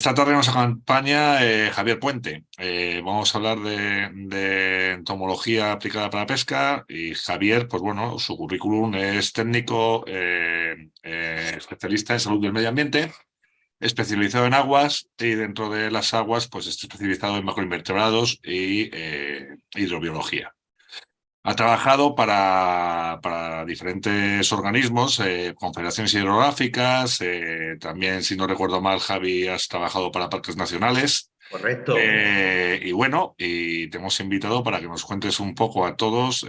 Esta tarde nos acompaña eh, Javier Puente. Eh, vamos a hablar de, entomología aplicada para pesca y Javier, pues bueno, su currículum es técnico, eh, especialista en salud del medio ambiente, especializado en aguas y dentro de las aguas pues está especializado en macroinvertebrados y hidrobiología. Ha trabajado para, para diferentes organismos, eh, confederaciones hidrográficas, eh, también, si no recuerdo mal, Javi, has trabajado para parques nacionales. Correcto. Eh, y bueno, y te hemos invitado para que nos cuentes un poco a todos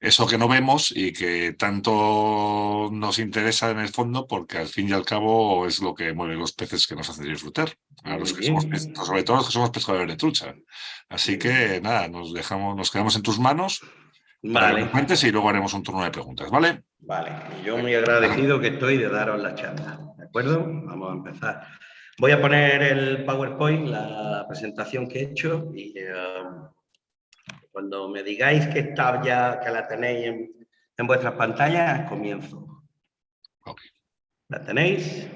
eso que no vemos y que tanto nos interesa en el fondo, porque al fin y al cabo es lo que mueve los peces que nos hacen disfrutar. A los que somos, sobre todo los que somos pescadores de trucha. Así que nada, nos dejamos, nos quedamos en tus manos vale. y luego haremos un turno de preguntas, ¿vale? Vale, yo muy agradecido que estoy de daros la charla, ¿de acuerdo? Vamos a empezar. Voy a poner el PowerPoint, la presentación que he hecho y eh, cuando me digáis que está ya, que la tenéis en, en vuestras pantallas, comienzo. ¿La tenéis?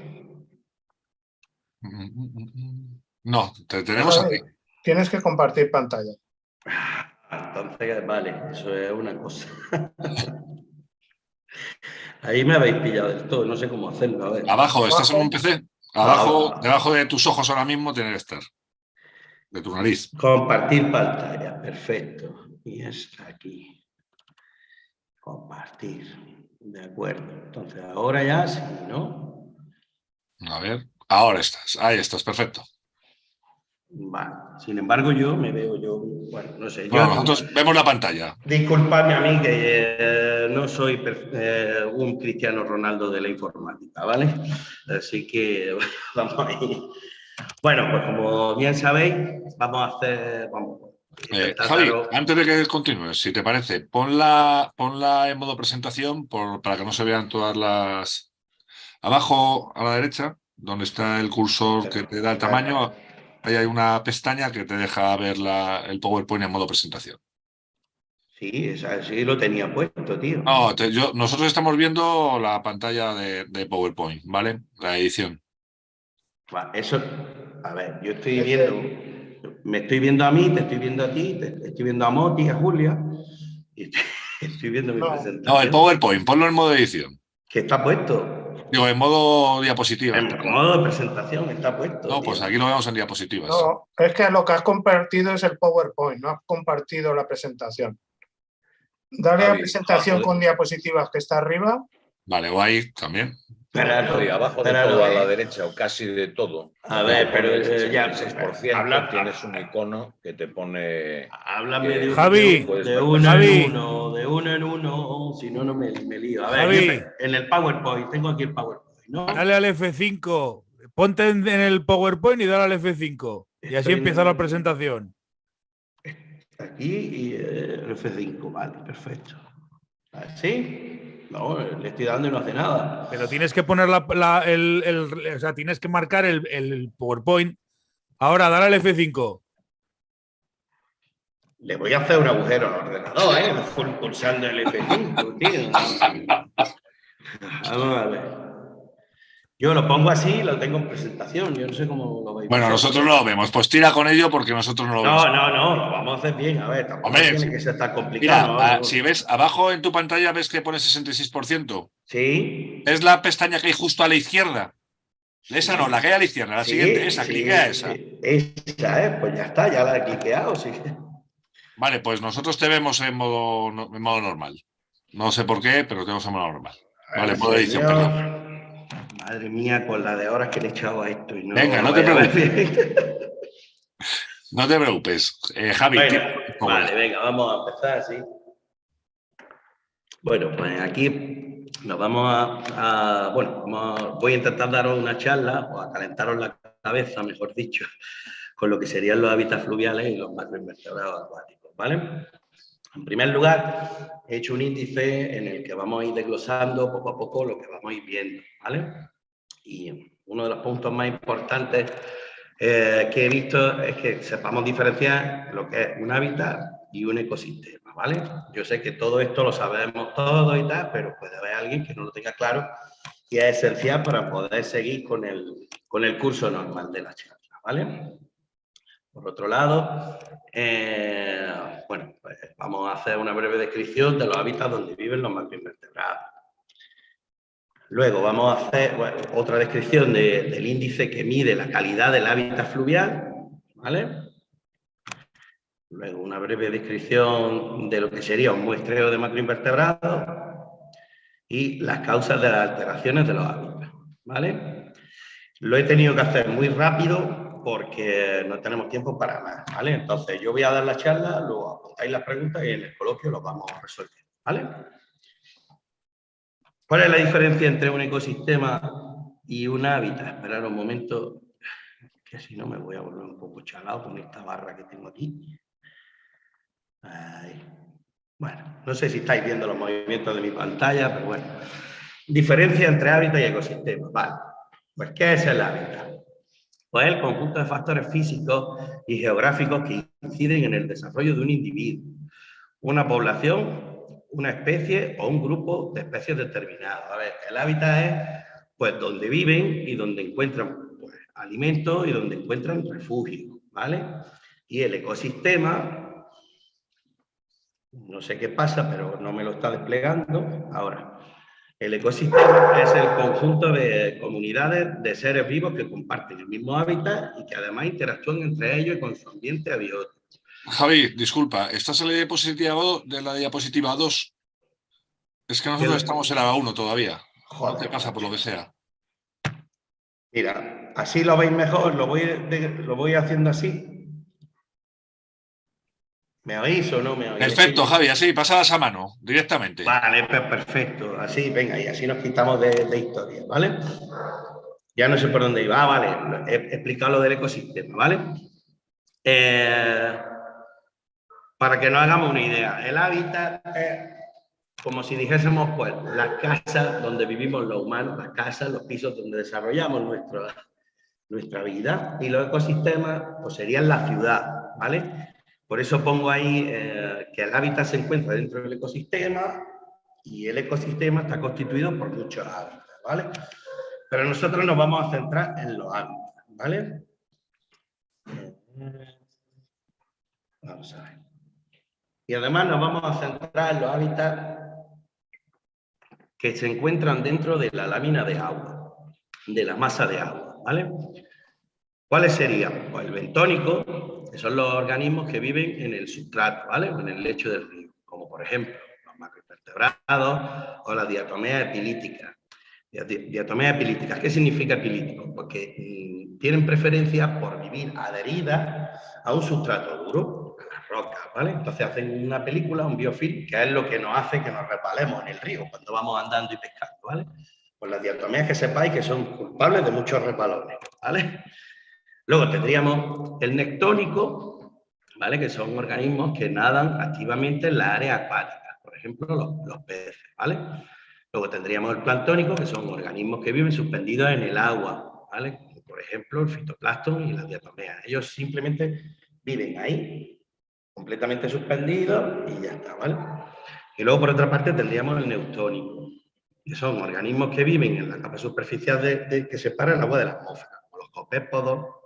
No, te tenemos aquí. Tienes que compartir pantalla. Entonces, vale, eso es una cosa. Ahí me habéis pillado del todo, no sé cómo hacerlo. Abajo, ¿estás en un PC? Abajo, debajo de tus ojos ahora mismo tiene que estar. De tu nariz. Compartir pantalla, perfecto. Y está aquí. Compartir. De acuerdo. Entonces, ahora ya sí, ¿no? A ver, ahora estás. Ahí estás, perfecto. Vale. Sin embargo, yo me veo yo, bueno, no sé. nosotros vemos la pantalla. Disculpadme a mí que eh, no soy eh, un Cristiano Ronaldo de la informática, ¿vale? Así que vamos ahí. Bueno, pues como bien sabéis, vamos a hacer... Vamos, eh, Javi, antes de que continúes, si te parece, ponla, ponla en modo presentación por, para que no se vean todas las... Abajo a la derecha, donde está el cursor que te da el tamaño, ahí hay una pestaña que te deja ver la, el PowerPoint en modo presentación. Sí, sí lo tenía puesto, tío. No, yo, nosotros estamos viendo la pantalla de, de, PowerPoint, ¿vale? La edición. Eso, a ver, yo estoy viendo, me estoy viendo a mí, te estoy viendo a ti, te estoy viendo a Moti, a Julia, y estoy, viendo mi presentación. No, el PowerPoint, ponlo en modo edición. Que está puesto. Digo, en modo diapositiva. En modo de presentación está puesto. No, pues aquí lo vemos en diapositivas. No, es que lo que has compartido es el PowerPoint, no has compartido la presentación. Dale a presentación con diapositivas que está arriba. Vale, o ahí también. Pero, abajo de todo, a la derecha, o casi de todo. A ver, pero eh, ya... 6%, habla, tienes un icono que te pone... Háblame de, Javi, de, uno en uno, de uno en uno, si no, no me, me lío. A ver, Javi, en el PowerPoint, tengo aquí el PowerPoint, ¿no? Dale al F5, ponte en, el PowerPoint y dale al F5. Y así empieza la presentación. Aquí y el F5, vale, perfecto. ¿Sí? No, le estoy dando y no hace nada. Pero tienes que poner la, el, el, o sea, tienes que marcar el, el PowerPoint. Ahora, dale al F5. Le voy a hacer un agujero al ordenador, ¿eh? Pulsando el F5, tío. Vamos a ver. Yo lo pongo así, lo tengo en presentación, yo no sé cómo lo veis. Bueno, nosotros no lo vemos, pues tira con ello porque nosotros no lo vemos. No, no, no, lo vamos a hacer bien, a ver, tampoco tiene que ser tan complicado. Mira, si ves, abajo en tu pantalla ves que pone 66%. Sí. Es la pestaña que hay justo a la izquierda. Esa no, la que hay a la izquierda, la siguiente, esa, sí, cliquea esa. Esa, ¿eh? Pues ya está, ya la he cliqueado, sí. Vale, pues nosotros te vemos en modo, en modo normal. No sé por qué, pero te vemos en modo normal. Vale, modo edición, perdón. Madre mía, con la de horas que le he echado a esto. Y no Venga, no te preocupes. no te preocupes. Eh, Javi. vale, venga, vamos a empezar, sí. Bueno, pues aquí nos vamos a, bueno, voy a intentar daros una charla o a calentaros la cabeza, mejor dicho, con lo que serían los hábitats fluviales y los macroinvertebrados acuáticos, ¿vale? En primer lugar, he hecho un índice en el que vamos a ir desglosando poco a poco lo que vamos a ir viendo, ¿vale? Y uno de los puntos más importantes eh, que he visto es que sepamos diferenciar lo que es un hábitat y un ecosistema, ¿vale? Yo sé que todo esto lo sabemos todos y tal, pero puede haber alguien que no lo tenga claro y es esencial para poder seguir con el, con el curso normal de la charla, ¿vale? Por otro lado, eh, bueno, pues vamos a hacer una breve descripción de los hábitats donde viven los macroinvertebrados. Luego vamos a hacer otra descripción del índice que mide la calidad del hábitat fluvial, ¿vale? Luego una breve descripción de lo que sería un muestreo de macroinvertebrados y las causas de las alteraciones de los hábitats, ¿vale? Lo he tenido que hacer muy rápido porque no tenemos tiempo para más, ¿vale? Entonces yo voy a dar la charla, luego apuntáis las preguntas y en el coloquio lo vamos a resolver, ¿vale? ¿Cuál es la diferencia entre un ecosistema y un hábitat? Esperar un momento, que si no me voy a volver un poco chalado con esta barra que tengo aquí. Bueno, no sé si estáis viendo los movimientos de mi pantalla, pero bueno. Diferencia entre hábitat y ecosistema. Vale. Pues, ¿qué es el hábitat? Pues el conjunto de factores físicos y geográficos que inciden en el desarrollo de un individuo, una población una especie o un grupo de especies determinadas. A ver, el hábitat es pues donde viven y donde encuentran pues, alimentos y donde encuentran refugio, ¿vale? Y el ecosistema, no sé qué pasa, pero no me lo está desplegando. Ahora, el ecosistema es el conjunto de comunidades de seres vivos que comparten el mismo hábitat y que además interactúan entre ellos y con su ambiente abiótico. Javi, disculpa, ¿estás en la diapositiva, de la diapositiva 2? Es que nosotros estamos en la 1 todavía. Joder. ¿Qué pasa por lo que sea? Mira, así lo veis mejor, lo voy, lo voy haciendo así. ¿Me oís o no me oís? Perfecto, Javi, así, pasadas a mano, directamente. Vale, pues perfecto, así, venga, y así nos quitamos de, historia, ¿vale? Ya no sé por dónde iba, ah, vale, he explicado lo del ecosistema, ¿vale? Eh, para que nos hagamos una idea, el hábitat es como si dijésemos, pues, las casas donde vivimos los humanos, las casas, los pisos donde desarrollamos nuestra, nuestra vida, y los ecosistemas, pues serían la ciudad, ¿vale? Por eso pongo ahí eh, que el hábitat se encuentra dentro del ecosistema y el ecosistema está constituido por muchos hábitats, ¿vale? Pero nosotros nos vamos a centrar en los hábitats, ¿vale? Vamos a ver. Y además nos vamos a centrar en los hábitats que se encuentran dentro de la lámina de agua, de la masa de agua, ¿vale? ¿Cuáles serían? Pues el bentónico, son los organismos que viven en el sustrato, ¿vale? En el lecho del río, como por ejemplo los macroinvertebrados o las diatomeas epilíticas. Diatomeas epilíticas, ¿qué significa epilítico? Porque mm, tienen preferencia por vivir adheridas a un sustrato duro, rocas, ¿vale? Entonces hacen una película, un biofilm, que es lo que nos hace que nos repalemos en el río cuando vamos andando y pescando, ¿vale? Pues las diatomías que sepáis que son culpables de muchos repalones, ¿vale? Luego tendríamos el nectónico, ¿vale? Que son organismos que nadan activamente en la área acuática, por ejemplo, los, peces, ¿vale? Luego tendríamos el planctónico, que son organismos que viven suspendidos en el agua, ¿vale? Por ejemplo, el fitoplancton y las diatomeas. Ellos simplemente viven ahí completamente suspendido y ya está, ¿vale? Y luego, por otra parte, tendríamos el neutónico, que son organismos que viven en la capa superficial de, que separa el agua de la atmósfera, como los copépodos,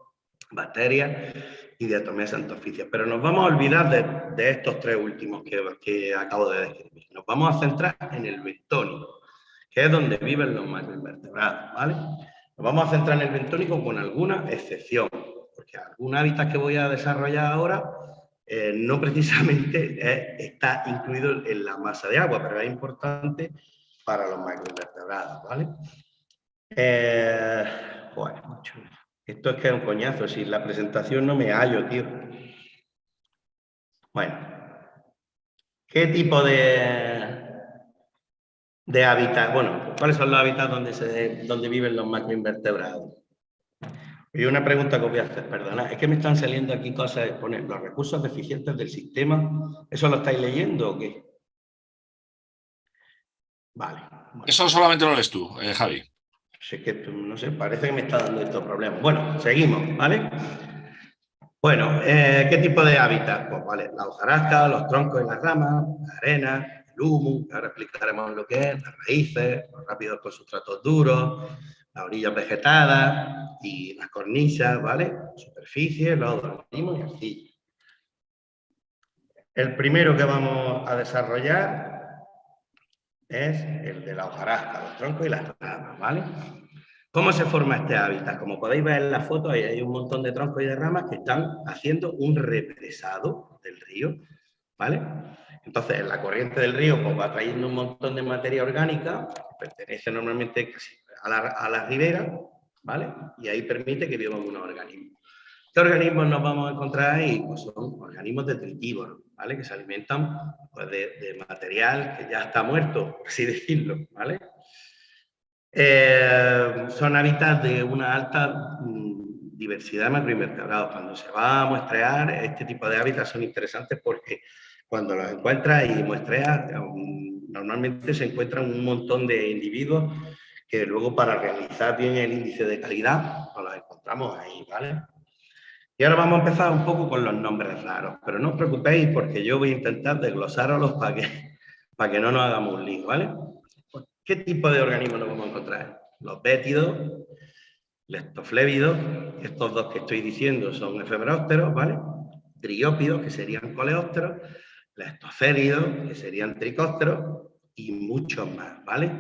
bacterias y diatomeas antoficias. Pero nos vamos a olvidar de, estos tres últimos que, que, acabo de describir. Nos vamos a centrar en el bentónico, que es donde viven los macroinvertebrados, ¿vale? Nos vamos a centrar en el bentónico con alguna excepción, porque algún hábitat que voy a desarrollar ahora eh, no precisamente está incluido en la masa de agua, pero es importante para los macroinvertebrados, ¿vale? Eh, bueno, esto es que es un coñazo, si la presentación no me hallo, tío. Bueno, ¿qué tipo de, de hábitat? Bueno, ¿cuáles son los hábitats donde, se, donde viven los macroinvertebrados? Y una pregunta que voy a hacer, perdona, es que me están saliendo aquí cosas, poner los recursos deficientes del sistema, ¿eso lo estáis leyendo o qué? Vale. Eso solamente lo lees tú, eh, Javi. Sí, que no sé, parece que me está dando estos problemas. Bueno, seguimos, ¿vale? Bueno, eh, ¿qué tipo de hábitat? Pues vale, la hojarasca, los troncos y las ramas, la arena, el humus, ahora explicaremos lo que es, las raíces, los rápidos con sustratos duros, las orillas vegetadas y las cornisas, ¿vale? Superficie, los organismos y arcilla. El primero que vamos a desarrollar es el de la hojarasca, los troncos y las ramas, ¿vale? ¿Cómo se forma este hábitat? Como podéis ver en la foto, hay un montón de troncos y de ramas que están haciendo un represado del río, ¿vale? Entonces, la corriente del río pues, va trayendo un montón de materia orgánica, que pertenece normalmente a la, a la ribera, ¿vale? Y ahí permite que vivan unos organismos. ¿Qué organismos nos vamos a encontrar ahí? Pues son organismos detritívoros, ¿vale? Que se alimentan pues, de, material que ya está muerto, por así decirlo, ¿vale? Eh, son hábitats de una alta mm, diversidad de macroinvertebrados. Cuando se va a muestrear, este tipo de hábitats son interesantes porque cuando los encuentras y muestreas, normalmente se encuentran un montón de individuos que luego para realizar bien el índice de calidad, pues los encontramos ahí, ¿vale? Y ahora vamos a empezar un poco con los nombres raros, pero no os preocupéis porque yo voy a intentar desglosarlos para que, para que no nos hagamos un lío, ¿vale? ¿Qué tipo de organismos nos vamos a encontrar? Los bétidos, lestoflébidos, estos dos que estoy diciendo son efemerópteros, ¿vale? Triópidos, que serían coleópteros, lestocéridos, que serían tricópteros, y muchos más, ¿vale?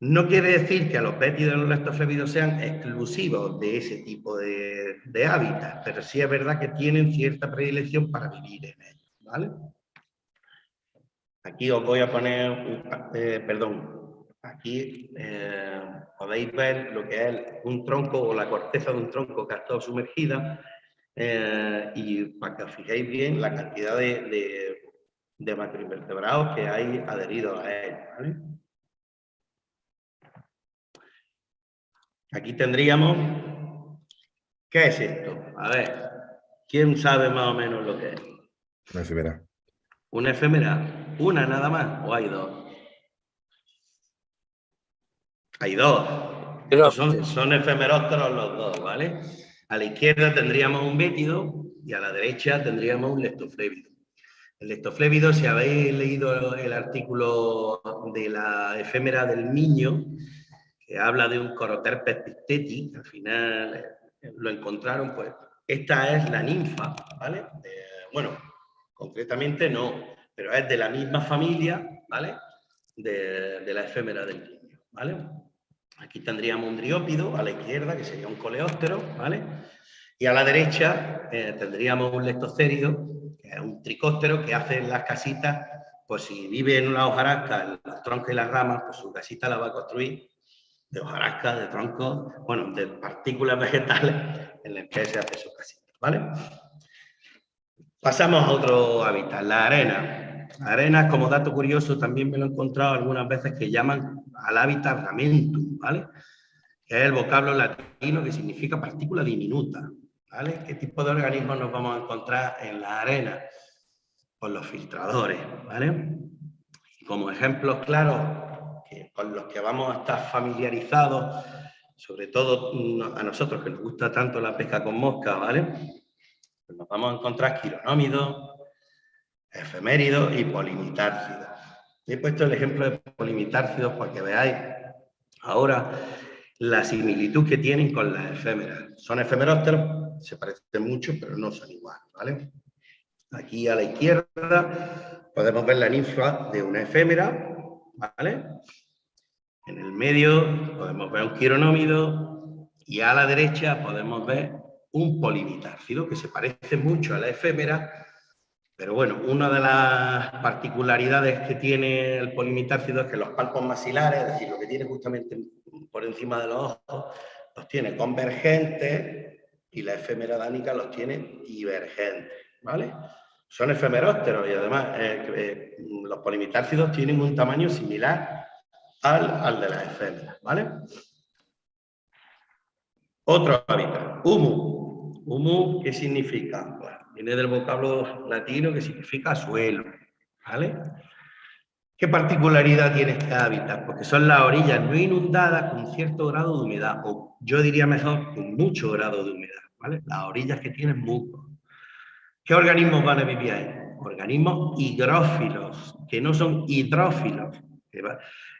No quiere decir que a los bétidos y los lestoflébidos sean exclusivos de ese tipo de, de hábitats, pero sí es verdad que tienen cierta predilección para vivir en ellos, ¿vale? Aquí os voy a poner, eh, perdón, aquí eh, podéis ver lo que es un tronco o la corteza de un tronco que ha estado sumergida eh, y para que os fijéis bien la cantidad de, de, de macroinvertebrados que hay adheridos a él. ¿vale? Aquí tendríamos, ¿qué es esto? A ver, ¿quién sabe más o menos lo que es? Una efímera. Una efímera. ¿Una nada más o hay dos? Hay dos. Son, son efemerópteros los dos, ¿vale? A la izquierda tendríamos un bétido y a la derecha tendríamos un leptoflébido. El leptoflébido, si habéis leído el artículo de la efémera del niño, que habla de un coroterpes picteti, al final lo encontraron, pues esta es la ninfa, ¿vale? Eh, bueno, concretamente no, pero es de la misma familia, ¿vale? De, de la efémera del niño, ¿vale? Aquí tendríamos un driópido a la izquierda, que sería un coleóptero, ¿vale? Y a la derecha eh, tendríamos un lectocérido, que es un tricóptero que hace las casitas, pues si vive en una hojarasca, en los troncos y las ramas, pues su casita la va a construir de hojarasca, de troncos, bueno, de partículas vegetales en las que se hace su casita, ¿vale? Pasamos a otro hábitat, la arena. Arenas, como dato curioso, también me lo he encontrado algunas veces que llaman al hábitat ramentum, ¿vale? Que es el vocablo latino que significa partícula diminuta, ¿vale? ¿Qué tipo de organismos nos vamos a encontrar en la arena? Pues los filtradores, ¿vale? Como ejemplos claros con los que vamos a estar familiarizados, sobre todo a nosotros que nos gusta tanto la pesca con mosca, ¿vale? Pues nos vamos a encontrar quironómidos, efeméridos y polimitárcidos. He puesto el ejemplo de polimitárcidos para que veáis ahora la similitud que tienen con las efémeras. Son efemerópteros, se parecen mucho, pero no son iguales, ¿vale? Aquí a la izquierda podemos ver la ninfa de una efémera, ¿vale? En el medio podemos ver un quironómido y a la derecha podemos ver un polimitárcido que se parece mucho a la efémera, pero bueno, una de las particularidades que tiene el polimitárcido es que los palpos maxilares, es decir, lo que tiene justamente por encima de los ojos, los tiene convergentes y la efémera dánica los tiene divergentes, ¿vale? Son efemerópteros y además eh, eh, los polimitárcidos tienen un tamaño similar al, al de las efémeras, ¿vale? Otro hábitat, humus. Humus, ¿qué significa? Viene del vocablo latino que significa suelo, ¿vale? ¿Qué particularidad tiene este hábitat? Porque son las orillas no inundadas con cierto grado de humedad, o yo diría mejor, con mucho grado de humedad, ¿vale? Las orillas que tienen musgo. ¿Qué organismos van a vivir ahí? organismos higrófilos, que no son hidrófilos.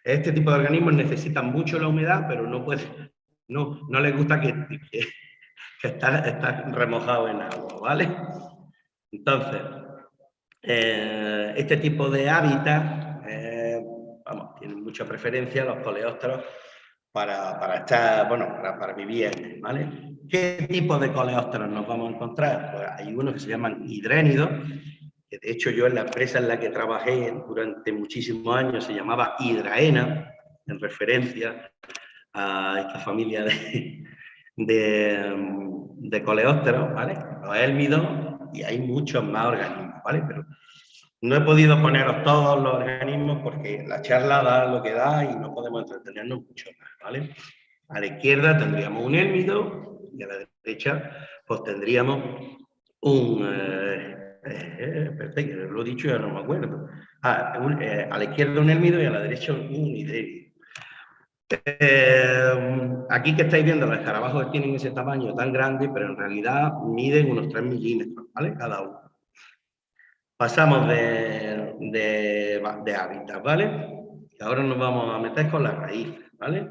Este tipo de organismos necesitan mucho la humedad, pero no, les gusta que, que, estar, remojado en agua, ¿vale? Entonces, eh, este tipo de hábitat, eh, vamos, tienen mucha preferencia los coleópteros para, estar, bueno, para, para, vivir, ¿vale? ¿Qué tipo de coleópteros nos vamos a encontrar? Pues hay unos que se llaman hidrénidos, de hecho yo en la empresa en la que trabajé durante muchísimos años se llamaba Hidraena, en referencia a esta familia de, de, de coleópteros, ¿vale? Los élmidos, y hay muchos más organismos, ¿vale? Pero no he podido poneros todos los organismos porque la charla da lo que da y no podemos entretenernos mucho más, ¿vale? A la izquierda tendríamos un élmido y a la derecha pues tendríamos un... Eh, eh, lo he dicho ya no me acuerdo. Ah, eh, a la izquierda un élmido y a la derecha un hidrénido. aquí que estáis viendo los escarabajos tienen ese tamaño tan grande, pero en realidad miden unos 3 milímetros, ¿vale? Cada uno. Pasamos de, de, hábitat, ¿vale? Y ahora nos vamos a meter con las raíces, ¿vale?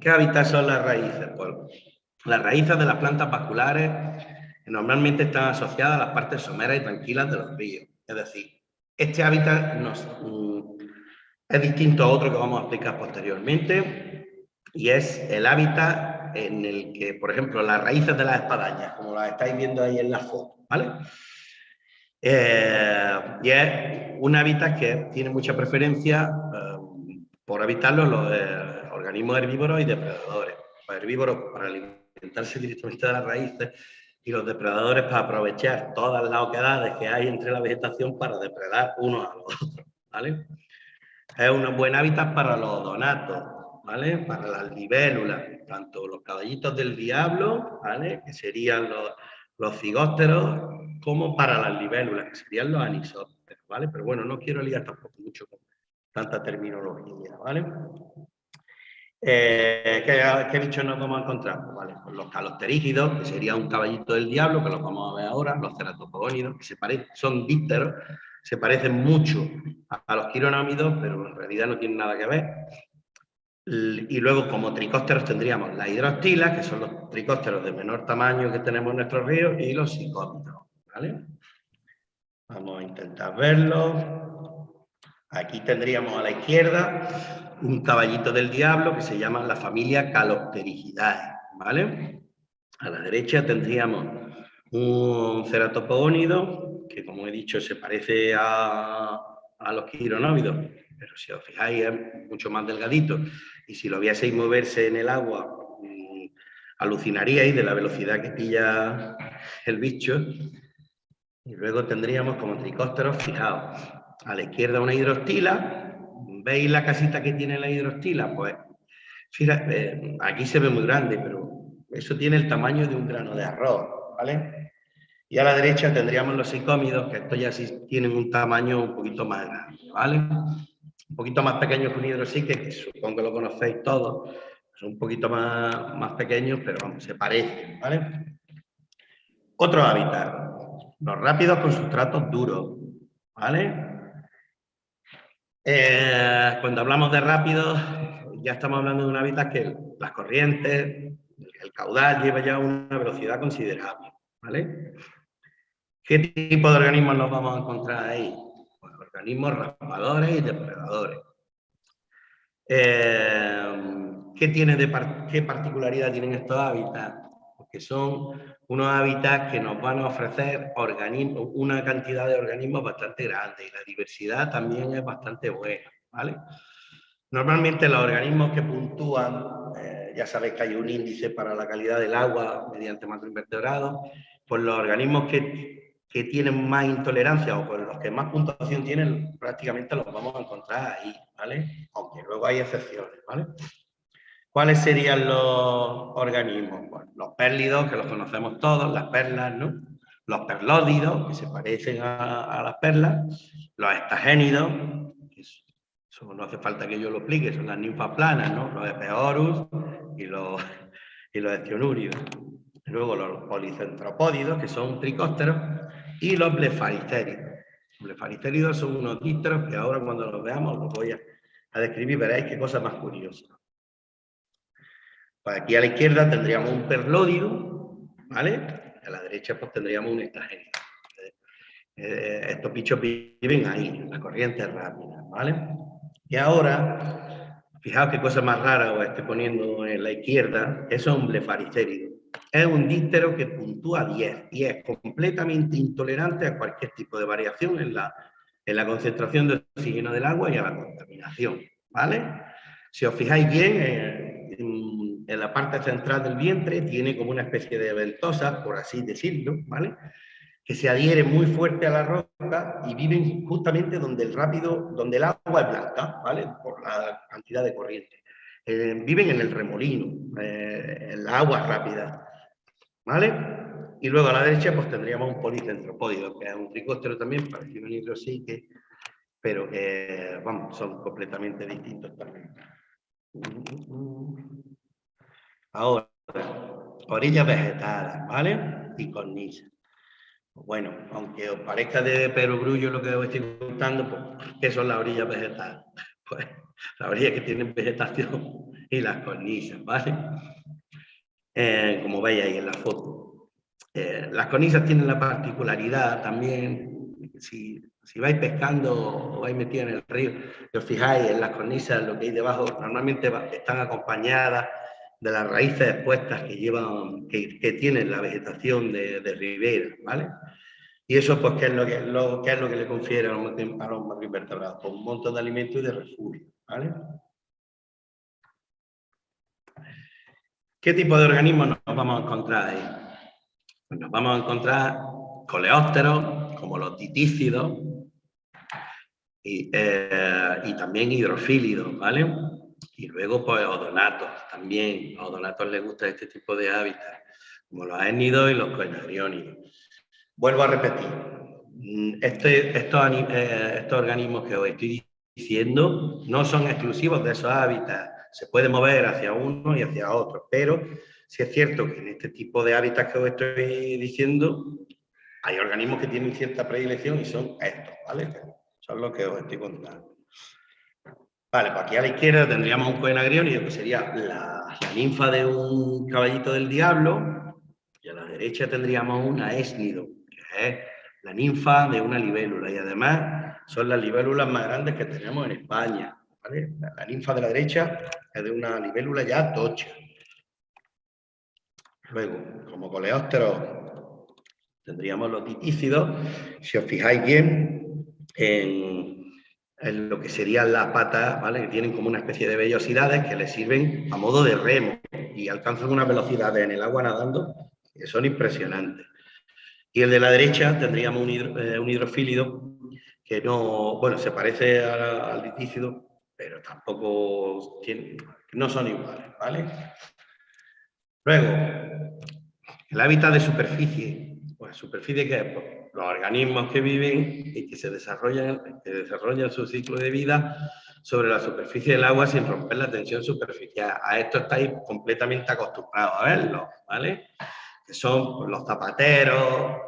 ¿Qué hábitat son las raíces? Pues las raíces de las plantas vasculares normalmente están asociadas a las partes someras y tranquilas de los ríos. Es decir, este hábitat nos, mm, es distinto a otro que vamos a explicar posteriormente y es el hábitat en el que, por ejemplo, las raíces de las espadañas, como las estáis viendo ahí en la foto, ¿vale? Eh, y es un hábitat que tiene mucha preferencia eh, por habitarlo los eh, organismos herbívoros y depredadores. Los herbívoros para alimentarse directamente de las raíces y los depredadores para aprovechar todas las oquedades que hay entre la vegetación para depredar unos a los otros, ¿vale? Es un buen hábitat para los donatos, ¿vale? Para las libélulas, tanto los caballitos del diablo, ¿vale? Que serían los, los cigósteros como para las libélulas, que serían los anisópteros, ¿vale? Pero bueno, no quiero liar tampoco mucho con tanta terminología, ¿vale? Eh, ¿qué, bichos nos vamos a encontrar? Pues, ¿vale? Pues los calopterígidos, que sería un caballito del diablo, que los vamos a ver ahora, los ceratopogónidos, que se son dípteros, se parecen mucho a, los quironómidos, pero en realidad no tienen nada que ver. Y luego, como tricósteros, tendríamos las hidrostilas, que son los tricósteros de menor tamaño que tenemos en nuestros ríos, y los psicómidos. ¿vale? Vamos a intentar verlo. Aquí tendríamos a la izquierda un caballito del diablo que se llama la familia Calopterigidae, ¿vale? A la derecha tendríamos un ceratopogónido, que como he dicho se parece a, los quironóvidos, pero si os fijáis es mucho más delgadito y si lo vieseis moverse en el agua mm, alucinaríais de la velocidad que pilla el bicho. Y luego tendríamos como tricósteros, fijaos, a la izquierda una hidrostila, ¿veis la casita que tiene la hidrostila? Pues fíjate, eh, aquí se ve muy grande, pero eso tiene el tamaño de un grano de arroz, ¿vale? Y a la derecha tendríamos los psicómidos, que estos ya sí tienen un tamaño un poquito más grande, ¿vale? un poquito más pequeños que un hidrosique, que supongo que lo conocéis todos, son un poquito más, más pequeños, pero se parecen, ¿vale? Otro hábitat, los rápidos con sustratos duros, ¿vale? Eh, cuando hablamos de rápidos, ya estamos hablando de un hábitat que las corrientes, el caudal lleva ya una velocidad considerable, ¿vale? ¿Qué tipo de organismos nos vamos a encontrar ahí? organismos raspadores y depredadores. Eh, ¿qué, tiene de ¿Qué particularidad tienen estos hábitats? Porque son unos hábitats que nos van a ofrecer organismos, una cantidad de organismos bastante grande y la diversidad también es bastante buena. ¿vale? Normalmente los organismos que puntúan, eh, ya sabéis que hay un índice para la calidad del agua mediante macroinvertebrados, pues los organismos que que tienen más intolerancia o con los que más puntuación tienen, prácticamente los vamos a encontrar ahí, ¿vale? Aunque luego hay excepciones, ¿vale? ¿Cuáles serían los organismos? los pérlidos, que los conocemos todos, las perlas, ¿no? Los perlódidos, que se parecen a, las perlas, los estagénidos, eso no hace falta que yo lo explique, son las ninfas planas, ¿no? Los epeorus y los, y los estionurios. Luego los policentropódidos, que son tricósteros, y los blefaricéridos. Los blefaricéridos son unos dípteros que ahora cuando los veamos los voy a, a describir, veréis qué cosa más curiosa. Pues aquí a la izquierda tendríamos un perlódido, ¿vale? A la derecha pues tendríamos un extragénico. Eh, estos bichos viven ahí, en las corrientes rápidas, ¿vale? Y ahora, fijaos qué cosa más rara os estoy poniendo en la izquierda, es un blefaricérido. Es un díptero que puntúa 10 y es completamente intolerante a cualquier tipo de variación en la, en la concentración de oxígeno del agua y a la contaminación, ¿vale? Si os fijáis bien, eh, en, en, la parte central del vientre tiene como una especie de ventosa, por así decirlo, ¿vale? Que se adhiere muy fuerte a la roca y viven justamente donde el rápido, donde el agua es blanca, ¿vale? Por la cantidad de corriente. Eh, viven en el remolino, eh, en la agua rápida, ¿vale? Y luego a la derecha pues tendríamos un policentropódido, que es un tricóptero también, parecido a un hidrosique, pero que, vamos, son completamente distintos también. Ahora, orillas vegetales, ¿vale? Y cornisas. Bueno, aunque os parezca de perogrullo lo que os estoy contando, pues, ¿qué son las orillas vegetales? Pues las orillas que tienen vegetación y las cornisas, ¿vale? Eh, como veis ahí en la foto. Eh, las cornisas tienen la particularidad también, si, si vais pescando o vais metidos en el río, y os fijáis en las cornisas, lo que hay debajo, normalmente están acompañadas de las raíces expuestas que llevan, que, que tienen la vegetación de, de, ribera, ¿vale? Y eso, pues, ¿qué es lo que, es lo que le confiere a los, a los? Pues un montón de alimentos y de refugio, ¿vale? ¿Qué tipo de organismos nos vamos a encontrar ahí? Pues nos vamos a encontrar coleópteros, como los titícidos, y, eh, y también hidrofílidos, ¿vale? Y luego, pues, odonatos también. A odonatos les gusta este tipo de hábitats, como los énidos y los coenagriónidos. Vuelvo a repetir, este, estos, eh, estos organismos que os estoy diciendo no son exclusivos de esos hábitats, se puede mover hacia uno y hacia otro, pero sí es cierto que en este tipo de hábitats que os estoy diciendo hay organismos que tienen cierta predilección y son estos, ¿vale? Son los que os estoy contando. Vale, pues aquí a la izquierda tendríamos un coenagriónido que sería la, ninfa de un caballito del diablo y a la derecha tendríamos una esnido, que es la ninfa de una libélula y además son las libélulas más grandes que tenemos en España. ¿vale? La, la, ninfa de la derecha es de una libélula ya tocha. Luego, como coleópteros, tendríamos los titícidos. Si os fijáis bien, en, lo que serían las patas, ¿vale? que tienen como una especie de vellosidades que les sirven a modo de remo y alcanzan una velocidad en el agua nadando que son impresionantes. Y el de la derecha tendríamos un, hidro, eh, hidrofílido que no, bueno, se parece al litícido, pero tampoco tiene, no son iguales, ¿vale? Luego, el hábitat de superficie. Pues superficie que es los organismos que viven y que se desarrollan, que desarrollan su ciclo de vida sobre la superficie del agua sin romper la tensión superficial. A esto estáis completamente acostumbrados a verlo, ¿vale? Que son los zapateros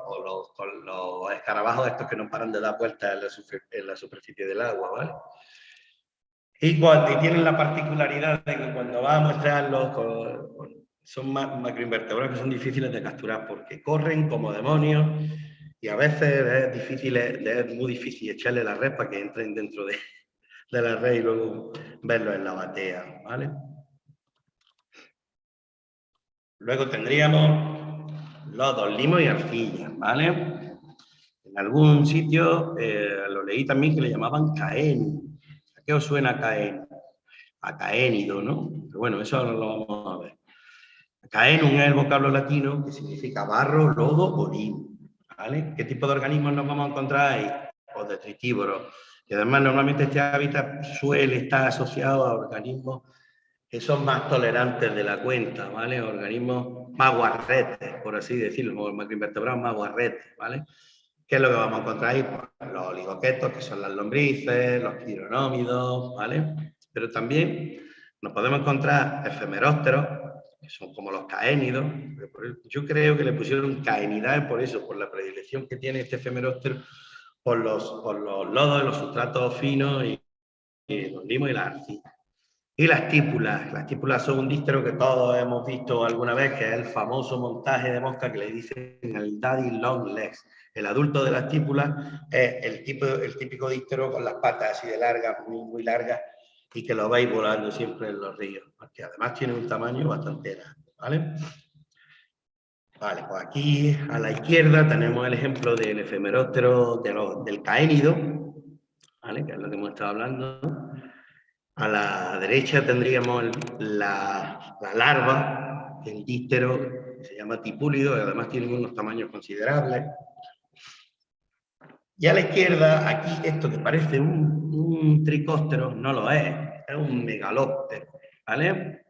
o los, los escarabajos estos que no paran de dar vueltas en en la superficie del agua, ¿vale? Y, cuando, y tienen la particularidad de que cuando va a mostrarlos con, con, son macroinvertebrados que son difíciles de capturar porque corren como demonios y a veces es difícil, es muy difícil echarle la red para que entren dentro de, de la red y luego verlo en la batea, ¿vale? Luego tendríamos los dos limos y arcillas, ¿vale? En algún sitio eh, lo leí también que le llamaban caén. ¿A qué os suena caén? A caénido, ¿no? Pero bueno, eso lo vamos a ver. Caenum es el vocablo latino que significa barro, lodo o limo. ¿Qué tipo de organismos nos vamos a encontrar ahí? Pues detritívoros. Y además normalmente este hábitat suele estar asociado a organismos que son más tolerantes de la cuenta, ¿vale? Organismos más guarretes, por así decirlo, los macroinvertebrados más guarretes, ¿vale? ¿Qué es lo que vamos a encontrar ahí? Pues los oligoquetos, que son las lombrices, los quironómidos, ¿vale? Pero también nos podemos encontrar efemerópteros, que son como los caénidos. Yo creo que le pusieron caenidad por eso, por la predilección que tiene este efemeróptero por los, por los lodos, los sustratos finos y, los limos y las arcillas. Y las típulas. Las típulas son un dístero que todos hemos visto alguna vez, que es el famoso montaje de mosca que le dicen el daddy long legs. El adulto de las típulas es el, tipo, el típico dístero con las patas así de largas, muy, muy largas, y que lo vais volando siempre en los ríos, porque además tiene un tamaño bastante grande, ¿vale? Vale, pues aquí a la izquierda tenemos el ejemplo del efemeróptero del caénido, ¿vale? que es lo que hemos estado hablando. A la derecha tendríamos la, larva, el dístero, que se llama tipúlido, y además tiene unos tamaños considerables. Y a la izquierda, aquí esto que parece un, un tricóptero, no lo es, es un megalóptero, ¿vale?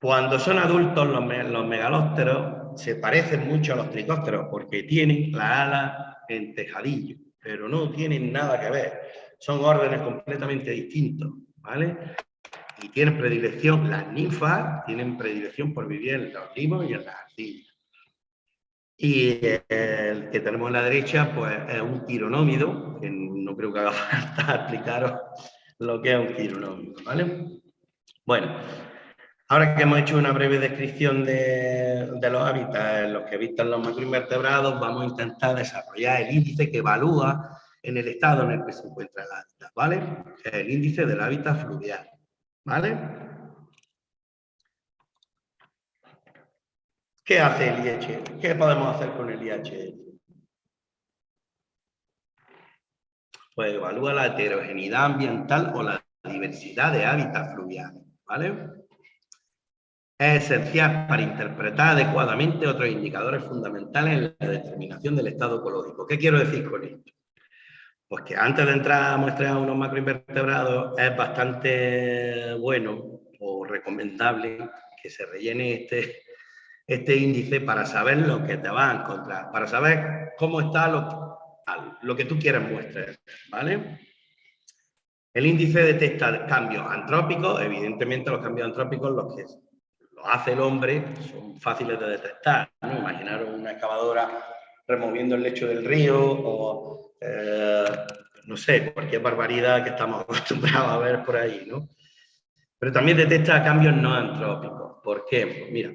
Cuando son adultos los, megalópteros se parecen mucho a los tricópteros porque tienen la ala en tejadillo, pero no tienen nada que ver. Son órdenes completamente distintos, ¿vale? Y tienen predilección, las ninfas tienen predilección por vivir en los limos y en las arcillas. Y el que tenemos a la derecha, pues es un quironómido, que no creo que haga falta explicaros lo que es un quironómido, ¿vale? Bueno, ahora que hemos hecho una breve descripción de, los hábitats en los que habitan los macroinvertebrados, vamos a intentar desarrollar el índice que evalúa en el estado en el que se encuentra el hábitat, ¿vale? El índice del hábitat fluvial, ¿vale? ¿Qué hace el IHF? ¿Qué podemos hacer con el IHF? Pues evalúa la heterogeneidad ambiental o la diversidad de hábitats fluviales, ¿vale? Es esencial para interpretar adecuadamente otros indicadores fundamentales en la determinación del estado ecológico. ¿Qué quiero decir con esto? Pues que antes de entrar a muestrear unos macroinvertebrados es bastante bueno o recomendable que se rellene este, este índice para saber lo que te va a encontrar, para saber cómo está lo, lo que tú quieras muestrar, ¿vale? El índice detecta cambios antrópicos, evidentemente los cambios antrópicos los que lo hace el hombre son fáciles de detectar, ¿no? Imaginaros una excavadora removiendo el lecho del río o, eh, no sé, cualquier barbaridad que estamos acostumbrados a ver por ahí, ¿no? Pero también detecta cambios no antrópicos. ¿Por qué? Pues mira,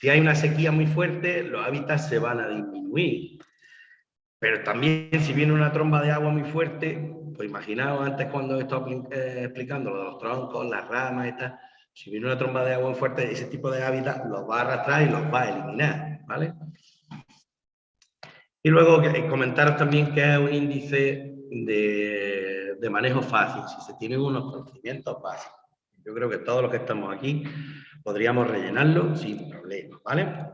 si hay una sequía muy fuerte, los hábitats se van a disminuir. Pero también si viene una tromba de agua muy fuerte, pues imaginaos antes cuando he estado eh, explicando lo de los troncos, las ramas y tal, si viene una tromba de agua muy fuerte, ese tipo de hábitats los va a arrastrar y los va a eliminar, ¿vale? Y luego comentaros también que es un índice de manejo fácil, si se tienen unos conocimientos básicos. Yo creo que todos los que estamos aquí podríamos rellenarlo sin problema, ¿vale?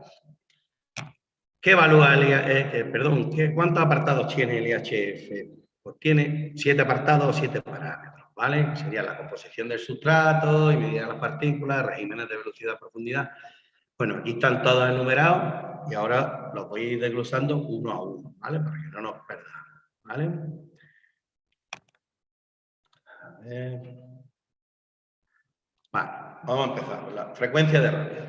¿Qué evalúa el eh, eh, perdón, ¿qué, ¿cuántos apartados tiene el IHF? Pues tiene siete apartados o siete parámetros, ¿vale? Sería la composición del sustrato, y medida de las partículas, regímenes de velocidad profundidad. Bueno, aquí están todos enumerados y ahora los voy a ir desglosando uno a uno, ¿vale? Para que no nos perdamos, ¿vale? A ver. Vale, vamos a empezar la frecuencia de rápido.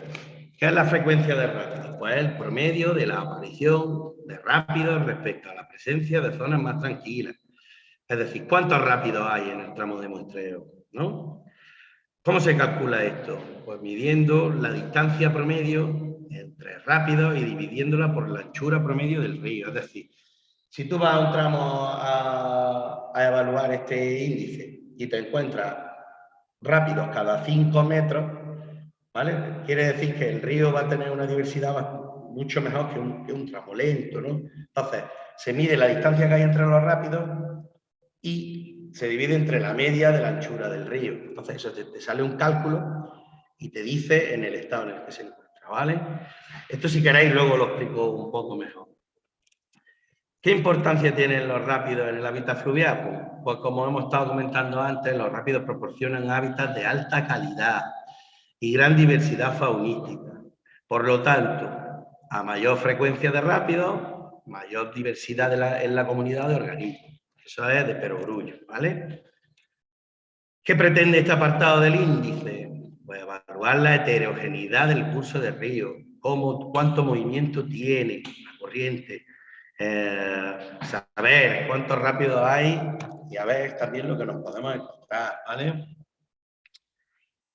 ¿Qué es la frecuencia de rápidos? Pues el promedio de la aparición de rápidos respecto a la presencia de zonas más tranquilas. Es decir, ¿cuántos rápidos hay en el tramo de muestreo? ¿no? ¿Cómo se calcula esto? Pues midiendo la distancia promedio entre rápidos y dividiéndola por la anchura promedio del río. Es decir, si tú vas a un tramo a evaluar este índice y te encuentras rápidos cada 5 metros, ¿vale? Quiere decir que el río va a tener una diversidad mucho mejor que un, que un tramo lento, ¿no? Entonces, se mide la distancia que hay entre los rápidos y se divide entre la media de la anchura del río. Entonces, eso te, sale un cálculo y te dice en el estado en el que se encuentra, ¿vale? Esto si queréis luego lo explico un poco mejor. ¿Qué importancia tienen los rápidos en el hábitat fluvial? Pues, pues como hemos estado comentando antes, los rápidos proporcionan hábitats de alta calidad, y gran diversidad faunística. Por lo tanto, a mayor frecuencia de rápidos, mayor diversidad en la comunidad de organismos. Eso es de perogrullo, ¿vale? ¿Qué pretende este apartado del índice? Pues evaluar la heterogeneidad del curso del río, cómo, cuánto movimiento tiene la corriente, eh, saber cuánto rápido hay y a ver también lo que nos podemos encontrar, ¿vale?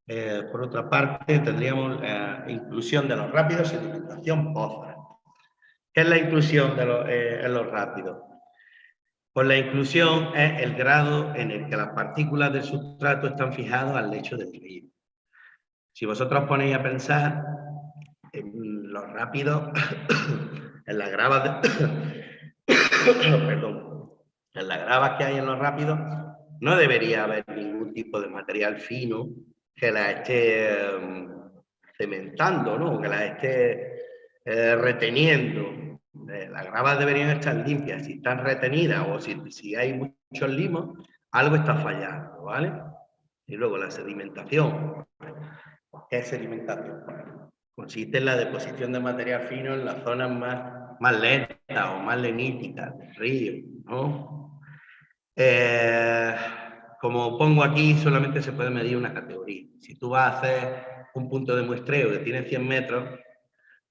Eh, por otra parte, tendríamos la inclusión de los rápidos y alimentación poza. ¿Qué es la inclusión de los, eh, en los rápidos? Pues la inclusión es el grado en el que las partículas del sustrato están fijadas al lecho del río. Si vosotros ponéis a pensar en los rápidos, en las gravas, perdón, en las gravas que hay en los rápidos, no debería haber ningún tipo de material fino que la esté em, cementando, ¿no? que la esté eh, reteniendo. Eh, las gravas deberían estar limpias. Si están retenidas o si, si hay muchos limos, algo está fallando, ¿vale? Y luego la sedimentación. ¿Qué sedimentación? Consiste en la deposición de material fino en las zonas más, más lentas o más leníticas del río, ¿no? Eh, como pongo aquí, solamente se puede medir una categoría. Si tú vas a hacer un punto de muestreo que tiene 100 metros,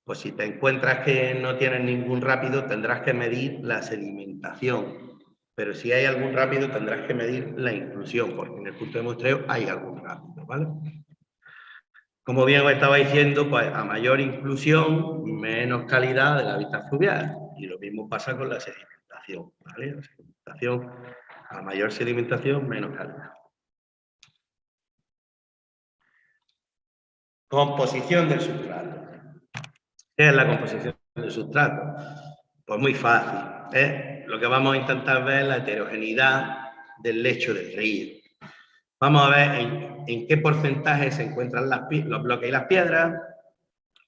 pues si te encuentras que no tienes ningún rápido, tendrás que medir la sedimentación. Pero si hay algún rápido, tendrás que medir la inclusión, porque en el punto de muestreo hay algún rápido, ¿vale? Como bien os estaba diciendo, pues a mayor inclusión, menos calidad del hábitat fluvial. Y lo mismo pasa con la sedimentación, ¿vale? La sedimentación a mayor sedimentación, menos calidad. Composición del sustrato. ¿Qué es la composición del sustrato? Pues muy fácil. ¿eh? Lo que vamos a intentar ver es la heterogeneidad del lecho del río. Vamos a ver en, qué porcentaje se encuentran los bloques y las piedras,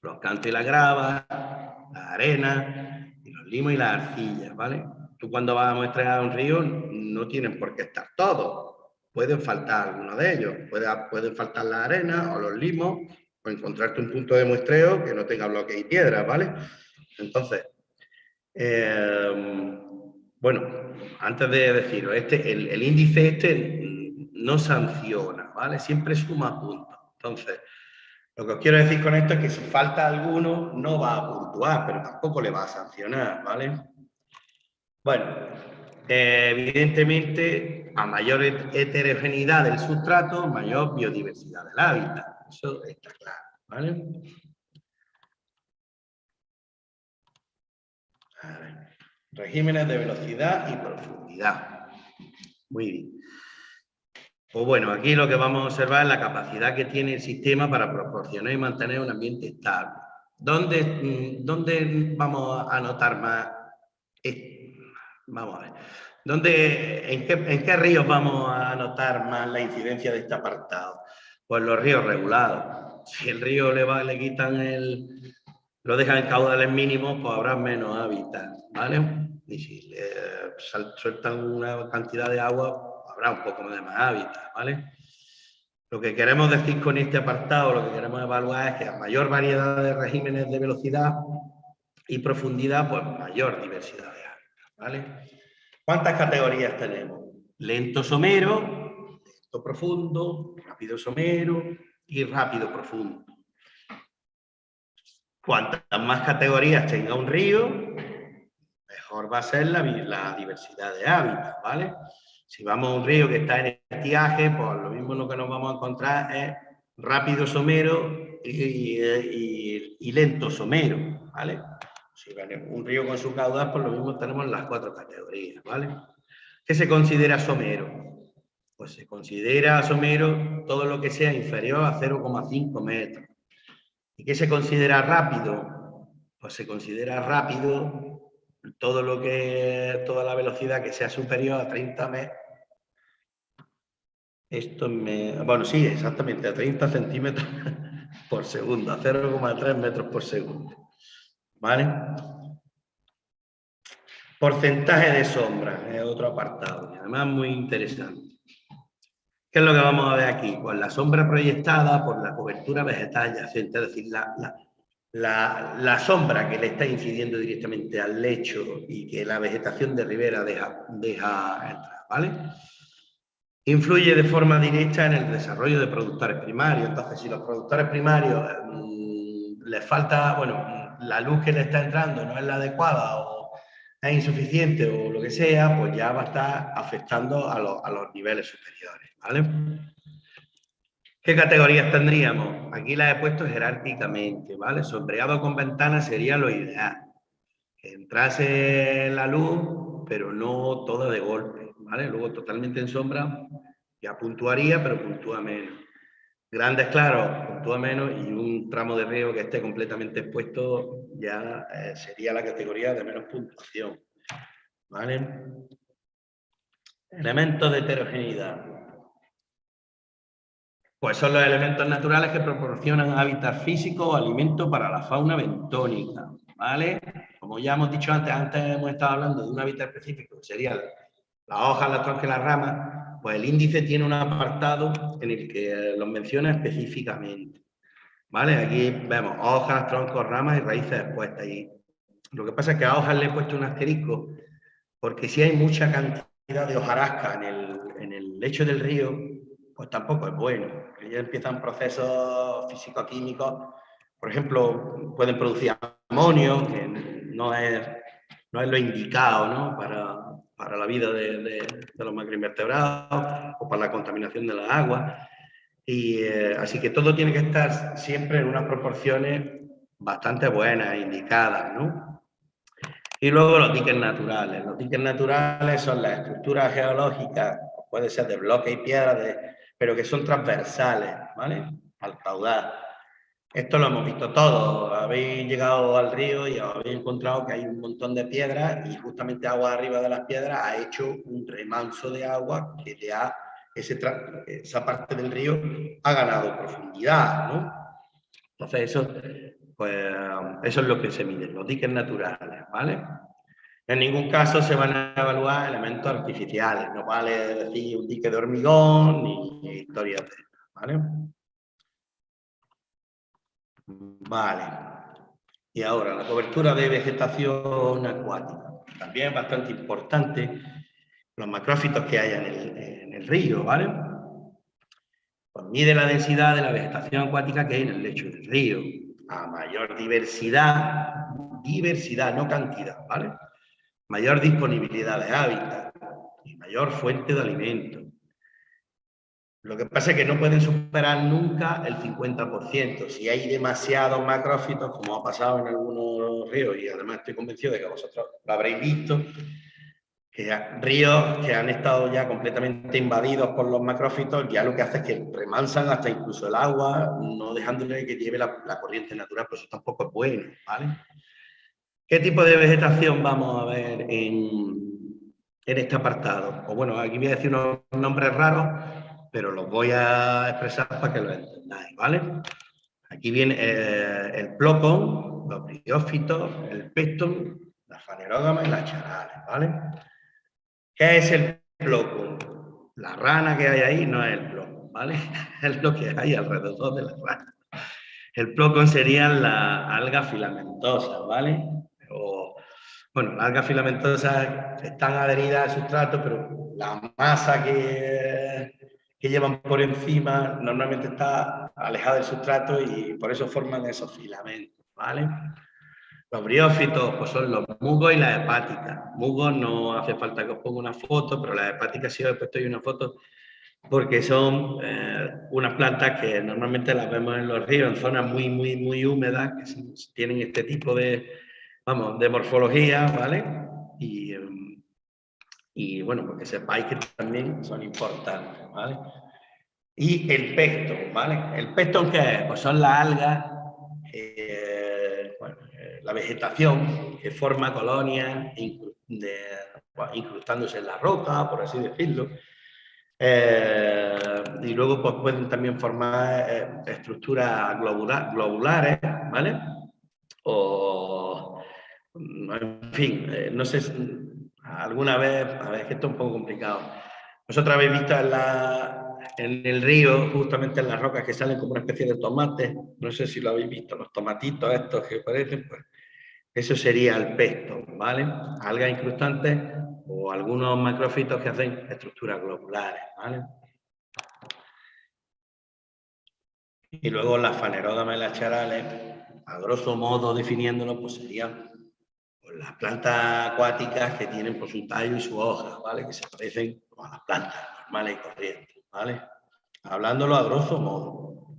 los cantos y las gravas, la arena, los limos y las arcillas, ¿vale? Tú cuando vas a muestrear un río no tienen por qué estar todos. Pueden faltar algunos de ellos. Puede, pueden faltar la arena o los limos o encontrarte un punto de muestreo que no tenga bloques y piedras, ¿vale? Entonces, em, bueno, antes de deciros, este, el, índice este no sanciona, ¿vale? Siempre suma puntos. Entonces, lo que os quiero decir con esto es que si falta alguno, no va a puntuar, pero tampoco le va a sancionar, ¿vale? Bueno, eh, evidentemente, a mayor heterogeneidad del sustrato, mayor biodiversidad del hábitat. Eso está claro, ¿vale? Regímenes de velocidad y profundidad. Muy bien. Pues bueno, aquí lo que vamos a observar es la capacidad que tiene el sistema para proporcionar y mantener un ambiente estable. ¿Dónde, mm, dónde vamos a notar más Vamos a ver. ¿Dónde, en, qué, ríos vamos a notar más la incidencia de este apartado? Pues los ríos regulados. Si el río le, va, le quitan el... lo dejan en caudales mínimos, pues habrá menos hábitat, ¿vale? Y si le sueltan una cantidad de agua, habrá un poco de más hábitat, ¿vale? Lo que queremos decir con este apartado, lo que queremos evaluar es que a mayor variedad de regímenes de velocidad y profundidad, pues mayor diversidad ¿Cuántas categorías tenemos? Lento somero, lento profundo, rápido somero y rápido profundo. Cuantas más categorías tenga un río, mejor va a ser la, diversidad de hábitats, ¿vale? Si vamos a un río que está en estiaje, pues lo mismo lo que nos vamos a encontrar es rápido somero y lento somero, ¿vale? Si un río con su caudal, por lo mismo tenemos las cuatro categorías, ¿vale? ¿Qué se considera somero? Pues se considera somero todo lo que sea inferior a 0,5 metros. ¿Y qué se considera rápido? Pues se considera rápido todo lo que, toda la velocidad que sea superior a 30 metros. Esto me... Bueno, sí, exactamente, a 30 centímetros por segundo, a 0,3 metros por segundo. ¿Vale? Porcentaje de sombra es otro apartado, y además muy interesante. ¿Qué es lo que vamos a ver aquí? Pues la sombra proyectada por la cobertura vegetal adyacente, es decir, la, sombra que le está incidiendo directamente al lecho y que la vegetación de ribera deja, deja entrar, ¿vale? Influye de forma directa en el desarrollo de productores primarios. Entonces, si los productores primarios mm, les falta, bueno, la luz que le está entrando no es la adecuada o es insuficiente o lo que sea, pues ya va a estar afectando a, los niveles superiores. ¿Qué categorías tendríamos? Aquí las he puesto jerárquicamente, ¿vale? Sombreado con ventanas sería lo ideal. Que entrase la luz, pero no toda de golpe, Luego totalmente en sombra, ya puntuaría, pero puntúa menos. Grandes claros, puntúa menos, y un tramo de río que esté completamente expuesto ya eh, sería la categoría de menos puntuación, ¿vale? Elementos de heterogeneidad. Pues son los elementos naturales que proporcionan hábitat físico o alimento para la fauna bentónica, ¿vale? Como ya hemos dicho antes, antes hemos estado hablando de un hábitat específico, que sería las hojas, las troncas y las ramas, pues el índice tiene un apartado en el que los menciona específicamente, ¿vale? Aquí vemos hojas, troncos, ramas y raíces expuestas. Y lo que pasa es que a hojas le he puesto un asterisco, porque si hay mucha cantidad de hojarasca en el, en el lecho del río, pues tampoco es bueno. Ya empiezan procesos físico-químicos, por ejemplo, pueden producir amonio, que no es, no es lo indicado ¿no? para, para, la vida de, los macroinvertebrados o para la contaminación de las aguas. Y, eh, así que todo tiene que estar siempre en unas proporciones bastante buenas, indicadas, ¿no? Y luego los diques naturales. Los diques naturales son las estructuras geológicas, puede ser de bloques y piedras, de, pero que son transversales, ¿vale? Al caudal. Esto lo hemos visto todos. Habéis llegado al río y habéis encontrado que hay un montón de piedras y justamente agua arriba de las piedras ha hecho un remanso de agua que ya ese esa parte del río ha ganado profundidad, ¿no? Entonces eso, pues, eso es lo que se mide, los diques naturales, ¿vale? En ningún caso se van a evaluar elementos artificiales, no vale decir un dique de hormigón ni historias de... ¿vale? Vale. Y ahora, la cobertura de vegetación acuática. También es bastante importante los macrófitos que hay en el, en el río, ¿vale? Pues mide la densidad de la vegetación acuática que hay en el lecho del río. A mayor diversidad, diversidad, no cantidad, ¿vale? mayor disponibilidad de hábitat y mayor fuente de alimento. Lo que pasa es que no pueden superar nunca el 50%. Si hay demasiados macrófitos, como ha pasado en algunos ríos, y además estoy convencido de que vosotros lo habréis visto, que ríos que han estado ya completamente invadidos por los macrófitos, ya lo que hace es que remansan hasta incluso el agua, no dejándole que lleve la, corriente natural, pues eso tampoco es bueno, ¿vale? ¿Qué tipo de vegetación vamos a ver en, este apartado? Pues bueno, aquí voy a decir unos nombres raros, pero los voy a expresar para que lo entendáis, ¿vale? Aquí viene eh, el plocon, los briófitos, el pectum, la fanerógama y las charales, ¿vale? ¿Qué es el plocon? La rana que hay ahí no es el plocon, ¿vale? Es lo que hay alrededor de la rana. El plocon serían las algas filamentosas, ¿vale? bueno, las algas filamentosas están adheridas al sustrato, pero la masa que, que llevan por encima normalmente está alejada del sustrato y por eso forman esos filamentos, ¿vale? Los briófitos pues son los mugos y las hepáticas. Mugos no hace falta que os ponga una foto, pero las hepáticas sí os he puesto ahí una foto porque son eh, unas plantas que normalmente las vemos en los ríos, en zonas muy, muy, muy húmedas, que tienen este tipo de, vamos, de morfología, ¿vale? Y, bueno, porque sepáis que también son importantes, ¿vale? Y el pesto, ¿vale? ¿El pesto qué es? Pues son las algas, eh, eh, la vegetación que forma colonias incrustándose en la roca, por así decirlo. Eh, y luego pues, pueden también formar estructuras globulares, ¿vale? O en fin, eh, no sé, alguna vez, a ver, es que esto es un poco complicado. Vosotros habéis visto en, la, en el río, justamente en las rocas, que salen como una especie de tomate, no sé si lo habéis visto, los tomatitos estos que parecen, pues eso sería el pesto, ¿vale? Algas incrustantes o algunos macrofitos que hacen estructuras globulares, ¿vale? Y luego las fanerógamas y las charales, a grosso modo definiéndolo, pues serían pues, las plantas acuáticas que tienen por su tallo y su hoja, ¿vale? Que se parecen a las plantas normales y corrientes, ¿vale? Hablándolo a grosso modo.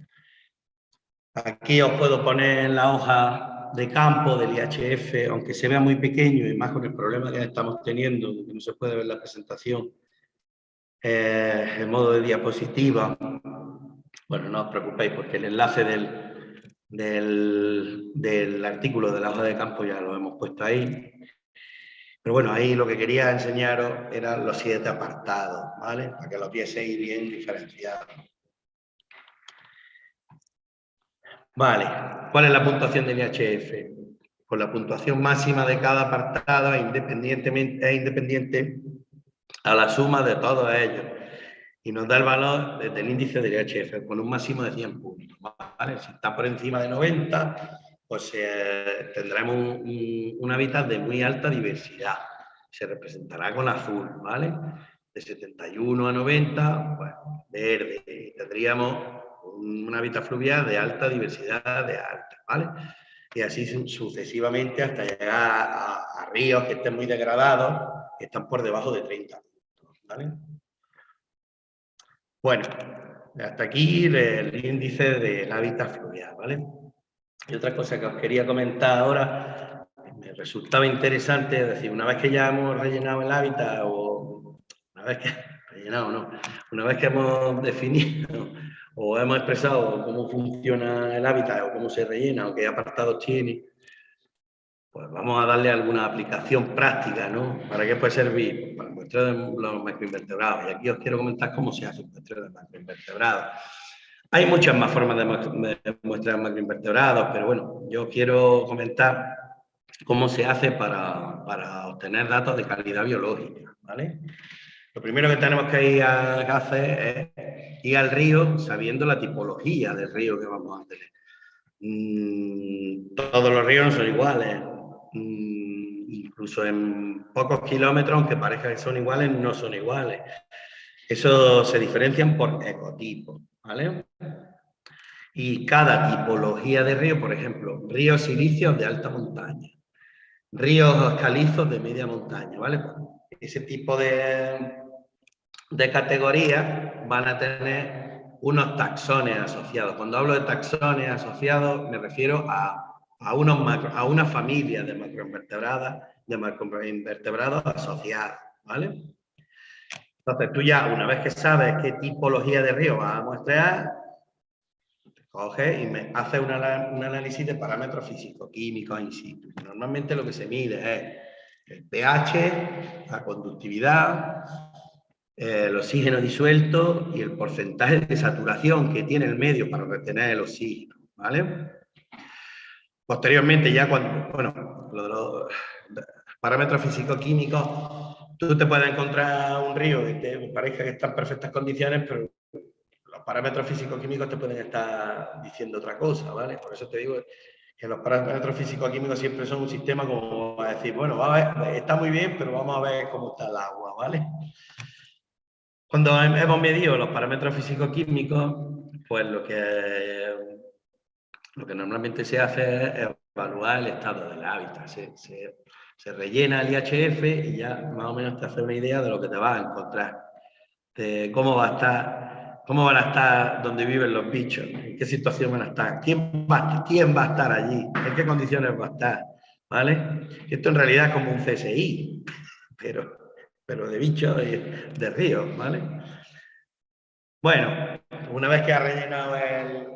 Aquí os puedo poner la hoja de campo del IHF, aunque se vea muy pequeño y más con el problema que estamos teniendo, que no se puede ver la presentación eh, en modo de diapositiva. Bueno, no os preocupéis porque el enlace del, del, del artículo de la hoja de campo ya lo hemos puesto ahí. Pero bueno, ahí lo que quería enseñaros eran los siete apartados, ¿vale? Para que los vieseis bien diferenciados. Vale, ¿cuál es la puntuación del IHF? Pues la puntuación máxima de cada apartado independientemente, es independiente a la suma de todos ellos. Y nos da el valor desde el índice del IHF con un máximo de 100 puntos. ¿vale? Si está por encima de 90, pues eh, tendremos un, un, hábitat de muy alta diversidad. Se representará con azul, ¿vale? De 71 a 90, pues verde. tendríamos un, hábitat fluvial de alta diversidad de alta, ¿vale? Y así sucesivamente hasta llegar a, ríos que estén muy degradados, que están por debajo de 30 ¿vale? Bueno, hasta aquí el, índice del hábitat fluvial, ¿vale? Y otra cosa que os quería comentar ahora, me resultaba interesante, es decir, una vez que ya hemos rellenado el hábitat, o una vez que, rellenado no, una vez que hemos definido o hemos expresado cómo funciona el hábitat o cómo se rellena o qué apartados tiene, pues vamos a darle alguna aplicación práctica, ¿no? ¿Para qué puede servir? Pues el muestreo de los macroinvertebrados. Y aquí os quiero comentar cómo se hace el muestreo de macroinvertebrados. Hay muchas más formas de muestrear macroinvertebrados, pero bueno, yo quiero comentar cómo se hace para, para obtener datos de calidad biológica, ¿vale? Lo primero que tenemos que ir a hacer es ir al río sabiendo la tipología del río que vamos a tener. Mm, todos los ríos no son iguales. Mm, incluso en pocos kilómetros, aunque parezca que son iguales, no son iguales. Eso se diferencian por ecotipos, ¿vale? Y cada tipología de río, por ejemplo, ríos silicios de alta montaña, ríos calizos de media montaña, ¿vale? Ese tipo de, de categorías van a tener unos taxones asociados. Cuando hablo de taxones asociados me refiero a, a, a una familia de macroinvertebradas, de macroinvertebrados asociados, ¿vale? Entonces tú ya, una vez que sabes qué tipología de río vas a muestrear, coges y me haces un análisis de parámetros físico-químicos in situ. Normalmente lo que se mide es el pH, la conductividad, el oxígeno disuelto y el porcentaje de saturación que tiene el medio para retener el oxígeno, ¿vale? Posteriormente, ya cuando, bueno, los parámetros físico-químicos, tú te puedes encontrar un río que te parezca que está en perfectas condiciones, pero los parámetros físico-químicos te pueden estar diciendo otra cosa, ¿vale? Por eso te digo que los parámetros físico-químicos siempre son un sistema como a decir, bueno, está muy bien, pero vamos a ver cómo está el agua, ¿vale? Cuando hemos medido los parámetros físico-químicos, pues lo que, lo que normalmente se hace es evaluar el estado del hábitat. Se, rellena el IHF y ya más o menos te hace una idea de lo que te vas a encontrar, de cómo va a estar, cómo van a estar donde viven los bichos, en qué situación van a estar, quién va, quién va a estar allí, en qué condiciones va a estar, ¿vale? Esto en realidad es como un CSI, pero pero de bichos y de ríos, ¿vale? Bueno, una vez que ha rellenado el,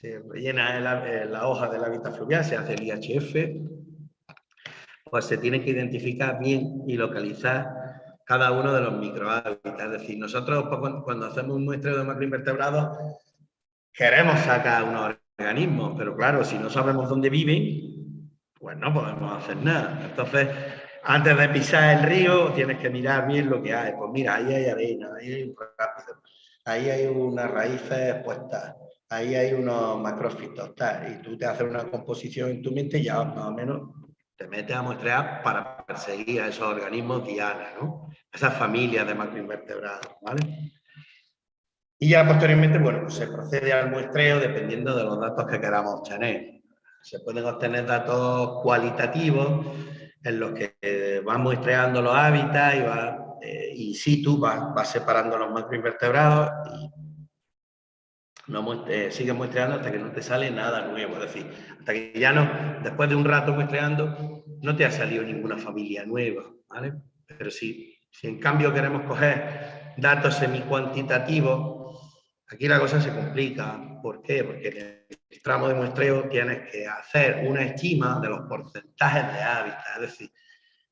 se rellena la hoja del hábitat fluvial, se hace el IHF, pues se tiene que identificar bien y localizar cada uno de los microhábitats. Es decir, nosotros pues, cuando hacemos un muestreo de macroinvertebrados queremos sacar unos organismos, pero claro, si no sabemos dónde viven, pues no podemos hacer nada. Entonces, antes de pisar el río tienes que mirar bien lo que hay. Pues mira, ahí hay arena, ahí hay un rápido, ahí hay unas raíces puestas, ahí hay unos macrófitos, tal, y tú te haces una composición en tu mente y ya más o menos te metes a muestrear para perseguir a esos organismos diana, ¿no? esas familias de macroinvertebrados. ¿vale? Y ya posteriormente, bueno, pues se procede al muestreo dependiendo de los datos que queramos obtener. Se pueden obtener datos cualitativos en los que vas muestreando los hábitats y, va, eh, y situ vas, vas separando los macroinvertebrados y no eh, sigues muestreando hasta que no te sale nada nuevo. Es decir, hasta que ya no, después de un rato muestreando, no te ha salido ninguna familia nueva. ¿vale? Pero sí, si en cambio queremos coger datos semi-cuantitativos, aquí la cosa se complica. ¿Por qué? Porque en el tramo de muestreo tienes que hacer una estima de los porcentajes de hábitat. Es decir,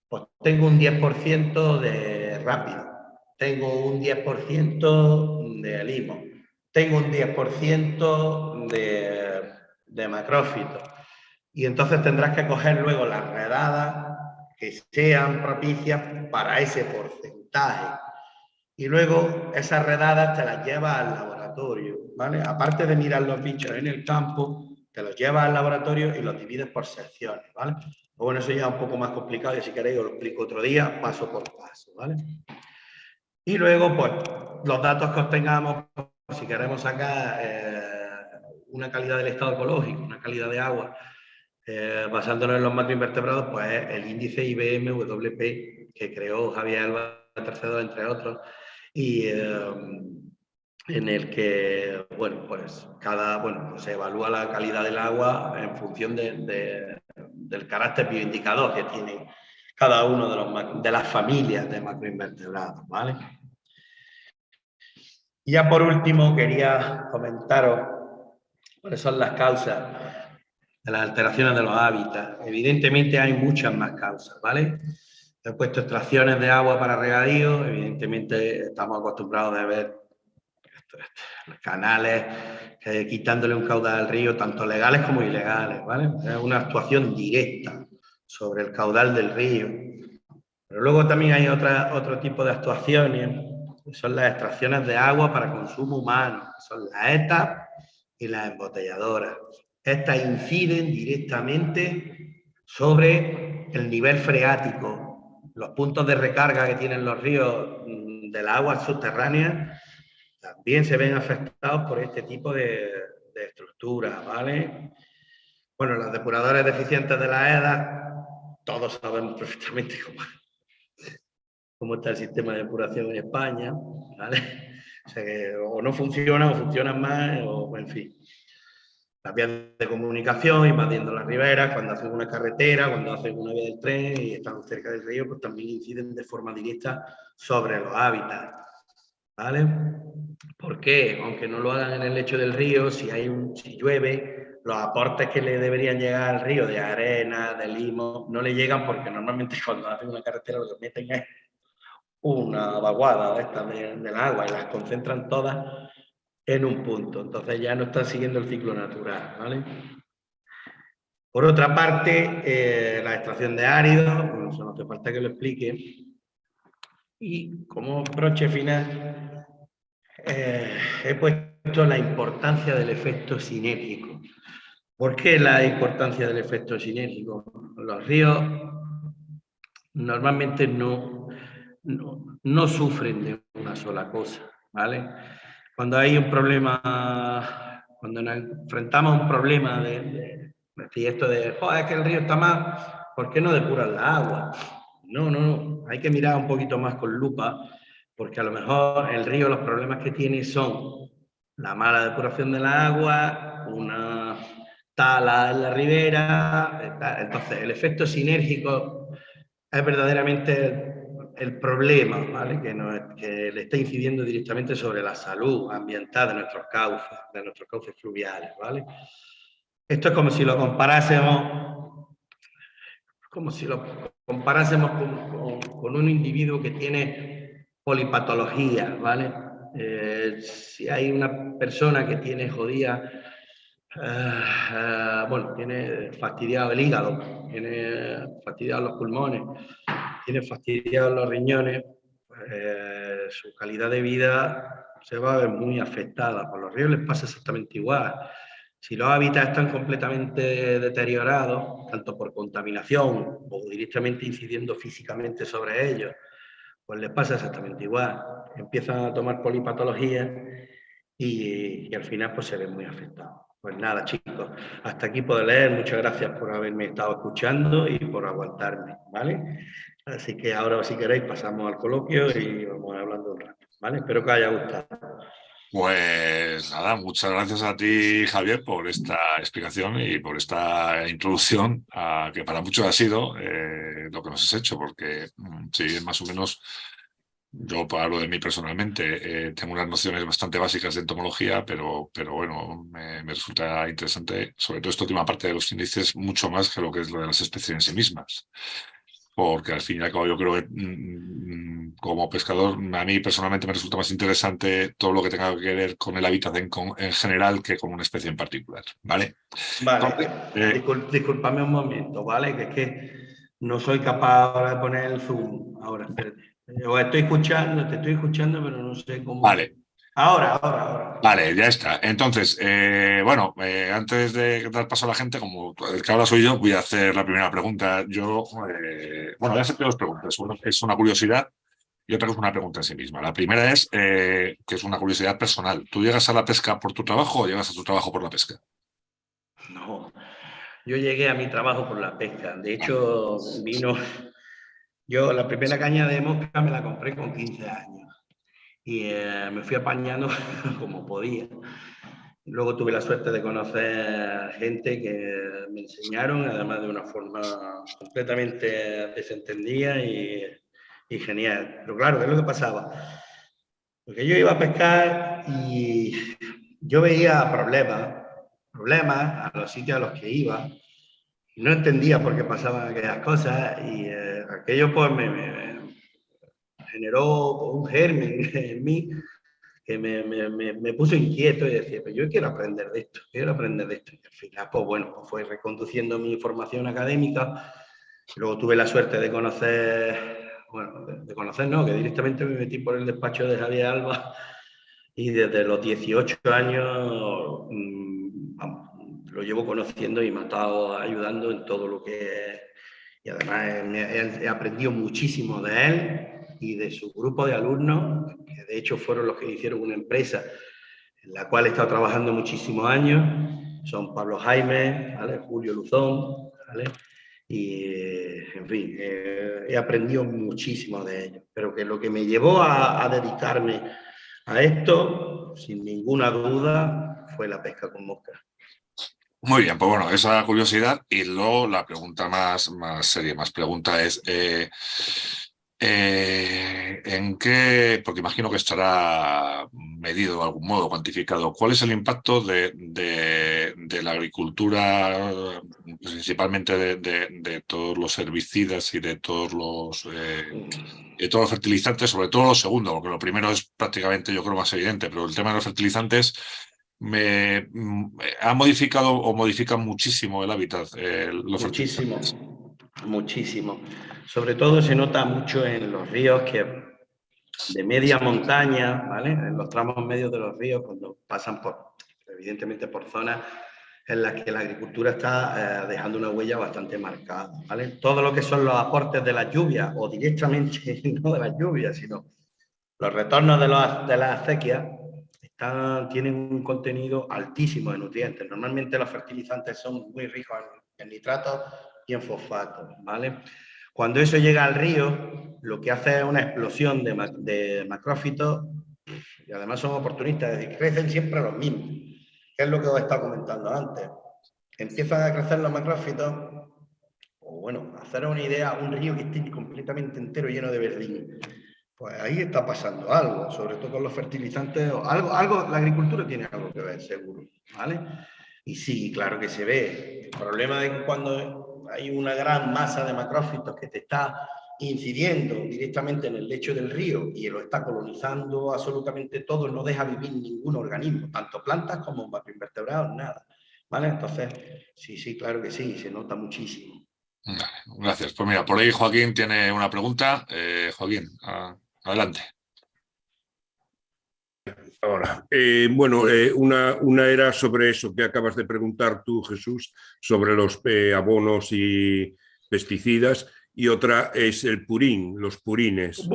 pues tengo un 10% de rápido, tengo un 10% de limo, tengo un 10% de, de macrófito. Y entonces tendrás que coger luego las redadas que sean propicias para ese porcentaje. Y luego esas redadas te las llevas al laboratorio, ¿vale? Aparte de mirar los bichos en el campo, te los llevas al laboratorio y los divides por secciones, ¿vale? Bueno, eso ya es un poco más complicado y si queréis os lo explico otro día, paso por paso, ¿vale? Y luego, pues, los datos que obtengamos si queremos sacar eh, una calidad del estado ecológico, una calidad de agua, eh, basándonos en los macroinvertebrados, pues el índice IBM-WP que creó Javier Alba III, entre otros, y eh, en el que, bueno, pues cada, bueno, pues se evalúa la calidad del agua en función del carácter bioindicador que tiene cada uno de, los, de las familias de macroinvertebrados, ¿vale? Y ya por último quería comentaros cuáles son las causas de las alteraciones de los hábitats. Evidentemente hay muchas más causas, ¿vale? He puesto extracciones de agua para regadío, evidentemente estamos acostumbrados a ver canales quitándole un caudal al río, tanto legales como ilegales, ¿vale? Es una actuación directa sobre el caudal del río. Pero luego también hay otra, otro tipo de actuaciones son las extracciones de agua para consumo humano, son las ETA y las embotelladoras. Estas inciden directamente sobre el nivel freático, los puntos de recarga que tienen los ríos mm, de las aguas subterráneas también se ven afectados por este tipo de, de estructuras, ¿vale? Bueno, los depuradores deficientes de la EDA, todos sabemos perfectamente cómo, cómo está el sistema de depuración en España, ¿vale? O no funciona o funcionan más, o en fin. Las vías de comunicación, invadiendo las riberas, cuando hacen una carretera, cuando hacen una vía del tren y están cerca del río, pues también inciden de forma directa sobre los hábitats, ¿vale? ¿Por qué? Aunque no lo hagan en el lecho del río, si, hay un, si llueve, los aportes que le deberían llegar al río de arena, de limo, no le llegan porque normalmente cuando hacen una carretera lo que meten es una vaguada de estas del agua y las concentran todas en un punto. Entonces ya no están siguiendo el ciclo natural. ¿vale? Por otra parte, eh, la extracción de áridos, bueno, eso no hace falta que lo explique. Y como broche final, eh, he puesto la importancia del efecto sinérgico. ¿Por qué la importancia del efecto sinérgico? Los ríos normalmente no, no, sufren de una sola cosa, ¿vale? Cuando hay un problema, cuando nos enfrentamos a un problema de, esto de, joder, es que el río está mal, ¿por qué no depuran la agua? No, no, no, hay que mirar un poquito más con lupa, porque a lo mejor el río los problemas que tiene son la mala depuración de la agua, una tala en la ribera, entonces el efecto sinérgico es verdaderamente el problema ¿vale? que, le está incidiendo directamente sobre la salud ambiental de nuestros cauces, de nuestros cauces fluviales. ¿vale? Esto es como si lo comparásemos, como si lo comparásemos con, un individuo que tiene polipatología, ¿vale? Eh, si hay una persona que tiene jodida, eh, eh, bueno, tiene fastidiado el hígado, tiene fastidiado los pulmones, tiene fastidiados los riñones, pues, su calidad de vida se va a ver muy afectada. Por los ríos les pasa exactamente igual. Si los hábitats están completamente deteriorados, tanto por contaminación o directamente incidiendo físicamente sobre ellos, pues les pasa exactamente igual. Empiezan a tomar polipatologías y, al final pues se ven muy afectados. Pues nada, chicos, hasta aquí puedo leer. Muchas gracias por haberme estado escuchando y por aguantarme, ¿vale? Así que ahora, si queréis, pasamos al coloquio y vamos hablando un rato, ¿vale? Espero que os haya gustado. Pues nada, muchas gracias a ti, Javier, por esta explicación y por esta introducción, a, que para muchos ha sido eh, lo que nos has hecho, porque mm, sí, más o menos, yo hablo de mí personalmente, eh, tengo unas nociones bastante básicas de entomología, pero, pero bueno, me, me, resulta interesante, sobre todo esta última parte de los índices, mucho más que lo que es lo de las especies en sí mismas porque al fin y al cabo yo creo que mm, mm, como pescador a mí personalmente me resulta más interesante todo lo que tenga que ver con el hábitat en, en general que con una especie en particular, ¿vale? Vale, eh, disculpame un momento, ¿vale? Que es que no soy capaz ahora de poner el zoom. Ahora, espérate. Os estoy escuchando, te estoy escuchando, pero no sé cómo... Vale, Ahora, ahora, ahora. Vale, ya está. Entonces, eh, bueno, eh, antes de dar paso a la gente, como el que ahora soy yo, voy a hacer la primera pregunta. Yo, eh, bueno, voy a hacer dos preguntas. Una es una curiosidad y otra es una pregunta en sí misma. La primera es, que es una curiosidad personal. ¿Tú llegas a la pesca por tu trabajo o llegas a tu trabajo por la pesca? No, yo llegué a mi trabajo por la pesca. De hecho, vino... Yo la primera caña de mosca me la compré con 15 años y eh, me fui apañando como podía. Luego tuve la suerte de conocer gente que me enseñaron, además de una forma completamente desentendida y, y genial. Pero claro, ¿qué es lo que pasaba? Porque yo iba a pescar y yo veía problemas, problemas a los sitios a los que iba, no entendía por qué pasaban aquellas cosas y eh, aquello pues me, generó un germen en mí que me, me, me, puso inquieto y decía, pues yo quiero aprender de esto, quiero aprender de esto. Y al final, pues bueno, pues fue reconduciendo mi formación académica. Luego tuve la suerte de conocer, bueno, de, conocer, no, que directamente me metí por el despacho de Javier Alba y desde los 18 años mm, lo llevo conociendo y me ha estado ayudando en todo lo que... Y además he, he aprendido muchísimo de él y de su grupo de alumnos, que de hecho fueron los que hicieron una empresa en la cual he estado trabajando muchísimos años, son Pablo Jaime, Julio Luzón, y en fin, eh, he aprendido muchísimo de ellos, pero que lo que me llevó a, dedicarme a esto, sin ninguna duda, fue la pesca con mosca. Muy bien, pues bueno, esa curiosidad y luego la pregunta más, más seria, más pregunta es, eh, eh, ¿En qué? Porque imagino que estará medido de algún modo, cuantificado. ¿Cuál es el impacto de, la agricultura, principalmente de, todos los herbicidas y de todos los, eh, de todos los fertilizantes, sobre todo lo segundo, porque lo primero es prácticamente, yo creo, más evidente, pero el tema de los fertilizantes me, mm, ha modificado o modifica muchísimo el hábitat. Eh, muchísimo, muchísimo. Sobre todo se nota mucho en los ríos que de media montaña, ¿vale? En los tramos medios de los ríos, cuando pasan por, evidentemente por zonas en las que la agricultura está eh, dejando una huella bastante marcada, ¿vale? Todo lo que son los aportes de las lluvias, o directamente no de las lluvias, sino los retornos de, los, de las acequias, tienen un contenido altísimo de nutrientes. Normalmente los fertilizantes son muy ricos en, en nitratos y en fosfatos, ¿vale? Cuando eso llega al río, lo que hace es una explosión de, macrófitos y además son oportunistas, es decir, crecen siempre los mismos, que es lo que os he estado comentando antes. Empiezan a crecer los macrófitos, o bueno, hacer una idea, un río que esté completamente entero lleno de verdín. Pues ahí está pasando algo, sobre todo con los fertilizantes, algo, algo, la agricultura tiene algo que ver, seguro, ¿vale? Y sí, claro que se ve. El problema de cuando hay una gran masa de macrófitos que te está incidiendo directamente en el lecho del río y lo está colonizando absolutamente todo, no deja vivir ningún organismo, tanto plantas como macroinvertebrados, nada. ¿Vale? Entonces, sí, sí, claro que sí, se nota muchísimo. Gracias. Pues mira, por ahí Joaquín tiene una pregunta. Eh, Joaquín, adelante. Ahora, eh, bueno, eh, una, una, era sobre eso que acabas de preguntar tú, Jesús, sobre los eh, abonos y pesticidas, y otra es el purín, los purines.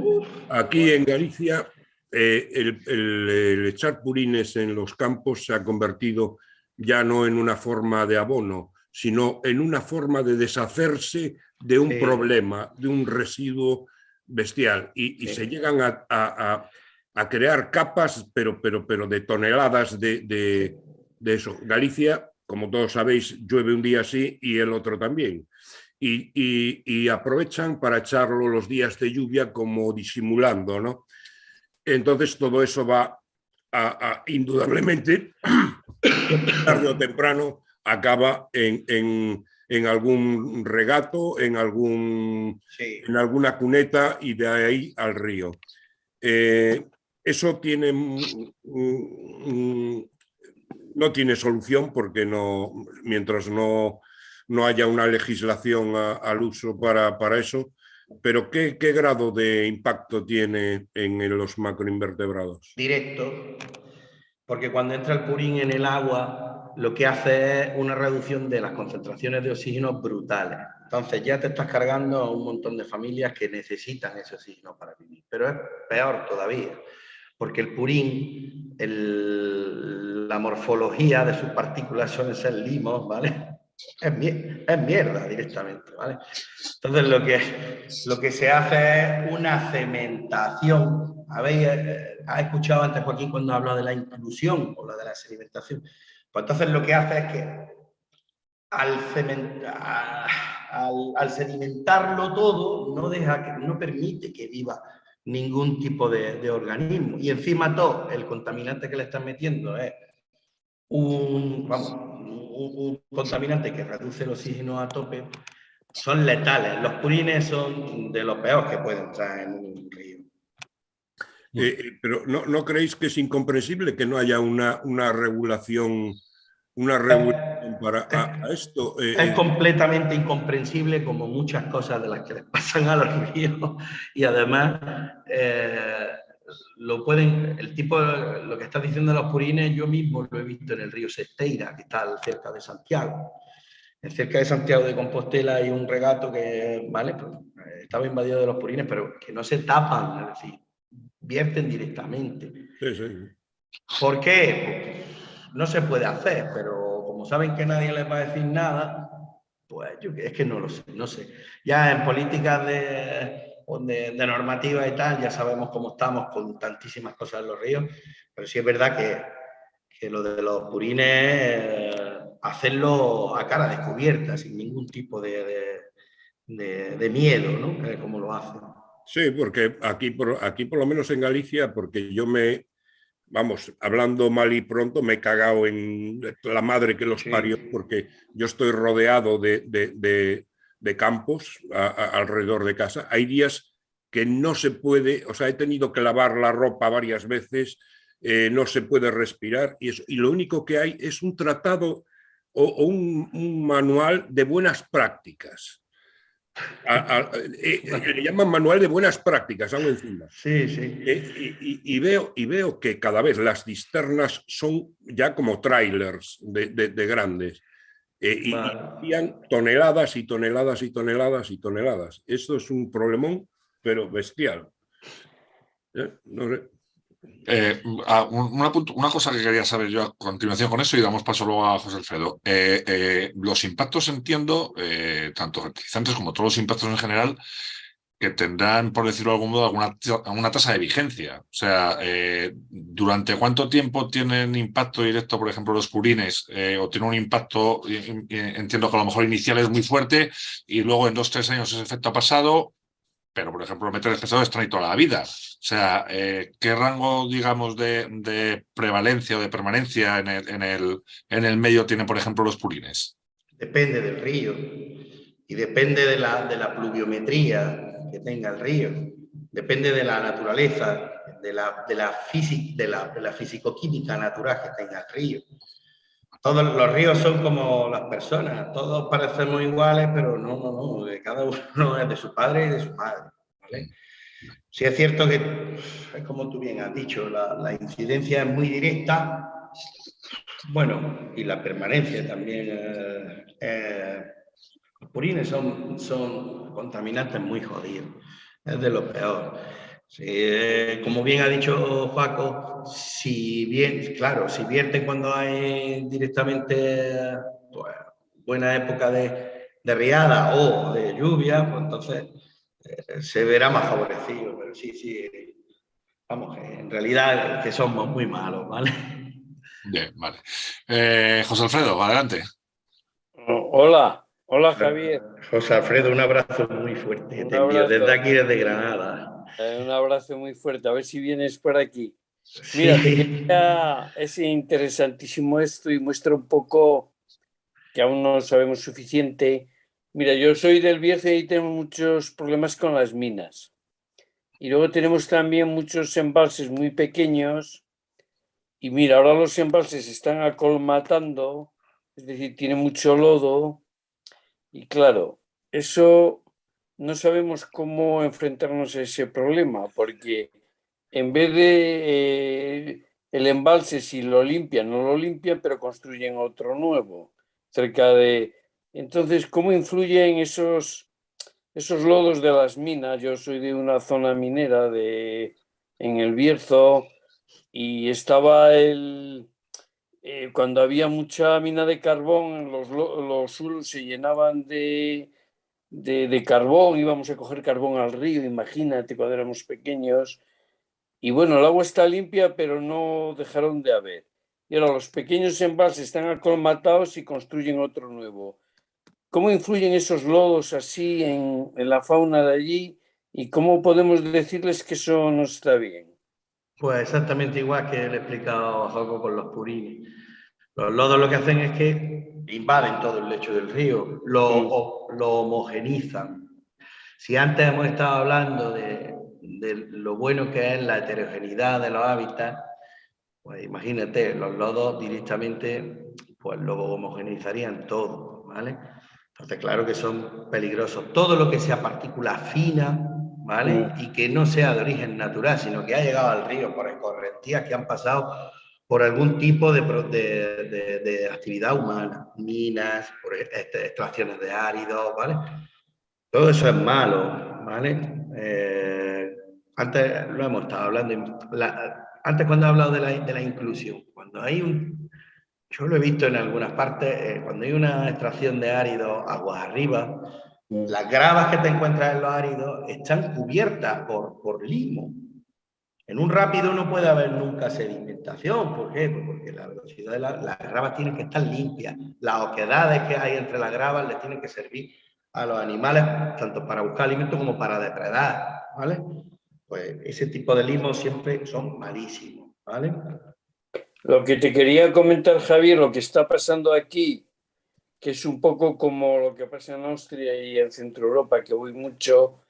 Aquí en Galicia, el, el, echar purines en los campos se ha convertido ya no en una forma de abono, sino en una forma de deshacerse de un problema, de un residuo bestial, y, se llegan a a crear capas, pero, pero, pero de toneladas de, de, eso. Galicia, como todos sabéis, llueve un día así y el otro también. Y, y, aprovechan para echarlo los días de lluvia como disimulando, ¿no? Entonces todo eso va a, indudablemente, tarde o temprano, acaba en, en, en algún regato, en, algún, en alguna cuneta y de ahí al río. Eh, eso tiene, no tiene solución porque no, mientras no, no haya una legislación al uso para, para eso, pero ¿qué, ¿qué, grado de impacto tiene en los macroinvertebrados? Directo, porque cuando entra el purín en el agua, lo que hace es una reducción de las concentraciones de oxígeno brutales. Entonces ya te estás cargando a un montón de familias que necesitan ese oxígeno para vivir. Pero es peor todavía porque el purín, la morfología de sus partículas suelen ser limos, ¿vale? Es, mierda directamente, ¿vale? Entonces lo que, lo que se hace es una cementación. ¿Habéis eh, ha escuchado antes Joaquín cuando hablado de la inclusión o la de la sedimentación? Pues entonces lo que hace es que al, al sedimentarlo todo no, deja no permite que viva ningún tipo de, organismo. Y encima todo, el contaminante que le están metiendo es un, un, contaminante que reduce el oxígeno a tope, son letales. Los purines son de los peores que pueden entrar en un río. Eh, eh, pero ¿no, ¿no, creéis que es incomprensible que no haya una, una regulación una regulación para esto. Eh, es completamente incomprensible como muchas cosas de las que les pasan a los ríos y además eh, lo pueden, el tipo, lo que estás diciendo de los purines, yo mismo lo he visto en el río Sesteira, que está cerca de Santiago. Cerca de Santiago de Compostela hay un regato que, vale, pues, eh, estaba invadido de los purines, pero que no se tapan, es decir, vierten directamente. Sí, sí. ¿Por qué? No se puede hacer, pero como saben que nadie les va a decir nada, pues yo es que no lo sé, no sé. Ya en políticas de, de, normativa y tal, ya sabemos cómo estamos con tantísimas cosas en los ríos, pero sí es verdad que, que lo de los purines, eh, hacerlo a cara descubierta, sin ningún tipo de, de miedo, ¿no? Eh, como lo hacen. Sí, porque aquí por, aquí por lo menos en Galicia, porque yo me, vamos, hablando mal y pronto, me he cagado en la madre que los parió, porque yo estoy rodeado de, campos alrededor de casa. Hay días que no se puede, o sea, he tenido que lavar la ropa varias veces, eh, no se puede respirar, y, y, lo único que hay es un tratado o, un manual de buenas prácticas eh, eh, le llaman manual de buenas prácticas, algo encima. Sí, sí. Eh, y, veo, y veo que cada vez las cisternas son ya como trailers de, grandes. y hacían toneladas y toneladas y toneladas y toneladas. Esto es un problemón, pero bestial. No sé. Eh, una, cosa que quería saber yo a continuación con eso y damos paso luego a José Alfredo. Eh, eh, los impactos entiendo, tanto fertilizantes como todos los impactos en general, que tendrán, por decirlo de algún modo, alguna, tasa de vigencia. O sea, ¿durante cuánto tiempo tienen impacto directo, por ejemplo, los purines? ¿O tiene un impacto, entiendo que a lo mejor inicial es muy fuerte y luego en dos, tres años ese efecto ha pasado pero por ejemplo meter pesado están ahí toda la vida. O sea, eh, ¿qué rango, digamos, de, prevalencia o de permanencia en el, en, el, en el medio tienen, por ejemplo, los purines? Depende del río y depende de la, de la pluviometría que tenga el río, depende de la naturaleza, de la, de la, de la, de la fisicoquímica natural que tenga el río. Todos los ríos son como las personas, todos parecemos iguales, pero no, no, no, cada uno es de su padre y de su madre. Sí es cierto que, como tú bien has dicho, la, incidencia es muy directa, bueno, y la permanencia también. Los purines son, son contaminantes muy jodidos, es de lo peor. Eh, como bien ha dicho Paco, si bien, claro, si vierten cuando hay directamente pues, buena época de, de riada o de lluvia, pues entonces eh, se verá más favorecido, pero sí, sí, vamos, en realidad que somos muy malos, ¿vale? Bien, vale. Eh, José Alfredo, adelante. Hola, hola Javier. José Alfredo, un abrazo muy fuerte, desde aquí, desde Granada. Eh, un abrazo muy fuerte, a ver si vienes por aquí. Mira, es interesantísimo esto y muestra un poco que aún no sabemos suficiente Mira, yo soy del Bierce y tenemos muchos problemas con las minas. Y luego tenemos también muchos embalses muy pequeños. Y mira, ahora los embalses están acolmatando, es decir, tiene mucho lodo. Y claro, eso no sabemos cómo enfrentarnos a ese problema, porque en vez de eh, el embalse, si lo limpian, no lo limpian, pero construyen otro nuevo, cerca de, entonces, ¿cómo influyen esos, esos lodos de las minas? Yo soy de una zona minera de, en el Bierzo y estaba el... Eh, cuando había mucha mina de carbón, los, los se llenaban de, de, carbón, íbamos a coger carbón al río, imagínate cuando éramos pequeños. Y bueno, el agua está limpia, pero no dejaron de haber. Y ahora los pequeños embalses están acolmatados y construyen otro nuevo. ¿Cómo influyen esos lodos así en, la fauna de allí y cómo podemos decirles que eso no está bien? Pues exactamente igual que le he explicado a Joco con los purines. Los lodos lo que hacen es que invaden todo el lecho del río, lo, lo homogenizan. Si antes hemos estado hablando de, de, lo bueno que es la heterogeneidad de los hábitats, pues imagínate, los lodos directamente pues lo homogenizarían todo, ¿vale? Entonces, claro que son peligrosos. Todo lo que sea partícula fina, ¿vale? Y que no sea de origen natural, sino que ha llegado al río por escorrentías que han pasado por algún tipo de, de, actividad humana, minas, por este, extracciones de áridos, ¿vale? Todo eso es malo, ¿vale? Eh, antes lo hemos estado hablando, antes cuando he hablado de la, de la inclusión, cuando hay un, yo lo he visto en algunas partes, eh, cuando hay una extracción de áridos aguas arriba. Las gravas que te encuentras en los áridos están cubiertas por, por limo. En un rápido no puede haber nunca sedimentación. ¿Por qué? Pues porque la velocidad de las gravas tienen que estar limpias. Las oquedades que hay entre las gravas les tienen que servir a los animales, tanto para buscar alimento como para depredar. ¿vale? Pues ese tipo de limos siempre son malísimos. ¿vale? Lo que te quería comentar, Javier, lo que está pasando aquí, que es un poco como lo que pasa en Austria y en Centro Europa, que voy mucho,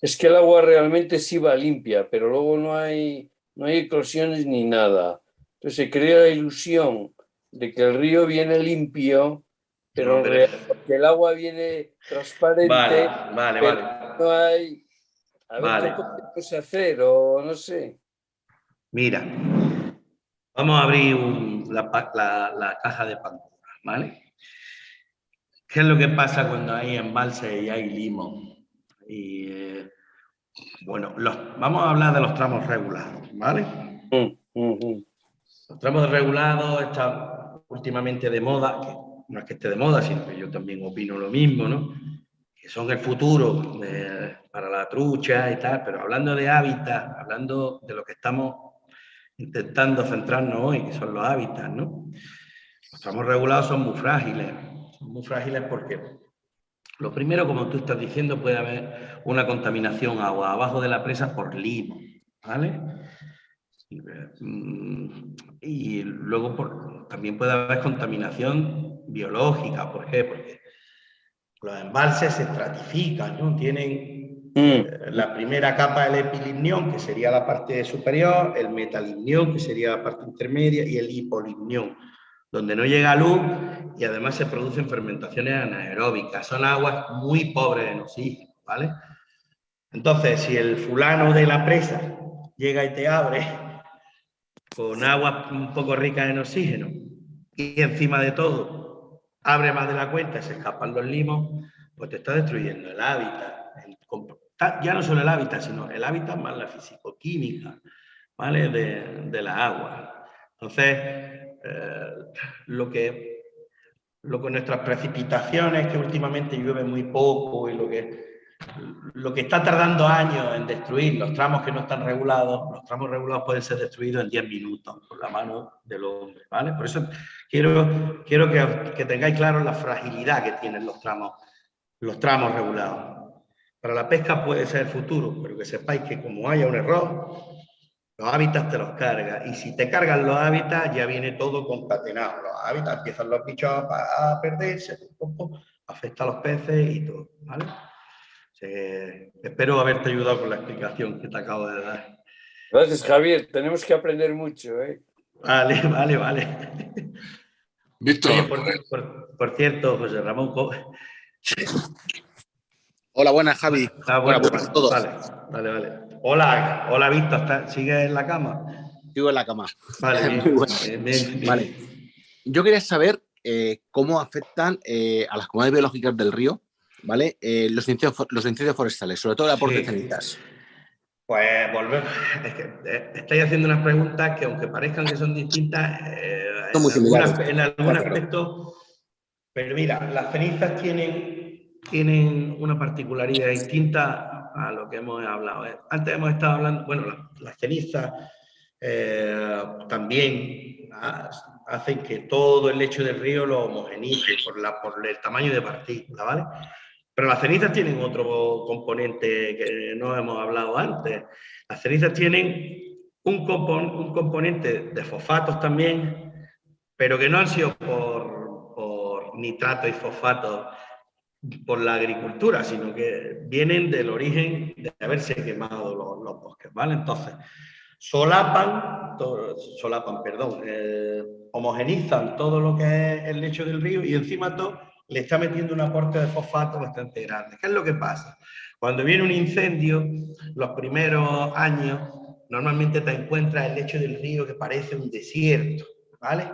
es que el agua realmente sí va limpia, pero luego no hay, no hay eclosiones ni nada. Entonces se crea la ilusión de que el río viene limpio, pero, que el agua viene transparente. Vale, vale, vale. No hay... A ver, ¿qué podemos hacer? O no sé. Mira, Vamos a abrir la, caja de Pandora, ¿vale? ¿Qué es lo que pasa cuando hay embalse y hay limón? Y, eh, bueno, vamos a hablar de los tramos regulados, ¿vale? Mm, mm, mm. Los tramos regulados están últimamente de moda, que no es que esté de moda, sino que yo también opino lo mismo, ¿no? Que son el futuro para la trucha y tal, pero hablando de hábitat, hablando de lo que estamos intentando centrarnos hoy, que son los hábitats, ¿no? Los tramos regulados son muy frágiles, son muy frágiles porque lo primero, como tú estás diciendo, puede haber una contaminación agua abajo de la presa por limo, ¿vale? Y, luego por, también puede haber contaminación biológica, ¿por qué? Porque los embalses se estratifican, ¿no? Tienen Mm. La primera capa el epilimnión, que sería la parte superior, el metalimnión, que sería la parte intermedia, y el hipolimnión, donde no llega luz y además se producen fermentaciones anaeróbicas. Son aguas muy pobres en oxígeno, ¿vale? Entonces, si el fulano de la presa llega y te abre con agua un poco rica en oxígeno y encima de todo abre más de la cuenta y se escapan los limos, pues te está destruyendo el hábitat. ya no solo el hábitat, sino el hábitat más la fisicoquímica ¿vale? de, de la agua. Entonces, eh, lo que lo que nuestras precipitaciones, que últimamente llueve muy poco y lo que lo que está tardando años en destruir los tramos que no están regulados, los tramos regulados pueden ser destruidos en 10 minutos por la mano del hombre, ¿vale? Por eso quiero, quiero que, que tengáis claro la fragilidad que tienen los tramos, los tramos regulados. Para la pesca puede ser futuro, pero que sepáis que como haya un error, los hábitats te los carga. Y si te cargan los hábitats, ya viene todo concatenado. Los hábitats empiezan los bichos a, perderse, afecta a los peces y todo, ¿vale? espero haberte ayudado con la explicación que te acabo de dar. Gracias, Javier. Tenemos que aprender mucho. ¿eh? Vale, vale, vale. Víctor. por, cierto, José Ramón. Hola, buenas, Javi. Ah, buenas a todos. Vale, vale, vale. Hola, hola, Víctor. ¿Sigues en la cama? Sigo en la cama. Vale, vale. Yo quería saber eh, cómo afectan eh, a las comunidades biológicas del río ¿vale? Eh, los, incendios, los forestales, sobre todo el aporte de cenizas. Pues volvemos. Es que estáis haciendo unas preguntas que, aunque parezcan que son distintas, eh, en, algún aspecto. Pero mira, las cenizas tienen, tienen una particularidad distinta a lo que hemos hablado. Antes hemos estado hablando, bueno, las, cenizas también hacen que todo el lecho del río lo homogenice por, la, por el tamaño de partícula, ¿vale? Pero las cenizas tienen otro componente que no hemos hablado antes. Las cenizas tienen un, un componente de fosfatos también, pero que no han sido por, por nitrato y fosfatos por la agricultura, sino que vienen del origen de haberse quemado los, bosques, ¿vale? Entonces, solapan, solapan, perdón, eh, homogenizan todo lo que es el lecho del río y encima todo le está metiendo un aporte de fosfato bastante grande. ¿Qué es lo que pasa? Cuando viene un incendio, los primeros años, normalmente te encuentras el lecho del río que parece un desierto, ¿vale?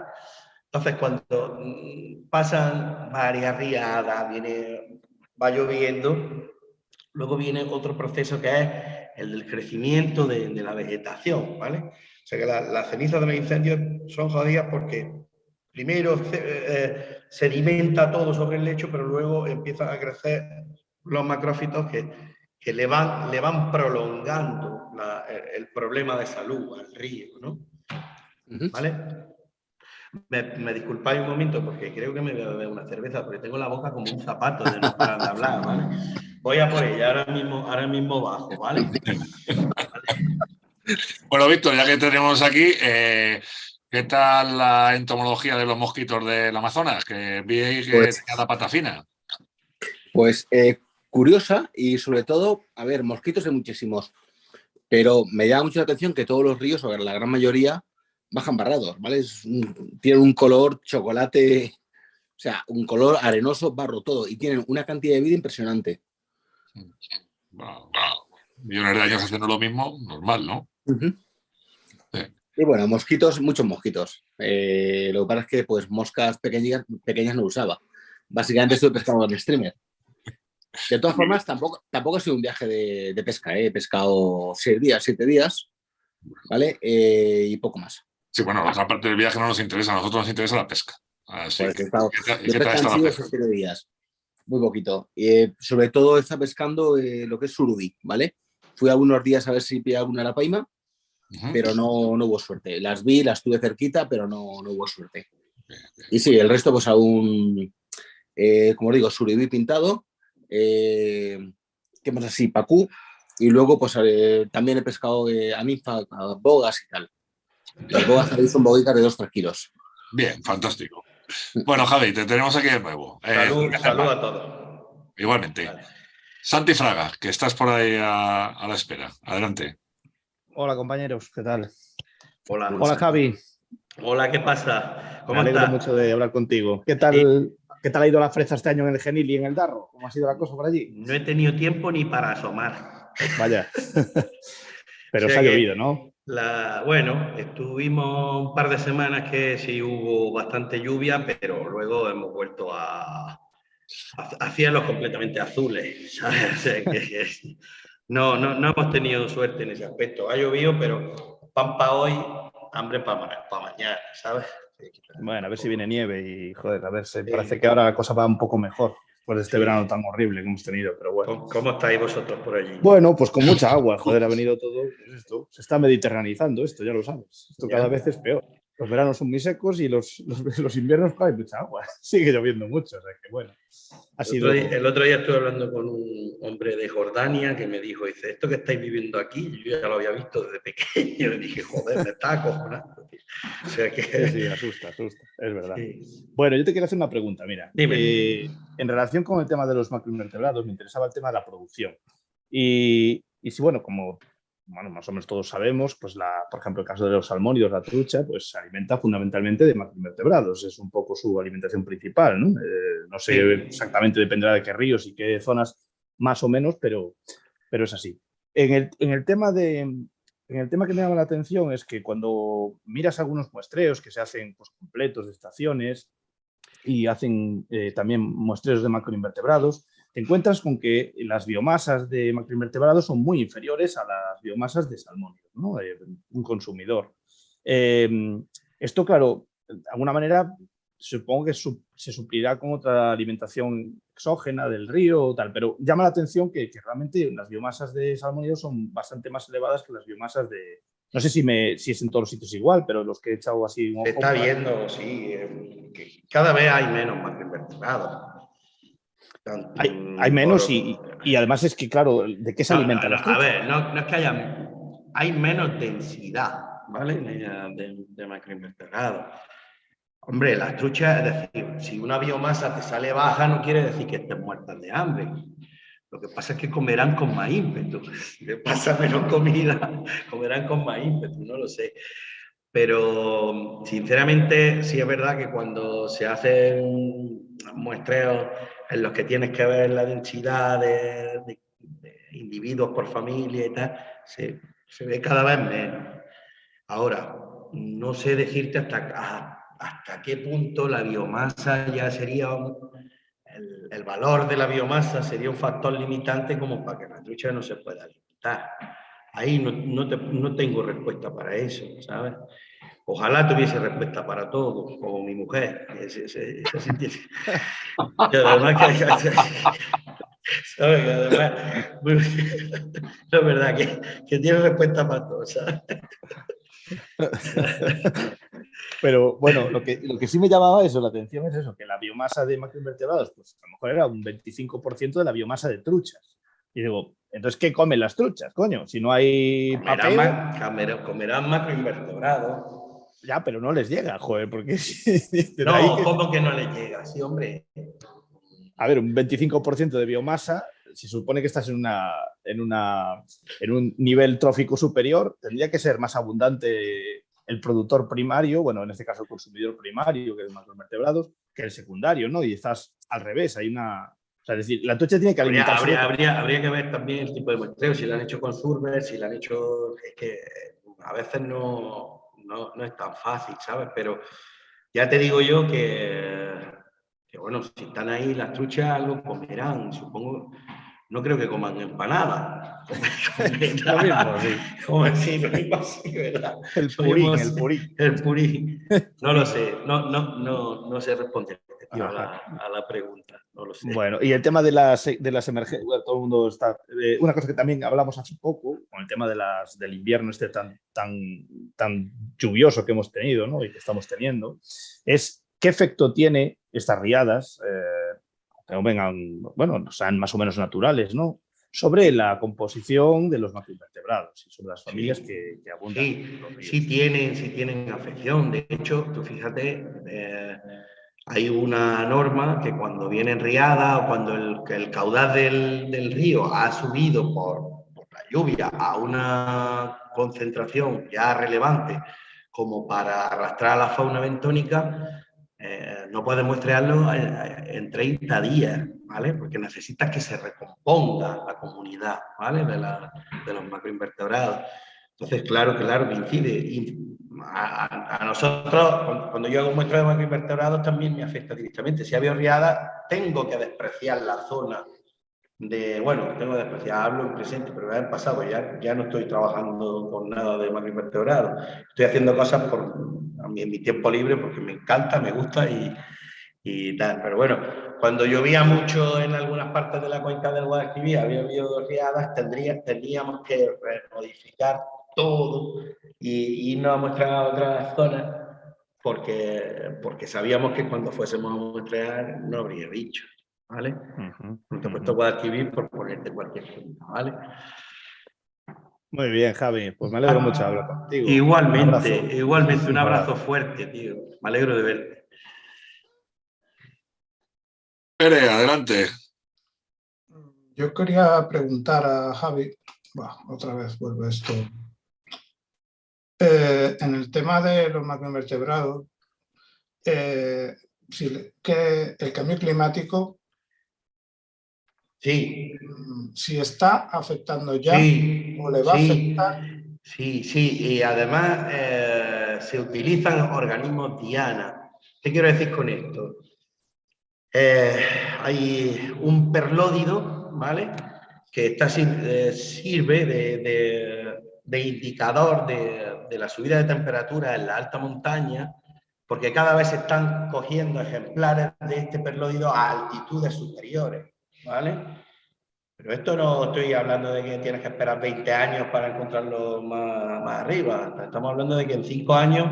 Entonces, cuando mm, pasan varias riadas, viene, va lloviendo, luego viene otro proceso que es el del crecimiento de, la vegetación, ¿vale? O sea que las cenizas de los incendios son jodidas porque primero eh, eh, sedimenta todo sobre el lecho, pero luego empiezan a crecer los macrófitos que, que le, van, le van prolongando el, problema de salud al río, ¿no? ¿Vale? Me, disculpáis un momento porque creo que me voy a beber una cerveza porque tengo la boca como un zapato de no parar de hablar, ¿vale? Voy a por ella, ahora mismo, ahora mismo bajo, ¿vale? Bueno, Víctor, ya que tenemos aquí, eh, ¿Qué tal la entomología de los mosquitos del Amazonas? Que vi que pues, tenía la pata fina. Pues eh, curiosa y sobre todo, a ver, mosquitos hay muchísimos, pero me llama mucho la atención que todos los ríos, o la gran mayoría, bajan barrados, ¿vale? tienen un color chocolate, o sea, un color arenoso, barro, todo, y tienen una cantidad de vida impresionante. Millones de años haciendo lo mismo, normal, ¿no? Y bueno, mosquitos, muchos mosquitos. Eh, lo que pasa es que pues moscas pequeñas, pequeñas no usaba. Básicamente estoy pescando en streamer. De todas formas, tampoco, tampoco ha sido un viaje de, pesca. ¿eh? He pescado seis días, siete días, ¿vale? Eh, y poco más. Sí, bueno, la otra parte del viaje no nos interesa, a nosotros nos interesa la pesca. Así pues que, estado, siete días, muy poquito. Y sobre todo está pescando lo que es surubí, ¿vale? Fui algunos días a ver si pillaba alguna arapaima pero no, no, hubo suerte. Las vi, las tuve cerquita, pero no, no hubo suerte. Y sí, el resto pues aún, eh, como digo, suribí pintado, eh, ¿qué más así? Pacú, y luego pues eh, también he pescado eh, anifa, bogas y tal. Las bogas son boguitas de 2-3 kilos. Bien, fantástico. Bueno, Javi, te tenemos aquí de nuevo. Salud, salud a todos. Igualmente. Santi Fraga, que estás por ahí a, a la espera. Adelante. Hola compañeros, ¿qué tal? Hola. Hola Javi. Hola, ¿qué pasa? ¿Cómo Me alegro mucho de hablar contigo. ¿Qué tal, ¿Qué tal ha ido la fresa este año en el Genil y en el Darro? ¿Cómo ha sido la cosa por allí? No he tenido tiempo ni para asomar. vaya. Pero se ha llovido, ¿no? La, bueno, estuvimos un par de semanas que sí hubo bastante lluvia, pero luego hemos vuelto a, a, cielos completamente azules. no, no, no hemos tenido suerte en ese aspecto. Ha llovido, pero pan para hoy, hambre para, para mañana, ¿sabes? Bueno, a ver si viene nieve y, joder, a ver, se parece que ahora la cosa va un poco mejor de este verano tan horrible que hemos tenido, pero bueno. ¿Cómo, estáis vosotros por allí? Bueno, pues con mucha agua, joder, ha venido todo pues esto. Se está mediterranizando esto, ya lo sabes. Esto cada vez es peor. Los veranos son muy secos y los, los, los inviernos hay mucha agua. Sigue lloviendo mucho, o sea que bueno. el, otro día, estuve hablando con un hombre de Jordania que me dijo, dice, esto que estáis viviendo aquí, yo ya lo había visto desde pequeño. Y dije, joder, me está acojonando. O sea que... Sí, asusta, asusta, es verdad. Bueno, yo te quiero hacer una pregunta, mira. Eh, en relación con el tema de los macroinvertebrados, me interesaba el tema de la producción. Y, y si, bueno, como bueno, más o menos todos sabemos, pues la, por ejemplo, el caso de los salmónidos, la trucha, pues se alimenta fundamentalmente de macroinvertebrados, es un poco su alimentación principal, ¿no? Eh, no sé exactamente, dependerá de qué ríos y qué zonas, más o menos, pero, pero es así. En el, en el tema de, en el tema que me llama la atención es que cuando miras algunos muestreos que se hacen pues, completos de estaciones y hacen eh, también muestreos de macroinvertebrados, te encuentras con que las biomasas de macroinvertebrados son muy inferiores a las biomasas de salmónidos, ¿no? un consumidor. Em, esto, claro, de alguna manera supongo que se suplirá con otra alimentación exógena del río o tal, pero llama la atención que, realmente las biomasas de salmónidos son bastante más elevadas que las biomasas de... No sé si, me, si es en todos los sitios igual, pero los que he echado así... Se está viendo, sí, eh, que cada vez hay menos macroinvertebrados hay, menos y, además es que, claro, ¿de qué se alimentan las A ver, no, es que haya... Hay menos densidad, ¿vale? De, de macroinvertebrados. Hombre, las truchas, es decir, si una biomasa te sale baja no quiere decir que estén muertas de hambre. Lo que pasa es que comerán con más ímpetu. Si le pasa menos comida, comerán con más ímpetu, no lo sé. Pero sinceramente sí es verdad que cuando se hacen muestreos en los que tienes que ver la densidad de, individuos por familia y tal, se, ve cada vez menos. Ahora, no sé decirte hasta, hasta qué punto la biomasa ya sería, el, valor de la biomasa sería un factor limitante como para que la trucha no se pueda alimentar. Ahí no, no tengo respuesta para eso, ¿sabes? Ojalá tuviese respuesta para todo, como mi mujer. Además que, ¿sabes? además, la verdad que, que, tiene respuesta para todo, ¿sabes? Pero bueno, lo que, lo que sí me llamaba eso, la atención es eso, que la biomasa de macroinvertebrados, pues a lo mejor era un 25% de la biomasa de truchas. Y digo, entonces, ¿qué comen las truchas, coño? Si no hay comerán, comerán macroinvertebrados ya, pero no les llega, joder, porque... no, ¿cómo que no les llega? Sí, hombre. A ver, un 25% de biomasa, si supone que estás en, una, en, una, en un nivel trófico superior, tendría que ser más abundante el productor primario, bueno, en este caso el consumidor primario, que es más los vertebrados, que el secundario, ¿no? Y estás al revés, hay una... O sea, es decir, la tocha tiene que alimentarse... Habría, habría, habría, que ver también el tipo de muestreo, si lo han hecho con Surber, si lo han hecho... Es que a veces no no, no, es tan fácil, ¿sabes? Pero ya te digo yo que, que, bueno, si están ahí las truchas, algo comerán, supongo. No creo que coman empanadas. Como así, ¿verdad? El purín, el purín. El purín. No lo sé, no, no, no, no sé responder a la, a la pregunta. Bueno, y el tema de las, de las emergencias, todo el mundo está... Eh, una cosa que también hablamos hace poco, con el tema de las, del invierno este tan, tan, tan lluvioso que hemos tenido ¿no? y que estamos teniendo, es qué efecto tiene estas riadas, eh, que vengan, bueno, sean más o menos naturales, ¿no? sobre la composición de los macroinvertebrados y sobre las familias que, que, abundan. Sí, sí tienen, sí tienen afección. De hecho, tú fíjate, eh, hay una norma que cuando viene riada o cuando el, caudal del, río ha subido por, la lluvia a una concentración ya relevante como para arrastrar a la fauna bentónica, eh, no puedes muestrearlo en, 30 días, ¿vale? Porque necesitas que se recomponga la comunidad, ¿vale? De, de los macroinvertebrados. Entonces, claro, claro, incide. a, nosotros, cuando yo hago muestra de macroinvertebrados, también me afecta directamente. Si había riada, tengo que despreciar la zona de, bueno, tengo que despreciar, hablo en presente, pero en pasado ya, ya no estoy trabajando con nada de macroinvertebrados. Estoy haciendo cosas por, en mi tiempo libre porque me encanta, me gusta y, y tal. Pero bueno, cuando llovía mucho en algunas partes de la cuenca del Guadalquivir, había habido riadas, tendría, tendríamos que modificar todo y irnos a mostrar a otras zonas porque, porque sabíamos que cuando fuésemos a mostrar no habría bicho, ¿vale? No te he puesto Guadalquivir por ponerte cualquier punto, ¿vale? Muy bien, Javi. Pues me alegro mucho de hablar contigo. Igualmente, igualmente. Un abrazo fuerte, tío. Me alegro de verte. Pere, adelante. Yo quería preguntar a Javi, otra vez vuelve esto eh, en el tema de los macroinvertebrados, eh, si, que el cambio climático, sí. Mm, si está afectando ya o le va a afectar. Sí, sí, y además eh, se utilizan organismos diana. ¿Qué quiero decir con esto? hay un perlódido, ¿vale? Que está, sirve de, de indicador de, de la subida de temperatura en la alta montaña, porque cada vez se están cogiendo ejemplares de este perloido a altitudes superiores, ¿vale? Pero esto no estoy hablando de que tienes que esperar 20 años para encontrarlo más, más arriba, estamos hablando de que en 5 años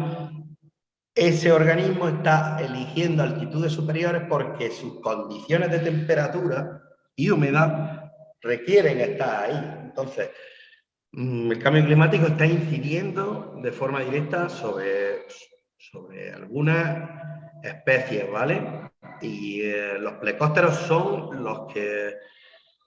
ese organismo está eligiendo altitudes superiores porque sus condiciones de temperatura y humedad requieren estar ahí. Entonces, el cambio climático está incidiendo de forma directa sobre, sobre algunas especies, ¿vale? Y eh, los plecósteros son los que,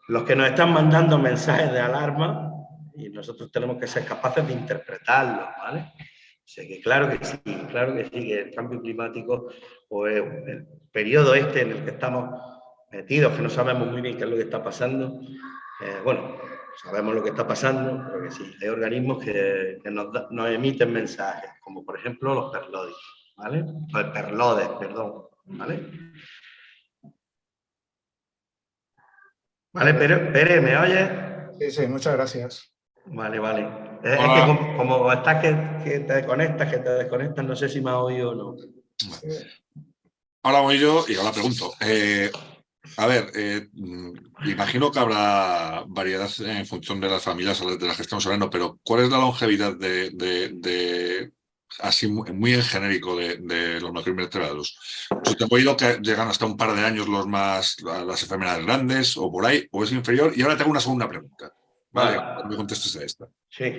los que nos están mandando mensajes de alarma y nosotros tenemos que ser capaces de interpretarlos, ¿vale? O sea que claro que sí, claro que sí, que el cambio climático o el periodo este en el que estamos metidos, que no sabemos muy bien qué es lo que está pasando, eh, bueno, sabemos lo que está pasando, pero que sí, hay organismos que, nos, emiten mensajes, como por ejemplo los perlodes, ¿vale? Los perlodes, perdón, ¿vale? Vale, Pere, ¿me oyes? Sí, sí, muchas gracias. Vale, vale. Es, que como, estás que, te conectas, que te desconectas, no sé si me has oído o no. Ahora voy yo y ahora pregunto. Eh, a ver, eh, mm, imagino que habrá variedad en función de las familias de las que estamos hablando, pero ¿cuál es la longevidad de, así muy en genérico de, los macroinvertebrados? Yo tengo oído que llegan hasta un par de años los más, las enfermedades grandes o por ahí, o es inferior. Y ahora tengo una segunda pregunta. Vale, me contestes a esta. Sí.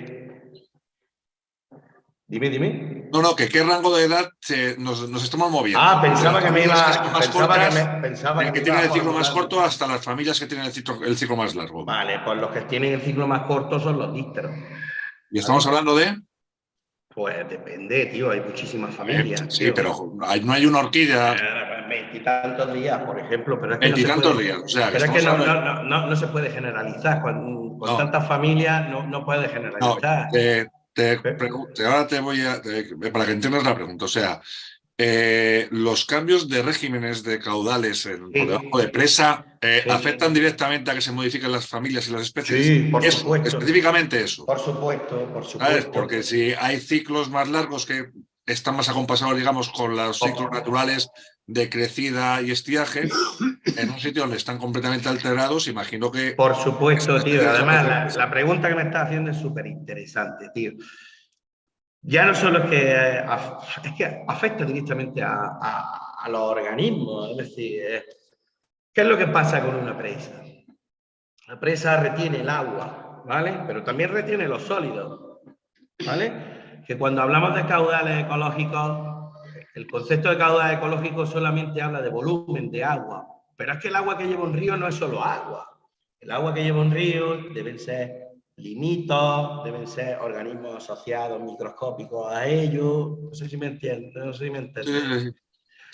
Dime, dime. No, no, que qué rango de edad nos, estamos moviendo. Ah, pensaba que me iba... Pensaba que, me, pensaba que, que tienen el ciclo más corto hasta las familias que tienen el ciclo, el ciclo más largo. Vale, pues los que tienen el ciclo más corto son los dísteros. ¿Y estamos hablando de...? Pues depende, tío, hay muchísimas familias. sí, pero no hay una orquídea... Eh, veintitantos días, por ejemplo, pero es que Veintitantos no días, o sea... Pero es que no, no, no, se puede generalizar, con, con tantas familias no, no puede generalizar. Eh, te ahora te voy a... para que entiendas la pregunta, o sea, eh, los cambios de regímenes de caudales en, por debajo de presa eh, afectan directamente a que se modifiquen las familias y las especies. Sí, por supuesto. Específicamente eso. Por supuesto, por supuesto. Porque si hay ciclos más largos que están más acompasados, digamos, con los ciclos naturales de crecida y estiaje, en un sitio donde están completamente alterados, imagino que... Por supuesto, tío. Además, la, pregunta que me estás haciendo es súper interesante, tío. Ya no solo es que, eh, es que afecta directamente a, los organismos, es decir, eh, ¿qué es lo que pasa con una presa? La presa retiene el agua, ¿vale? Pero también retiene los sólidos, ¿vale? que cuando hablamos de caudales ecológicos, el concepto de caudal ecológico solamente habla de volumen de agua, pero es que el agua que lleva un río no es solo agua. El agua que lleva un río deben ser limitos, deben ser organismos asociados microscópicos a ellos. No sé si me entiendes, no sé si me entiendes.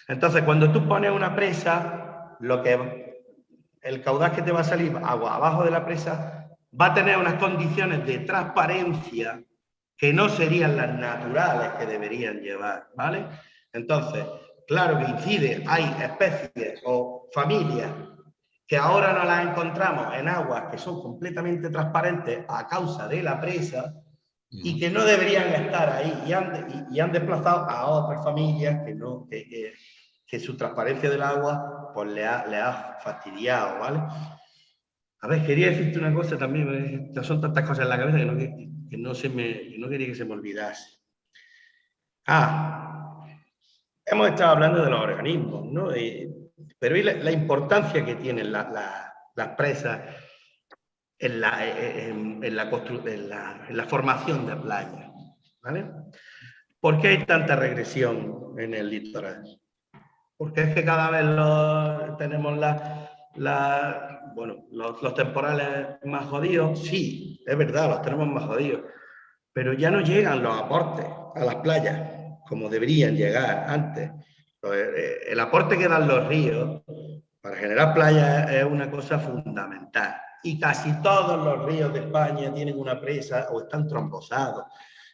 Entonces, cuando tú pones una presa, lo que el caudal que te va a salir agua abajo de la presa va a tener unas condiciones de transparencia que no serían las naturales que deberían llevar, ¿vale? Entonces, claro que incide, hay especies o familias que ahora no las encontramos en aguas que son completamente transparentes a causa de la presa y que no deberían estar ahí y han, y, han desplazado a otras familias que, no, que, que, su transparencia del agua pues le ha, le ha fastidiado, ¿vale? A ver, quería decirte una cosa también, son tantas cosas en la cabeza que no, que no, se me, que no quería que se me olvidase. Ah, hemos estado hablando de los organismos, ¿no? pero la, importancia que tienen las presas en la, en, en, la en, la, formación de playas. ¿vale? ¿Por qué hay tanta regresión en el litoral? Porque es que cada vez lo, tenemos los, los, temporales más jodidos. Sí, es verdad, los tenemos más jodidos. Pero ya no llegan los aportes a las playas como deberían llegar antes. Eh, el aporte que dan los ríos para generar playas es una cosa fundamental. Y casi todos los ríos de España tienen una presa o están trombosados.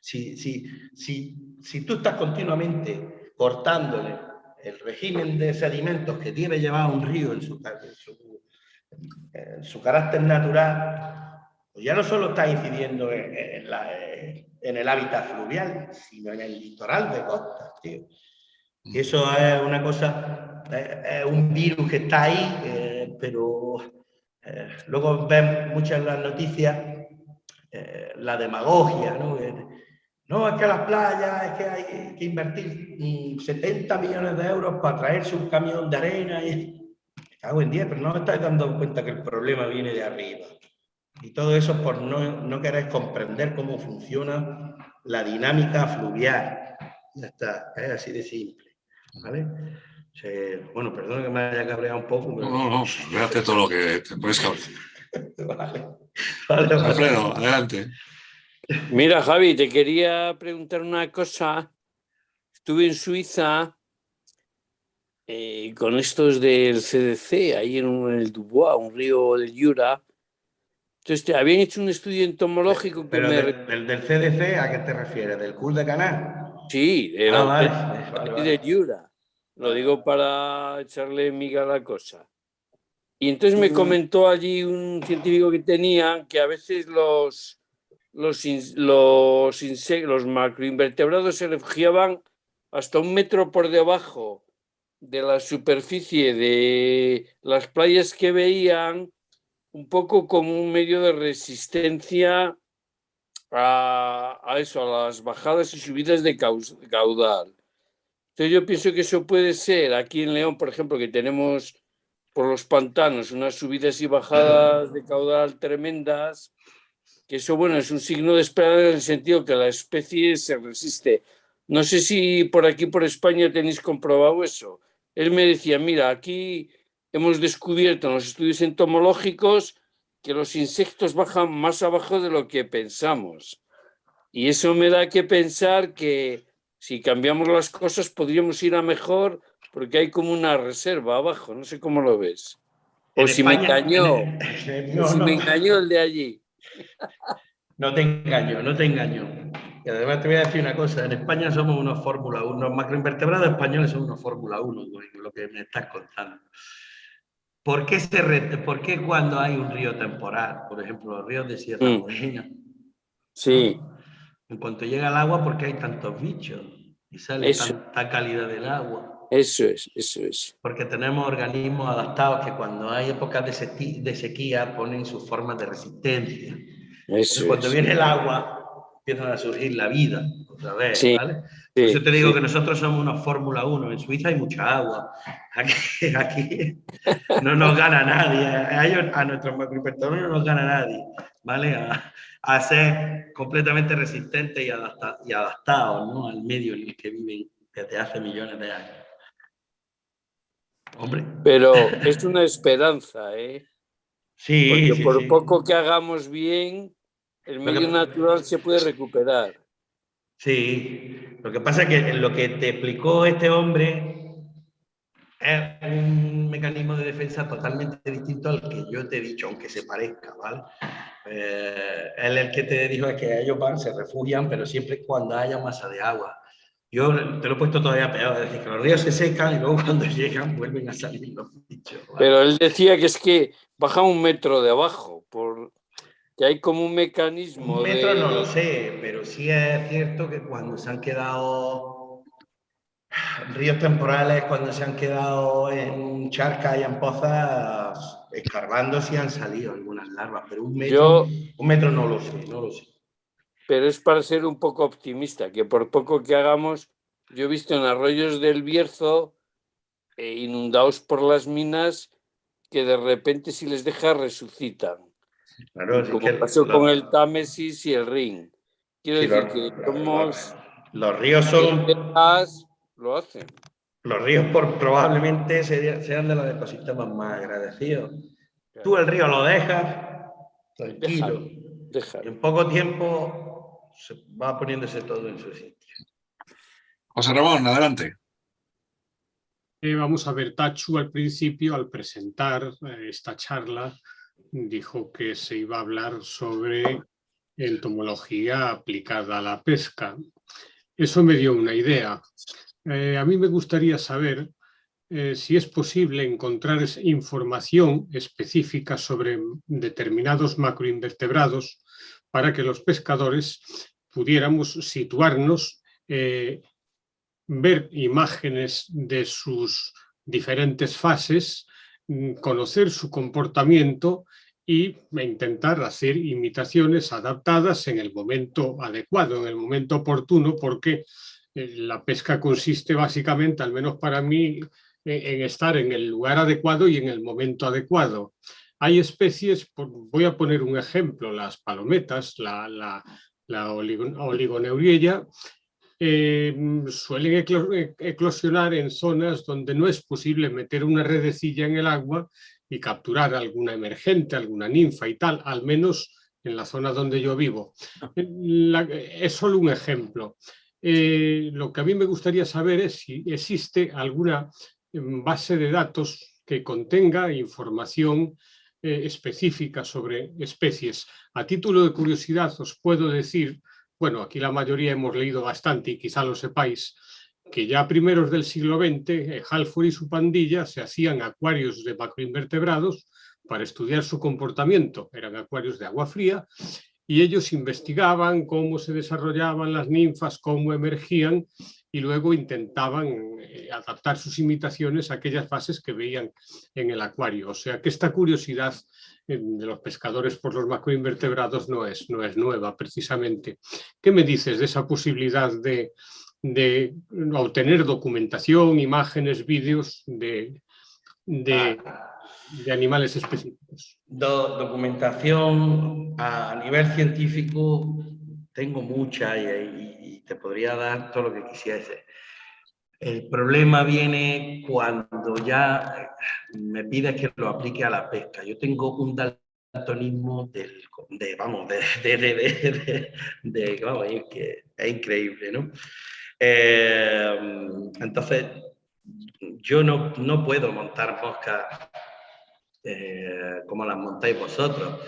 Si, si, si, si tú estás continuamente cortándole el régimen de sedimentos que tiene llevar un río en su, en su, carácter natural, pues ya no solo está incidiendo en, la, en, el hábitat fluvial, sino en el litoral de costa, tío. Y eso es una cosa, es, un virus que está ahí, eh, pero eh, luego ven muchas las noticias eh, la demagogia, ¿no? No, es que las playas, es que hay que invertir 70 mm, millones de euros para traerse un camión de arena. Y... Me cago en 10, pero no me estáis dando cuenta que el problema viene de arriba. Y todo eso por no, no querer comprender cómo funciona la dinámica fluvial. Ya está, es así de simple. ¿vale? bueno, perdón que me haya cabreado un poco. No, no, no, véate todo lo que te puedes cabrear. vale. vale Alfredo, adelante. Mira, Javi, te quería preguntar una cosa. Estuve en Suiza eh, con estos del CDC, ahí en, el Dubois, un río del Jura. Entonces, habían hecho un estudio entomológico. Pero del, del, CDC, ¿a qué te refieres? ¿Del CUL de Canal? Sí, del, ah, del Jura. Lo digo para echarle miga a la cosa. Y entonces me comentó allí un científico que tenía que a veces los los, los, los macroinvertebrados se refugiaban hasta un metro por debajo de la superficie de las playas que veían, un poco como un medio de resistencia a, a eso, a las bajadas y subidas de caudal. Entonces yo pienso que eso puede ser, aquí en León, por ejemplo, que tenemos por los pantanos unas subidas y bajadas de caudal tremendas, que eso, bueno, es un signo de esperanza en el sentido que la especie se resiste. No sé si por aquí, por España, tenéis comprobado eso. Él me decía, mira, aquí hemos descubierto en los estudios entomológicos que los insectos bajan más abajo de lo que pensamos. Y eso me da que pensar que si cambiamos las cosas podríamos ir a mejor porque hay como una reserva abajo, no sé cómo lo ves. O si me engañó, o si me engañó el de allí. No te engaño, no te engaño. Y además te voy a decir una cosa, en España somos unos Fórmula 1, los macroinvertebrados españoles son unos Fórmula 1, lo que me estás contando. ¿Por qué, se ¿Por qué cuando hay un río temporal, por ejemplo, los ríos de Sierra mm. Morena, sí. en cuanto llega el agua, ¿por qué hay tantos bichos? Y sale tanta calidad del agua. Eso es, eso es. Porque tenemos organismos adaptados que cuando hay épocas de, sequía, ponen sus formas de resistencia. Eso cuando viene el agua, empiezan a surgir la vida otra vez, ¿vale? Yo te digo que nosotros somos una Fórmula 1. En Suiza hay mucha agua. Aquí, aquí no nos gana nadie. A, ellos, a nuestros macrohipertones no nos gana nadie, ¿vale? A, a ser completamente resistentes y, y adaptados ¿no? al medio en el que viven desde hace millones de años. Hombre. Pero es una esperanza, ¿eh? Sí, Porque por poco que hagamos bien, el medio natural se puede recuperar. Sí, lo que pasa es que lo que te explicó este hombre es un mecanismo de defensa totalmente distinto al que yo te he dicho, aunque se parezca, ¿vale? Eh, él el que te dijo es que ellos van, se refugian, pero siempre cuando haya masa de agua. Yo te lo he puesto todavía peor, es decir, que los ríos se secan y luego cuando llegan vuelven a salir los bichos. Pero él decía que es que baja un metro de abajo, por que hay como un mecanismo. Un metro no lo sé, pero sí es cierto que cuando se han quedado ríos temporales cuando se han quedado en charcas y en pozas escarbando si han salido algunas larvas, pero un metro, un metro no lo sé, no lo sé. Pero es para ser un poco optimista, que por poco que hagamos, yo he visto en arroyos del Bierzo eh, inundados por las minas que de repente si les deja resucitan. Como pasó con el Támesis y el Rin. Quiero decir que somos... Los ríos son lo hacen. Los ríos por, probablemente sean de los ecosistemas más agradecidos. Tú el río lo dejas tranquilo. En poco tiempo se va poniéndose todo en su sitio. José Ramón, adelante. Eh, vamos a ver, Tachu al principio, al presentar eh, esta charla, dijo que se iba a hablar sobre entomología aplicada a la pesca. Eso me dio una idea. Eh, a mí me gustaría saber eh, si es posible encontrar información específica sobre determinados macroinvertebrados para que los pescadores pudiéramos situarnos, eh, ver imágenes de sus diferentes fases, mm, conocer su comportamiento y intentar hacer imitaciones adaptadas en el momento adecuado, en el momento oportuno, porque eh, la pesca consiste básicamente, al menos para mí, en estar en el lugar adecuado y en el momento adecuado. Hay especies, voy a poner un ejemplo, las palometas, la, la, eh, suelen eclosionar en zonas donde no es posible meter una redecilla en el agua y capturar alguna emergente, alguna ninfa y tal, al menos en la zona donde yo vivo. es solo un ejemplo. Eh, lo que a mí me gustaría saber es si existe alguna em, base de datos que contenga información eh, específica sobre especies. A título de curiosidad os puedo decir, bueno, aquí la mayoría hemos leído bastante y quizá lo sepáis, que ya primeros del siglo XX, eh, Halford y su pandilla se hacían acuarios de macroinvertebrados para estudiar su comportamiento. Eran acuarios de agua fría y ellos investigaban cómo se desarrollaban las ninfas, cómo emergían y luego intentaban eh, adaptar sus imitaciones a aquellas fases que veían en el acuario. O sea que esta curiosidad eh, de los pescadores por los macroinvertebrados no es, no es nueva precisamente. ¿Qué me dices de esa posibilidad de, de obtener documentación, imágenes, vídeos de, de de animales específicos? documentación a nivel científico tengo mucha y, te podría dar todo lo que quisiese. El problema viene cuando ya me pides que lo aplique a la pesca. Yo tengo un daltonismo del, de, vamos, de, de, de, vamos, es, que es increíble, ¿no? Eh, entonces, yo no, no puedo montar moscas eh, como las montáis vosotros.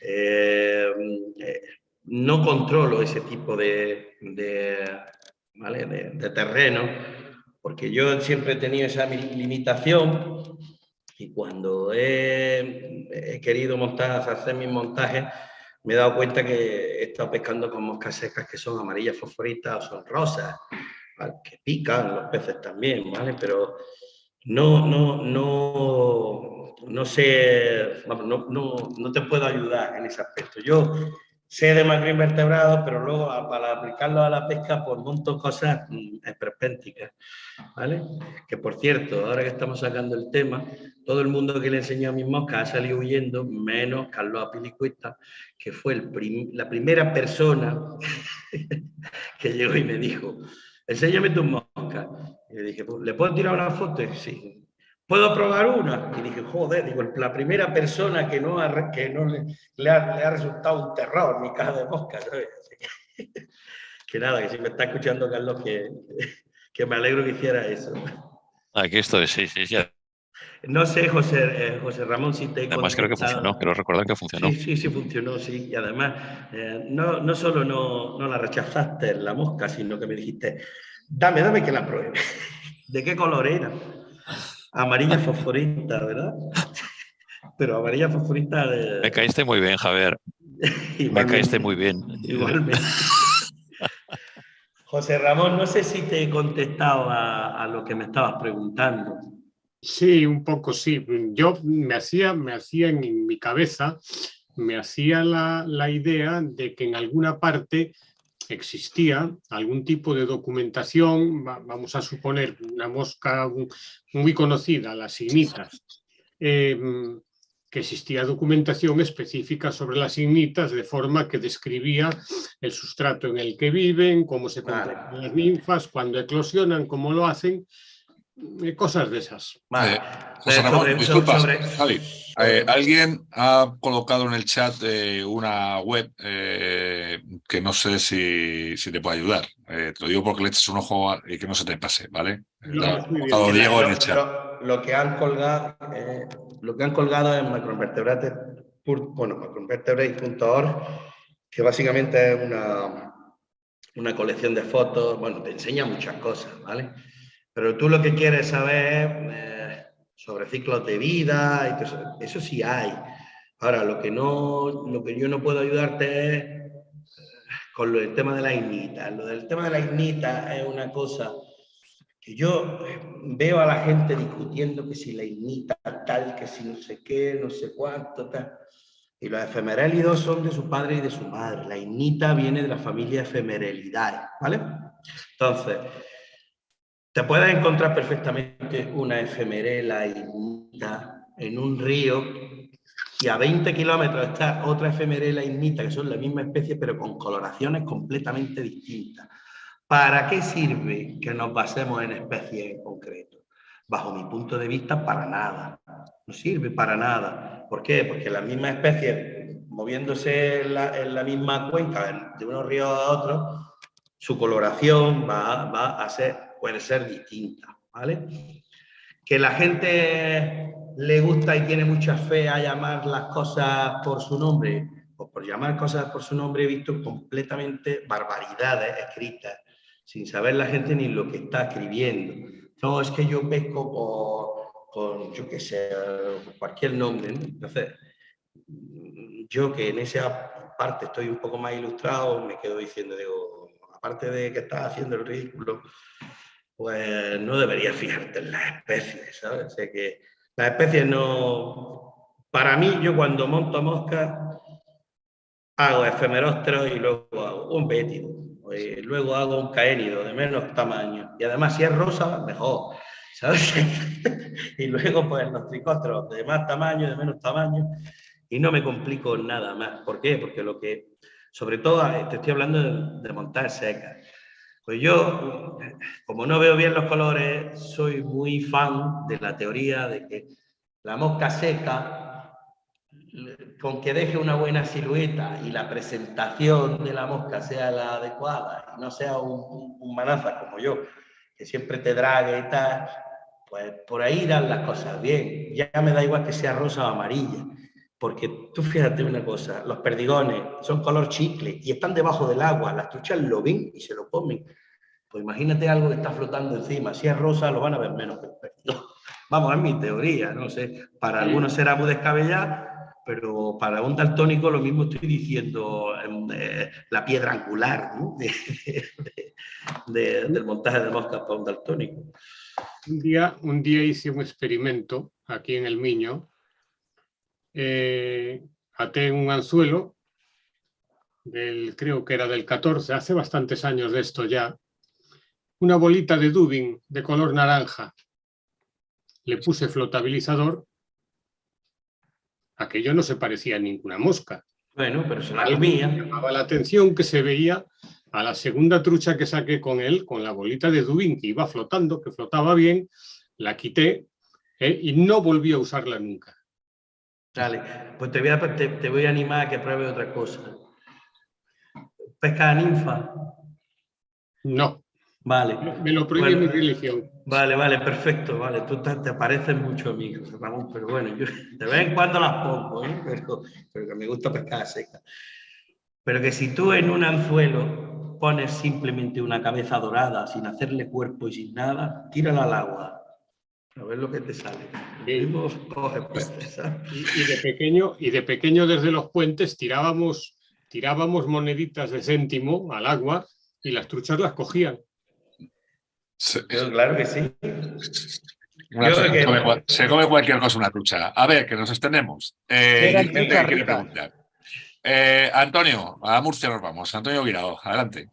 Eh, no controlo ese tipo de, de, terreno, porque yo siempre he tenido esa limitación y cuando he, querido montar, hacer mis montajes, me he dado cuenta que he estado pescando con moscas secas que son amarillas fosforitas o son rosas, que pican los peces también, ¿vale? Pero no, no, no, no sé, no, no, no, te puedo ayudar en ese aspecto. Yo sé de macroinvertebrados, pero luego para aplicarlo a la pesca, pues monto cosas mm, esperpénticas, ¿vale? Que por cierto, ahora que estamos sacando el tema, todo el mundo que le enseñó a mis moscas ha salido huyendo, menos Carlos Apilicuesta, que fue el la primera persona que llegó y me dijo, enséñame tus moscas. Y le dije, ¿le puedo tirar una foto? Sí. ¿Puedo probar una? Y dije, joder, digo, la primera persona que no, que no le, ha, resultado un terror mi caja de moscas. Que, nada, que si me está escuchando Carlos, que, que me alegro que hiciera eso. Aquí estoy, sí, sí, ya. No sé, José, eh, José Ramón, si te he Además creo que funcionó, quiero recordar que funcionó. Sí, sí, sí funcionó, sí. Y además, eh, no, no solo no, no la rechazaste la mosca, sino que me dijiste, dame, dame que la pruebe. ¿De qué color era? Amarilla fosforita, ¿verdad? Pero amarilla fosforita de... Me caíste muy bien, Javier. Me caíste muy bien. Igualmente. José Ramón, no sé si te he contestado a, a lo que me estabas preguntando. Sí, un poco sí. Yo me hacía, me hacía en mi cabeza, me hacía la, la idea de que en alguna parte existía algún tipo de documentación, vamos a suponer una mosca muy conocida, las ignitas, em, que existía documentación específica sobre las ignitas de forma que describía el sustrato en el que viven, cómo se comportan las ninfas, cuándo eclosionan, cómo lo hacen, eh, cosas de esas. Vale. José Ramón, disculpa, Javi, eh, alguien ha colocado en el chat eh, una web eh, que no sé si, si, te puede ayudar. te lo digo porque le eches un ojo y que no se te pase, ¿vale? No, lo, Diego en el chat. Lo, que han colgado, lo que han colgado en macroinvertebrates, bueno, macroinvertebrates.org, que básicamente es una, una colección de fotos, bueno, te enseña muchas cosas, ¿vale? Pero tú lo que quieres saber eh, sobre ciclos de vida, y eso, sí hay. Ahora, lo que, no, lo que yo no puedo ayudarte es eh, con el tema de la ignita. Lo del tema de la ignita es una cosa que yo eh, veo a la gente discutiendo que si la ignita tal, que si no sé qué, no sé cuánto, tal. Y los efemerélidos son de su padre y de su madre. La ignita viene de la familia efemerelidad, ¿vale? Entonces, te puedes encontrar perfectamente una efemerela ignita en un río y a 20 kilómetros está otra efemerela ignita, que son la misma especie, pero con coloraciones completamente distintas. ¿Para qué sirve que nos basemos en especies en concreto? Bajo mi punto de vista, para nada. No sirve para nada. ¿Por qué? Porque la misma especie, moviéndose en la, misma cuenca, de unos ríos a otros, su coloración va a ser puede ser distinta, ¿vale? Que la gente le gusta y tiene mucha fe a llamar las cosas por su nombre, o por llamar cosas por su nombre he visto completamente barbaridades escritas, sin saber la gente ni lo que está escribiendo. No, es que yo pesco por, yo qué sé, cualquier nombre. Entonces, yo que en esa parte estoy un poco más ilustrado, me quedo diciendo, digo, aparte de que estás haciendo el ridículo, pues no deberías fijarte en las especies, ¿sabes? O que las especies no... Para mí, yo cuando monto mosca, hago efemerósteros y luego hago un bétido, luego hago un caénido de menos tamaño. Y además, si es rosa, mejor, ¿sabes? y luego, pues, los tricósteros de más tamaño, de menos tamaño, y no me complico nada más. ¿Por qué? Porque lo que, sobre todo, te estoy hablando de, de montar secas. Pues yo, como no veo bien los colores, soy muy fan de la teoría de que la mosca seca, con que deje una buena silueta y la presentación de la mosca sea la adecuada y no sea un, manaza como yo, que siempre te drague y tal, pues por ahí dan las cosas bien. Ya me da igual que sea rosa o amarilla. Porque tú fíjate una cosa, los perdigones son color chicle y están debajo del agua, las truchas lo ven y se lo comen. Pues imagínate algo que está flotando encima, si es rosa lo van a ver menos que el perdigón. Vamos, es mi teoría, no sé, para algunos será muy descabellado, pero para un daltónico lo mismo estoy diciendo eh, la piedra angular ¿no? del montaje de moscas para un daltónico. Un día, un día hice un experimento aquí en el Miño eh, até un anzuelo, del, creo que era del 14, hace bastantes años de esto ya, una bolita de dubin de color naranja. Le puse flotabilizador. Aquello no se parecía a ninguna mosca. Bueno, pero se la comía. Llamaba la atención que se veía a la segunda trucha que saqué con él, con la bolita de dubin que iba flotando, que flotaba bien, la quité ¿eh? y no volví a usarla nunca. Vale, pues te voy, a, te, voy a animar a que pruebe otra cosa. ¿Pesca ninfa? No. Vale. Me lo prohíbe mi religión. Vale, vale, perfecto. Vale, tú te, pareces mucho a mí, Ramón, pero bueno, yo de vez en cuando las pongo, ¿eh? pero, pero que me gusta pescar seca. Pero que si tú en un anzuelo pones simplemente una cabeza dorada, sin hacerle cuerpo y sin nada, tírala al agua. A ver lo que te sale. Y, de pequeño, y de pequeño desde los puentes tirábamos, tirábamos moneditas de céntimo al agua y las truchas las cogían. Claro que sí. se, come, cualquier cosa una trucha. A ver, que nos extendemos. Eh, preguntar. Eh, Antonio, a Murcia nos vamos. Antonio Guirao, adelante.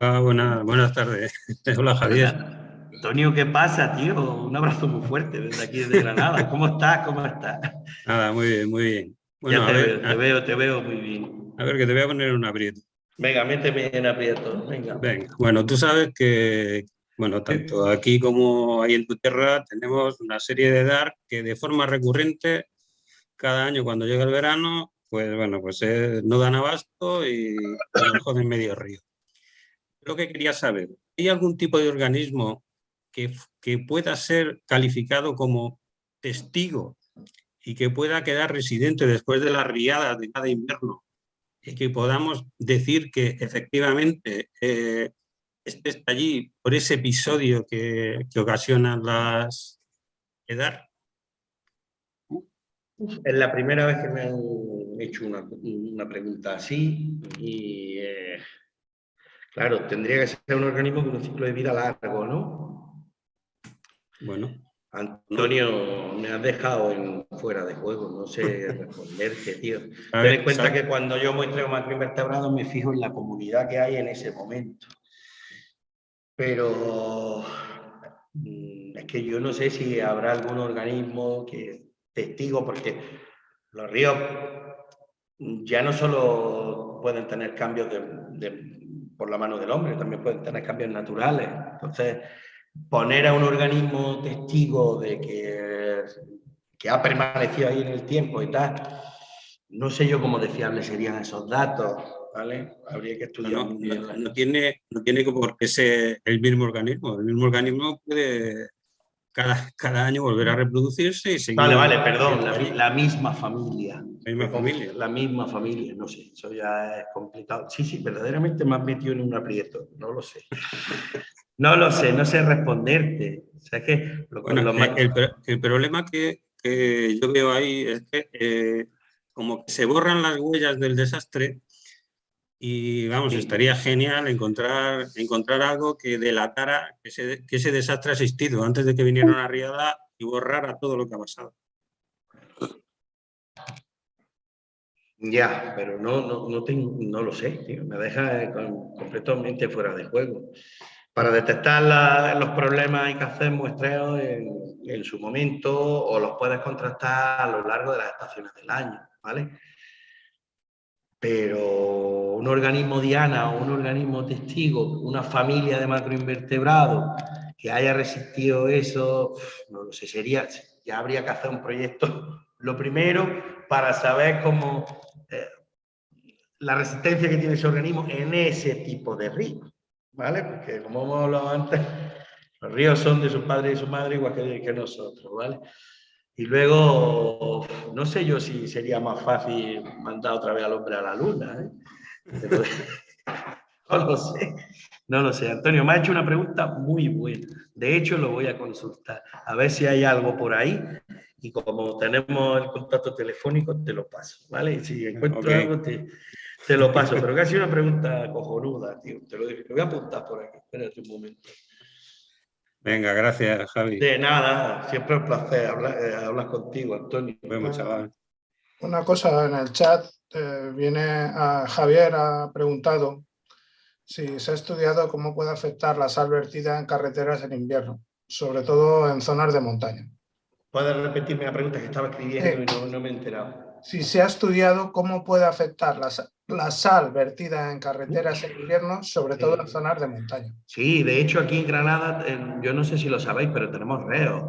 Ah, buenas tardes. Hola, Javier. Antonio, ¿qué pasa, tío? Un abrazo muy fuerte desde aquí, desde Granada. ¿Cómo estás? ¿Cómo estás? Nada, muy bien, muy bien. Bueno, te, veo, te, veo, te veo muy bien. A ver, que te voy a poner un aprieto. Venga, méteme en aprieto. Venga. Venga. Bueno, tú sabes que, bueno, tanto aquí como ahí en tu tierra tenemos una serie de DAR que de forma recurrente, cada año cuando llega el verano, pues bueno, pues eh, no dan abasto y nos joden medio río. Lo que quería saber, ¿hay algún tipo de organismo que, que pueda ser calificado como testigo y que pueda quedar residente después de las riadas de cada invierno y que podamos decir que efectivamente eh, este está allí por ese episodio que, que ocasionan las edar. Es la primera vez que me han hecho una, una pregunta así y eh, claro, tendría que ser un organismo con un ciclo de vida largo, ¿no? Bueno. Antonio, me has dejado en, fuera de juego, no sé responderte, tío. Ten en cuenta que cuando yo muestro macroinvertebrados me fijo en la comunidad que hay en ese momento. Pero mm, es que yo no sé si habrá algún organismo que testigo, porque los ríos ya no solo pueden tener cambios por la mano del hombre, también pueden tener cambios naturales. Entonces, poner a un organismo testigo de que, que ha permanecido ahí en el tiempo y tal, no sé yo cómo de fiables serían esos datos, ¿vale? Habría que estudiar. No, tiene, no tiene por qué ser el mismo organismo. El mismo organismo puede cada, cada año volver a reproducirse y seguir. Vale, vale, perdón, la, misma familia. La misma familia. La misma familia, no sé, eso ya es complicado. Sí, sí, verdaderamente me has metido en un aprieto, no lo sé. No lo sé, no sé responderte. O sea, que el, problema que, que, yo veo ahí es que eh, como que se borran las huellas del desastre y vamos, estaría genial encontrar, encontrar algo que delatara que ese, que ese desastre ha existido antes de que viniera una riada y borrara todo lo que ha pasado. Ya, pero no, no, no, tengo, no lo sé, tío. me deja completamente fuera de juego. Para detectar los problemas hay que hacer muestreos en, su momento o los puedes contrastar a lo largo de las estaciones del año, ¿vale? pero un organismo diana o un organismo testigo, una familia de macroinvertebrados que haya resistido eso, no lo sé, sería, ya habría que hacer un proyecto, lo primero, para saber cómo eh, la resistencia que tiene ese organismo en ese tipo de río, ¿vale? Porque como hemos hablado antes, los ríos son de sus padres y su madre igual que, que nosotros, ¿vale? Y luego, no sé yo si sería más fácil mandar otra vez al hombre a la luna. ¿eh? no lo sé, no lo sé. Antonio, me ha hecho una pregunta muy buena. De hecho, lo voy a consultar. A ver si hay algo por ahí. Y como tenemos el contacto telefónico, te lo paso, ¿vale? Y si encuentro algo, te, te, lo paso. Pero casi una pregunta cojonuda, tío. Te lo, te lo voy a apuntar por aquí. Espérate un momento. Venga, gracias, Javi. De nada, siempre un placer hablar, eh, contigo, Antonio. Una cosa en el chat, eh, viene a Javier, ha preguntado si se ha estudiado cómo puede afectar la sal vertida en carreteras en invierno, sobre todo en zonas de montaña. ¿Puedes repetirme la pregunta que estaba escribiendo y no, me he enterado? Si se ha estudiado cómo puede afectar la, la sal vertida en carreteras en invierno, sobre todo en zonas de montaña. Sí, de hecho aquí en Granada, yo no sé si lo sabéis, pero tenemos reos.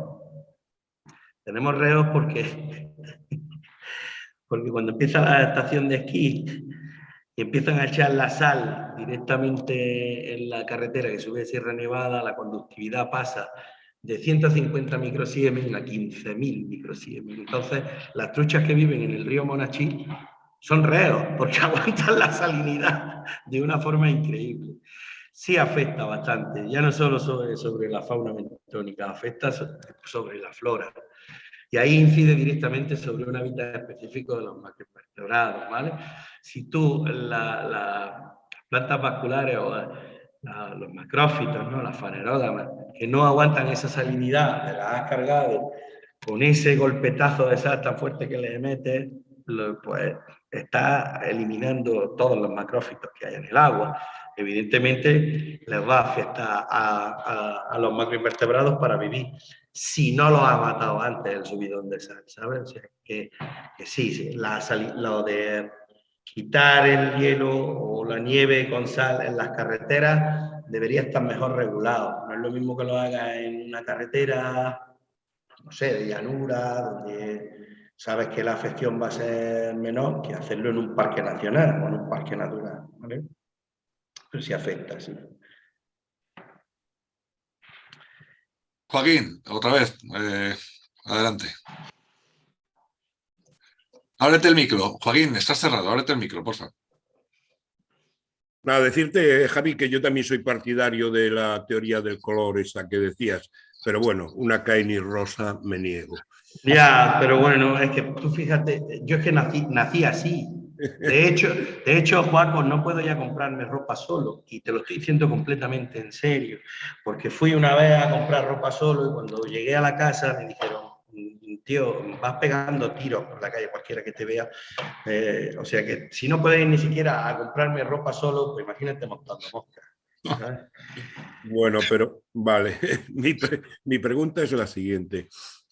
Tenemos reos porque, porque cuando empieza la estación de esquí y empiezan a echar la sal directamente en la carretera que sube a Sierra Nevada, la conductividad pasa de 150 microsiemens a 15.000 microsiemens. Entonces, las truchas que viven en el río Monachí son reos porque aguantan la salinidad de una forma increíble. Sí afecta bastante, ya no solo sobre, sobre la fauna bentónica, afecta sobre la flora. Y ahí incide directamente sobre un hábitat específico de los macroinvertebrados, ¿vale? Si tú las plantas vasculares o los macrófitos, ¿no? las fanerógamas, que no aguantan esa salinidad, te las has cargado con ese golpetazo de sal tan fuerte que le metes, pues está eliminando todos los macrófitos que hay en el agua. Evidentemente les va a afectar a, los macroinvertebrados para vivir, si no los ha matado antes el subidón de sal, ¿sabes? que, sí, la lo de quitar el hielo o la nieve con sal en las carreteras debería estar mejor regulado. No es lo mismo que lo haga en una carretera, no sé, de llanura, donde sabes que la afección va a ser menor que hacerlo en un parque nacional o en un parque natural. ¿vale? Pero sí afecta, sí. Joaquín, otra vez, eh, adelante. Ábrete el micro. Joaquín, estás cerrado, ábrete el micro, por favor. Nada, decirte, Javi, que yo también soy partidario de la teoría del color esa que decías, pero bueno, una Kaini rosa me niego. Ya, pero bueno, es que tú fíjate, yo es que nací, nací así. De hecho, de hecho, Juaco, no puedo ya comprarme ropa solo, y te lo estoy diciendo completamente en serio, porque fui una vez a comprar ropa solo y cuando llegué a la casa me dijeron, tío, vas pegando tiros por la calle cualquiera que te vea, eh, o sea que si no puedes ni siquiera a comprarme ropa solo, pues imagínate montando moscas. Bueno, pero vale, mi, mi pregunta es la siguiente.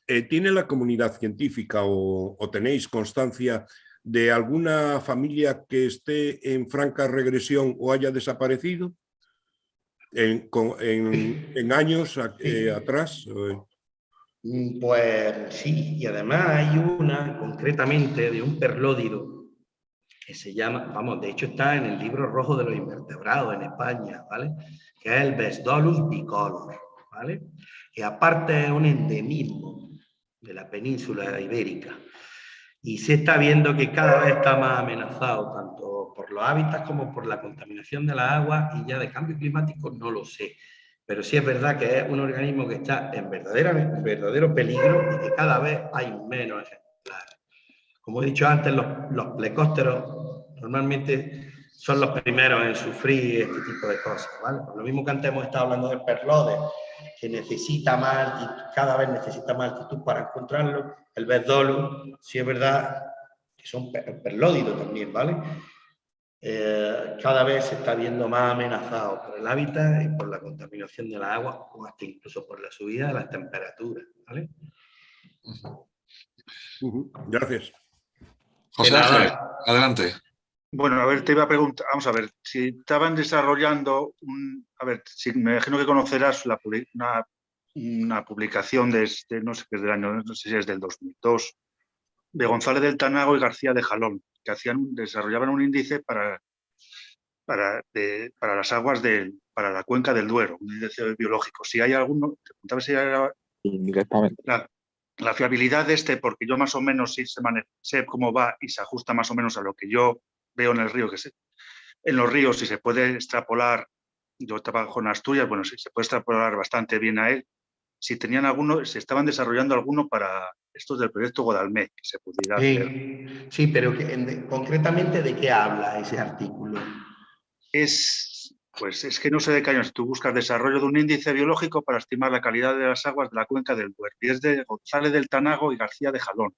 Eh, ¿tiene la comunidad científica o, tenéis constancia de alguna familia que esté en franca regresión o haya desaparecido en, años eh, atrás? Mm, pues sí, y además hay una concretamente de un perlódido que se llama, vamos, de hecho está en el libro rojo de los invertebrados en España, ¿vale? Que es el Bestolus bicolor, ¿vale? Que aparte es un endemismo de la península ibérica. Y se está viendo que cada vez está más amenazado, tanto por los hábitats como por la contaminación de la agua, y ya de cambio climático no lo sé. Pero sí es verdad que es un organismo que está en verdadero peligro y que cada vez hay menos ejemplares. Como he dicho antes, los, los plecósteros normalmente son los primeros en sufrir este tipo de cosas. ¿vale? lo mismo que antes hemos estado hablando del perlode, que necesita más cada vez necesita más altitud para encontrarlo. El bezdolo, sí es verdad que son perlódidos también, ¿vale? Eh, cada vez se está viendo más amenazado por el hábitat y por la contaminación de la agua o hasta incluso por la subida de las temperaturas, ¿vale? Gracias. José adelante. Bueno, a ver, te iba a preguntar, vamos a ver, si estaban desarrollando un, a ver, si me imagino que conocerás la, una, una, publicación de, este, no sé qué es del año, no sé si es del 2002, de González del Tanago y García de Jalón, que hacían, desarrollaban un índice para, para, para las aguas del, para la cuenca del Duero, un índice biológico. Si hay alguno, te preguntaba si era la, la, fiabilidad de este, porque yo más o menos sí sé cómo va y se ajusta más o menos a lo que yo veo en el río que se, en los ríos si se puede extrapolar, yo trabajo en Asturias, bueno, si se puede extrapolar bastante bien a él, si tenían alguno, se estaban desarrollando alguno para estos del proyecto Godalmé, que se pudiera sí, hacer. Sí, pero concretamente de qué habla ese artículo. Es, pues es que no sé de qué años. Tú buscas desarrollo de un índice biológico para estimar la calidad de las aguas de la cuenca del Duero. Y es de González del Tanago y García de Jalón.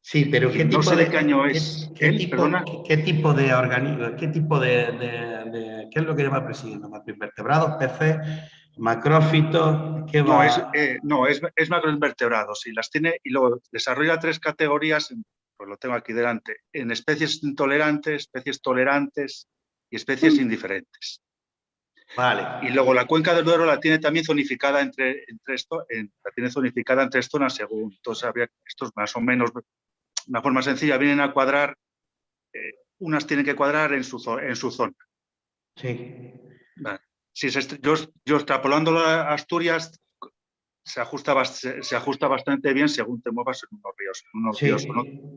Sí, pero ¿qué tipo no sé de, qué año es. ¿Qué, tipo, ¿qué, tipo, de organismo, qué tipo de, qué es lo que lleva presidiendo? ¿Macroinvertebrados, peces, macrófitos? ¿qué no, es, eh, no es, es, macroinvertebrados y las tiene y luego desarrolla tres categorías, pues lo tengo aquí delante, en especies intolerantes, especies tolerantes y especies mm. indiferentes. Vale. Y luego la cuenca del Duero la tiene también zonificada entre, entre esto, la tiene zonificada en tres zonas según. Entonces habría estos más o menos una forma sencilla, vienen a cuadrar eh, unas tienen que cuadrar en su, en su zona. Sí. Si yo, yo extrapolando a Asturias, se ajusta, se, ajusta bastante bien según te muevas en unos ríos. En unos sí, ríos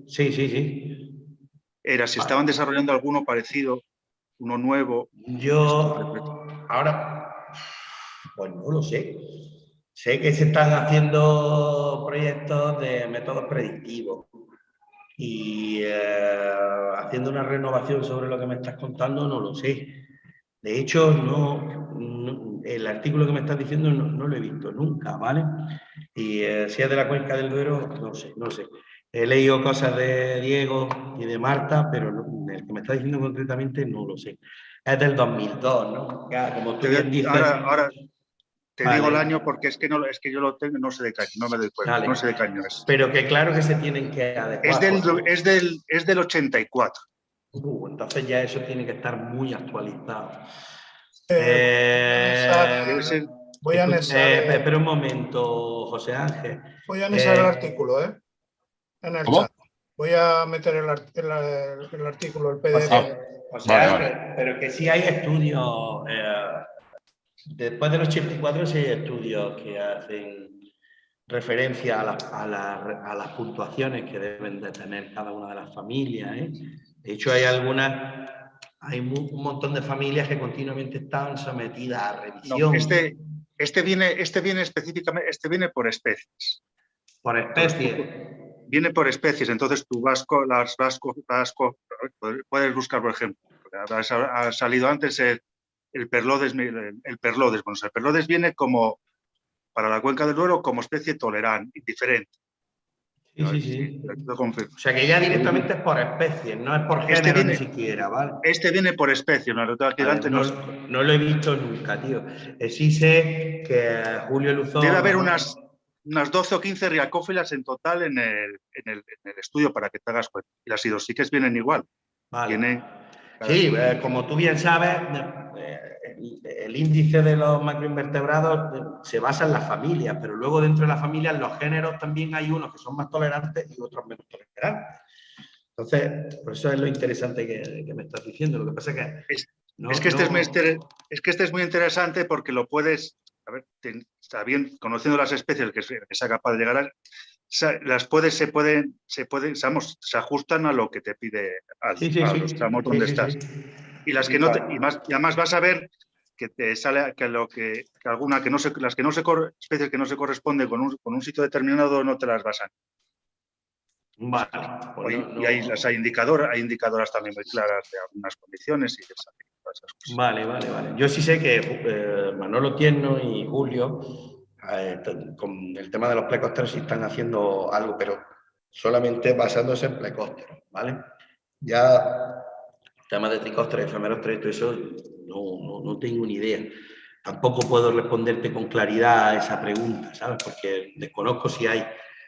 sí, sí, sí. Era si estaban desarrollando alguno parecido, uno nuevo. Yo ahora, pues no lo sé. Sé que se están haciendo proyectos de métodos predictivos y eh, haciendo una renovación sobre lo que me estás contando, no lo sé. De hecho, no, el artículo que me estás diciendo no, lo he visto nunca, ¿vale? Y eh, si es de la cuenca del Duero, no sé, no sé. He leído cosas de Diego y de Marta, pero el que me está diciendo concretamente no lo sé. Es del 2002, ¿no? como tú bien dices... Ahora, te digo el año porque es que, no, es que yo lo tengo, no sé de qué año, no me doy cuenta, no sé de qué año es. Pero que claro que se tienen que adecuar. Es del, es del, es del 84. Uh, entonces ya eso tiene que estar muy actualizado. Eh, eh, voy a anexar... Eh, espera un momento, José Ángel. Voy a anexar el artículo, ¿eh? En el chat. Voy a meter el, el, artículo, el PDF. O sea, pero que sí hay estudios, después del 84 sí hay estudios que hacen referencia a, a, las puntuaciones que deben de tener cada una de las familias. ¿eh? De hecho, hay algunas, hay un montón de familias que continuamente están sometidas a revisión. este, este, viene, este viene específicamente, este viene por especies. Por especies. Viene por especies, entonces tú vasco, las vasco, vasco, puedes buscar, por ejemplo, ha salido antes el, el perlodes, el, perlodes. Bueno, el perlodes viene como, para la cuenca del Duero, como especie tolerante, diferente. Sí, sí, sí. O sea que ya directamente es por especie, no es por este género ni siquiera, ¿vale? Este viene por especie, no, no, lo he visto nunca, tío. Sí sé que Julio Luzón... Debe haber unas, unas 12 o 15 riacófilas en total en el, en el, estudio para que te hagas cuenta. Y las idosiques vienen igual. Vale. Sí, eh, como tú bien sabes, eh, el, índice de los macroinvertebrados eh, se basa en las familias, pero luego dentro de las familias, los géneros también hay unos que son más tolerantes y otros menos tolerantes. Entonces, por eso es lo interesante que, me estás diciendo. Lo que pasa es que... Es, que este es, muy es que este es muy interesante porque lo puedes, a ver, está bien, conociendo las especies que, sea capaz de llegar a, las puedes, se pueden, se pueden, se ajustan a lo que te pide al, a los tramos donde estás. Y las que no y más, y además vas a ver que te sale que lo que, alguna que no se, las que no se especies que no se corresponden con un, con un sitio determinado no te las basan. Vale. Pues y, hay, las hay, indicadoras, hay indicadoras también muy claras de algunas condiciones y esas cosas. Vale, vale, vale. Yo sí sé que eh, Manolo Tierno y Julio eh, con el tema de los plecósteros sí están haciendo algo, pero solamente basándose en plecósteros, ¿vale? Ya tema de tricósteros, efemeros todo eso, no, no, tengo ni idea. Tampoco puedo responderte con claridad a esa pregunta, ¿sabes? Porque desconozco si hay,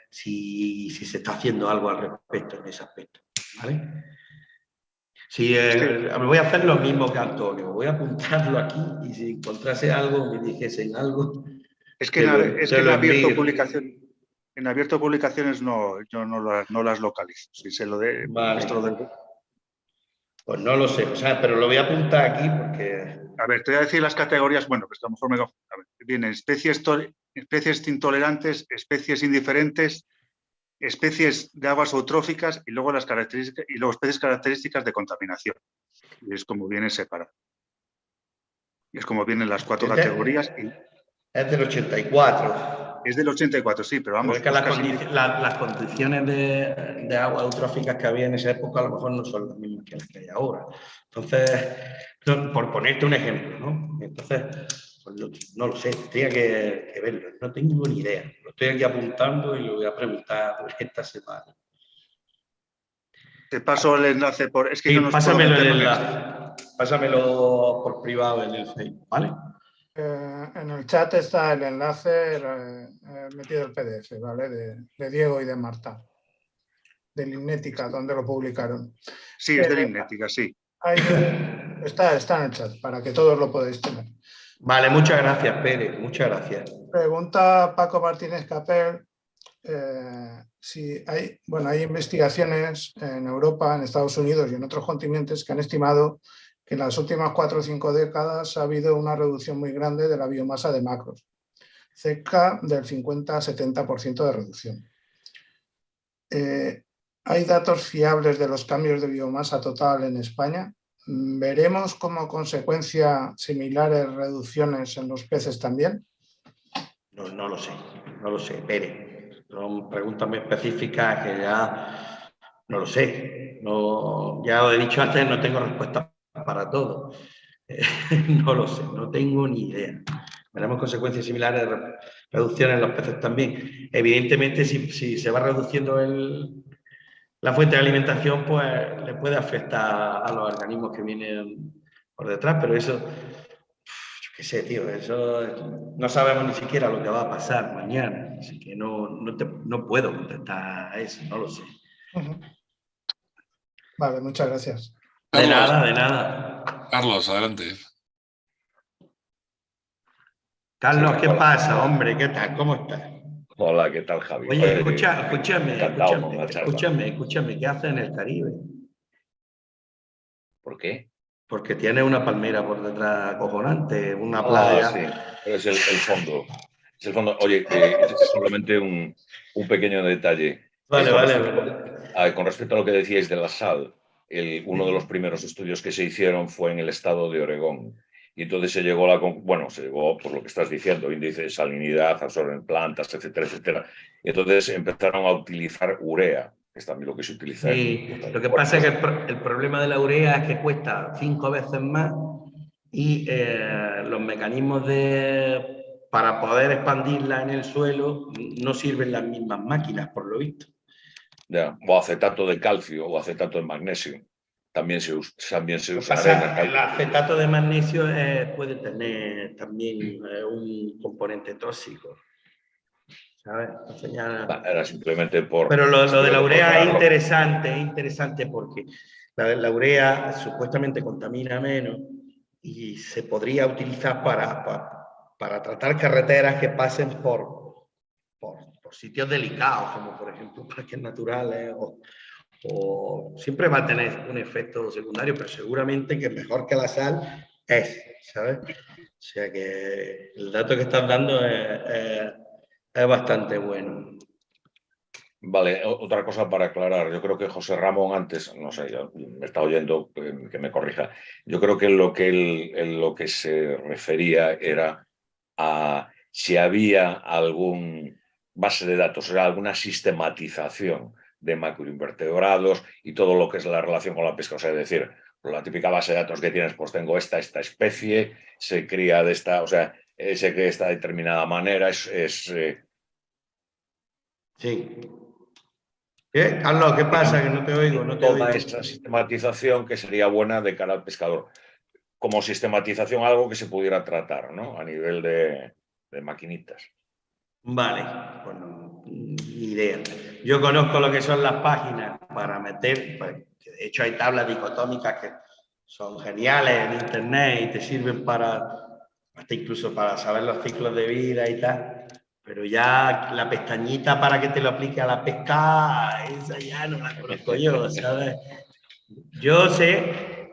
si, si se está haciendo algo al respecto en ese aspecto, ¿vale? Sí, eh, voy a hacer lo mismo que Antonio, voy a apuntarlo aquí y si encontrase algo, me dijesen algo, es que, en, abierto publicación, en abierto publicaciones no, yo no las, no las localizo. Si se lo de, Pues no lo sé, o sea, pero lo voy a apuntar aquí porque... A ver, te voy a decir las categorías, bueno, pues a lo mejor me... A ver, vienen especies, especies intolerantes, especies indiferentes, especies de aguas eutróficas y luego las características y luego especies características de contaminación. Y es como viene separado. Y es como vienen las cuatro categorías. Y, es del 84. Es del 84, sí, pero vamos. que las, condiciones de, de, agua eutróficas que había en esa época a lo mejor no son las mismas que las que hay ahora. Entonces, por ponerte un ejemplo, ¿no? Entonces, no lo sé, tendría que, verlo, no tengo ni idea. Lo estoy aquí apuntando y lo voy a preguntar esta semana. Te paso el enlace por. Es que yo no pásamelo el enlace. Pásamelo por privado en el Facebook, ¿vale? Eh, en el chat está el enlace eh, metido el PDF, ¿vale? De, Diego y de Marta, de Linnética, donde lo publicaron. Sí, es de Linnética, sí. está, está en el chat, para que todos lo podáis tener. Vale, muchas gracias, Pérez, muchas gracias. Pregunta Paco Martínez Capel, eh, si hay, bueno, hay investigaciones en Europa, en Estados Unidos y en otros continentes que han estimado que en las últimas cuatro o cinco décadas ha habido una reducción muy grande de la biomasa de macros, cerca del 50-70% de reducción. Eh, ¿Hay datos fiables de los cambios de biomasa total en España? ¿Veremos como consecuencia similares reducciones en los peces también? No, no lo sé, no lo sé, Pere. Son preguntas muy específicas que ya no lo sé. No, ya lo he dicho antes, no tengo respuesta para todo. no lo sé, no tengo ni idea. Veremos consecuencias similares, reducciones en los peces también. Evidentemente, si se va reduciendo el, la fuente de alimentación pues le puede afectar a los organismos que vienen por detrás, pero eso, yo qué sé, tío, eso no sabemos ni siquiera lo que va a pasar mañana, así que no, no, puedo contestar a eso, no lo sé. Vale, muchas gracias. De nada, de nada. Carlos, adelante. Carlos, ¿qué pasa, hombre? ¿Qué tal? ¿Cómo estás? Hola, ¿qué tal, Javi? Oye, escucha, escúchame, escúchame, escúchame, escúchame, ¿qué hace en el Caribe? ¿Por qué? Porque tiene una palmera por detrás acojonante, una ah, playa. sí, es el, fondo. Es el fondo. Oye, eh, es solamente un, un, pequeño detalle. Vale, vale. Con respecto a lo que decíais de la sal, el, uno de los primeros estudios que se hicieron fue en el estado de Oregón y entonces se llegó a la, bueno, se llegó por lo que estás diciendo, índice de salinidad, absorben plantas, etcétera, etcétera. Y entonces empezaron a utilizar urea, que es también lo que se utiliza. Sí, lo que pasa es que el, problema de la urea es que cuesta cinco veces más y eh, los mecanismos de para poder expandirla en el suelo no sirven las mismas máquinas, por lo visto. Ya, o acetato de calcio o acetato de magnesio también se, también se usa. el acetato de magnesio eh, puede tener también eh, un componente tóxico. ¿sabes? Era simplemente por... Pero lo, de la urea es interesante, es interesante porque la, urea supuestamente contamina menos y se podría utilizar para, para, tratar carreteras que pasen por, por, por, sitios delicados, como por ejemplo parques naturales o, o siempre va a tener un efecto secundario, pero seguramente que mejor que la sal es, ¿sabes? O sea que el dato que estás dando es, bastante bueno. Vale, otra cosa para aclarar. Yo creo que José Ramón antes, no sé, me está oyendo, que me corrija. Yo creo que lo que, él, lo que se refería era a si había algún base de datos, era alguna sistematización de macroinvertebrados y todo lo que es la relación con la pesca. O sea, es decir, la típica base de datos que tienes, pues tengo esta, esta especie, se cría de esta, o sea, se cría de esta determinada manera, es... es eh, Sí. ¿Qué? Carlos, ¿qué pasa? Que no te oigo, no te Toda esta sistematización que sería buena de cara al pescador. Como sistematización algo que se pudiera tratar, ¿no? A nivel de, de maquinitas. Vale, bueno, idea. Yo conozco lo que son las páginas para meter, pues, de hecho hay tablas dicotómicas que son geniales en internet y te sirven para, hasta incluso para saber los ciclos de vida y tal, pero ya la pestañita para que te lo aplique a la pesca, esa ya no la conozco yo, ¿sabes? Yo sé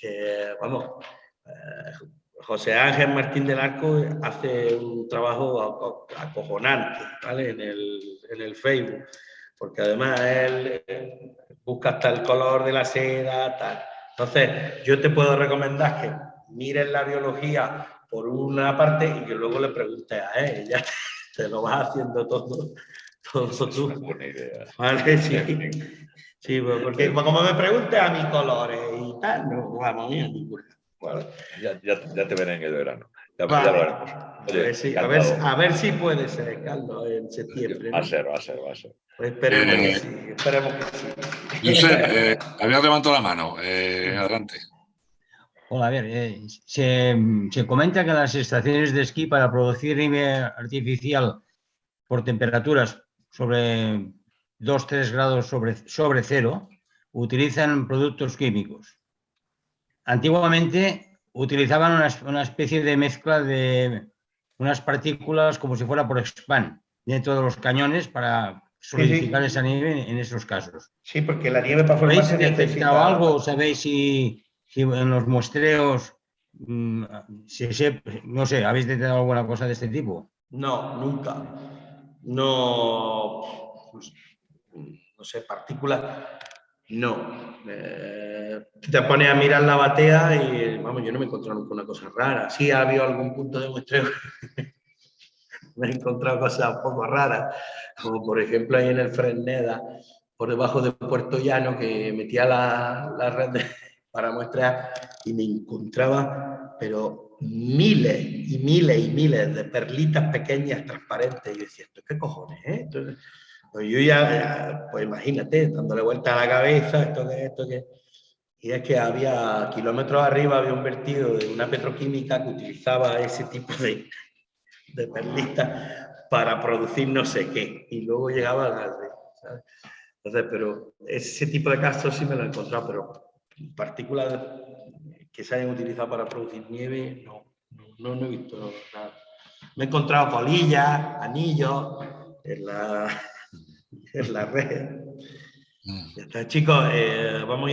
que, vamos, eh, José Ángel Martín del Arco hace un trabajo acojonante ¿vale? en, el, en el Facebook, porque además él busca hasta el color de la seda, tal. Entonces, yo te puedo recomendar que mires la biología por una parte y que luego le preguntes a él, ya te, lo vas haciendo todo, todo tú. buena idea. ¿Vale? Sí. sí, pues, porque como me preguntes a mis colores y tal, no vamos a ninguna. Bueno, ya, ya, ya, te veré en el verano. Ya, vale. a, ver, a, ver, si puede ser, Carlos, en septiembre. Va a ser, va a ser, va a ser. Pues esperemos, que sí, esperemos que sí. Josep, eh, había levantado la mano. Eh, adelante. Hola, a ver, eh, se, se, comenta que las estaciones de esquí para producir nieve artificial por temperaturas sobre 2-3 grados sobre, sobre cero utilizan productos químicos. Antiguamente utilizaban una, especie de mezcla de unas partículas como si fuera por expand dentro de los cañones para solidificar esa nieve en esos casos. Sí, porque la nieve para formarse necesita... algo? ¿Sabéis si, si en los muestreos, mm, no sé, habéis detectado alguna cosa de este tipo? No, nunca. No, no sé, partículas, no. Eh, te pones a mirar la batea y, vamos, yo no me he encontrado nunca una cosa rara. Sí ha habido algún punto de muestreo me he encontrado cosas un poco raras, como por ejemplo ahí en el Fresneda, por debajo de Puerto Llano, que metía la, la red para muestrear y me encontraba, pero miles y miles y miles de perlitas pequeñas transparentes. Y yo decía, ¿esto qué cojones? Entonces, pues yo ya, pues imagínate, dándole vuelta a la cabeza, esto que, esto que... Y es que había kilómetros arriba, había un vertido de una petroquímica que utilizaba ese tipo de, de perlitas para producir no sé qué. Y luego llegaba al ¿sabes? Entonces, pero ese tipo de casos sí me lo he encontrado, pero partículas que se hayan utilizado para producir nieve, no, no, no he visto nada. Me he encontrado colillas, anillos en la, en la red. Mm. Ya está, chicos, eh, vamos a